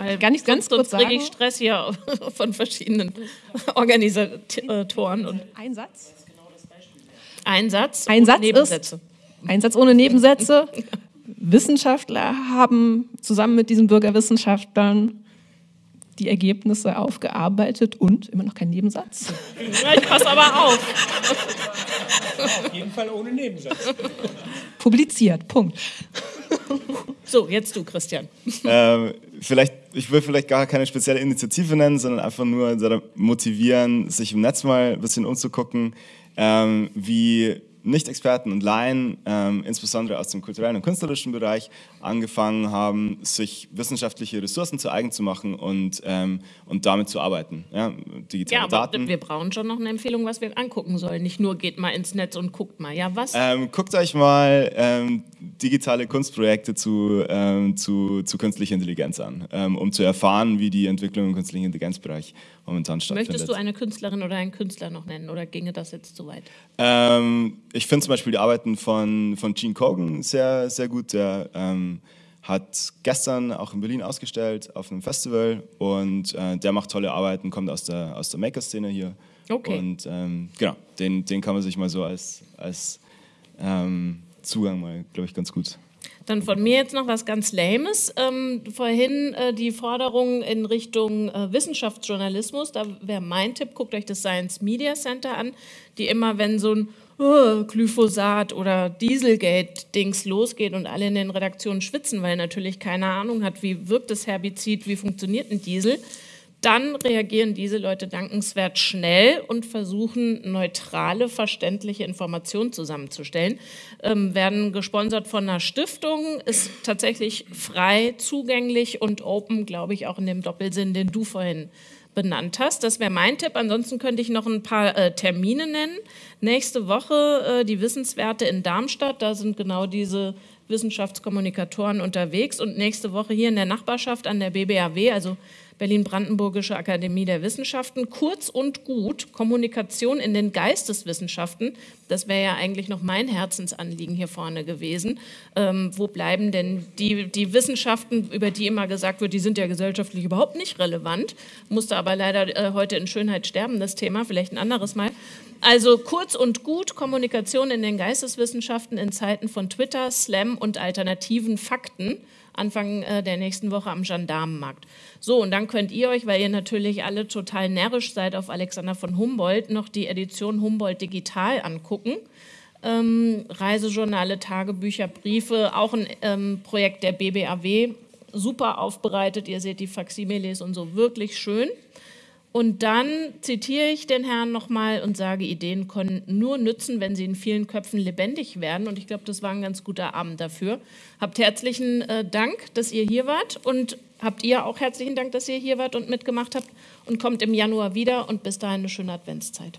Speaker 2: Weil
Speaker 4: Kann ich ganz
Speaker 2: sonst
Speaker 4: kurz
Speaker 2: kriege ich
Speaker 4: sagen?
Speaker 2: Stress hier von verschiedenen Organisatoren. Und
Speaker 4: Ein Satz?
Speaker 2: ein Satz.
Speaker 4: Ein Satz
Speaker 2: Nebensätze.
Speaker 4: ist, ein Satz ohne Nebensätze. Wissenschaftler haben zusammen mit diesen Bürgerwissenschaftlern die Ergebnisse aufgearbeitet und immer noch kein Nebensatz.
Speaker 2: Ja, ich passe aber auf.
Speaker 3: Auf jeden Fall ohne Nebensatz.
Speaker 4: Publiziert, Punkt.
Speaker 2: So, jetzt du, Christian.
Speaker 5: ähm, vielleicht, ich will vielleicht gar keine spezielle Initiative nennen, sondern einfach nur motivieren, sich im Netz mal ein bisschen umzugucken, ähm, wie Nicht-Experten und Laien, ähm, insbesondere aus dem kulturellen und künstlerischen Bereich, angefangen haben, sich wissenschaftliche Ressourcen zu eigen zu machen und, ähm, und damit zu arbeiten. Ja, digitale
Speaker 2: Ja, aber
Speaker 5: Daten.
Speaker 2: wir brauchen schon noch eine Empfehlung, was wir angucken sollen. Nicht nur geht mal ins Netz und guckt mal. Ja, was?
Speaker 5: Ähm, guckt euch mal ähm, digitale Kunstprojekte zu, ähm, zu, zu künstlicher Intelligenz an, ähm, um zu erfahren, wie die Entwicklung im künstlichen Intelligenzbereich momentan stattfindet.
Speaker 2: Möchtest du eine Künstlerin oder einen Künstler noch nennen oder ginge das jetzt zu weit?
Speaker 5: Ähm, ich finde zum Beispiel die Arbeiten von, von Gene Kogan sehr, sehr gut. Der ähm, hat gestern auch in Berlin ausgestellt auf einem Festival und äh, der macht tolle Arbeiten, kommt aus der, aus der Maker-Szene hier.
Speaker 2: Okay.
Speaker 5: Und ähm, genau, den, den kann man sich mal so als, als ähm, Zugang mal, glaube ich, ganz gut
Speaker 2: Dann von mir jetzt noch was ganz Lames. Ähm, vorhin äh, die Forderung in Richtung äh, Wissenschaftsjournalismus. Da wäre mein Tipp, guckt euch das Science Media Center an, die immer, wenn so ein oh, Glyphosat oder Dieselgate-Dings losgeht und alle in den Redaktionen schwitzen, weil natürlich keine Ahnung hat, wie wirkt das Herbizid, wie funktioniert ein Diesel, dann reagieren diese Leute dankenswert schnell und versuchen, neutrale, verständliche Informationen zusammenzustellen. Ähm, werden gesponsert von einer Stiftung, ist tatsächlich frei, zugänglich und open, glaube ich, auch in dem Doppelsinn, den du vorhin benannt hast. Das wäre mein Tipp. Ansonsten könnte ich noch ein paar äh, Termine nennen. Nächste Woche äh, die Wissenswerte in Darmstadt. Da sind genau diese Wissenschaftskommunikatoren unterwegs. Und nächste Woche hier in der Nachbarschaft an der BBAW, also Berlin-Brandenburgische Akademie der Wissenschaften. Kurz und gut, Kommunikation in den Geisteswissenschaften. Das wäre ja eigentlich noch mein Herzensanliegen hier vorne gewesen. Ähm, wo bleiben denn die, die Wissenschaften, über die immer gesagt wird, die sind ja gesellschaftlich überhaupt nicht relevant? Musste aber leider äh, heute in Schönheit sterben, das Thema, vielleicht ein anderes Mal. Also kurz und gut, Kommunikation in den Geisteswissenschaften in Zeiten von Twitter, Slam und alternativen Fakten. Anfang äh, der nächsten Woche am Gendarmenmarkt. So, und dann könnt ihr euch, weil ihr natürlich alle total närrisch seid auf Alexander von Humboldt, noch die Edition Humboldt Digital angucken. Ähm, Reisejournale, Tagebücher, Briefe, auch ein ähm, Projekt der BBAW, super aufbereitet. Ihr seht die Faximiles und so, wirklich schön. Und dann zitiere ich den Herrn nochmal und sage, Ideen können nur nützen, wenn sie in vielen Köpfen lebendig werden. Und ich glaube, das war ein ganz guter Abend dafür. Habt herzlichen äh, Dank, dass ihr hier wart und habt ihr auch herzlichen Dank, dass ihr hier wart und mitgemacht habt und kommt im Januar wieder und bis dahin eine schöne Adventszeit.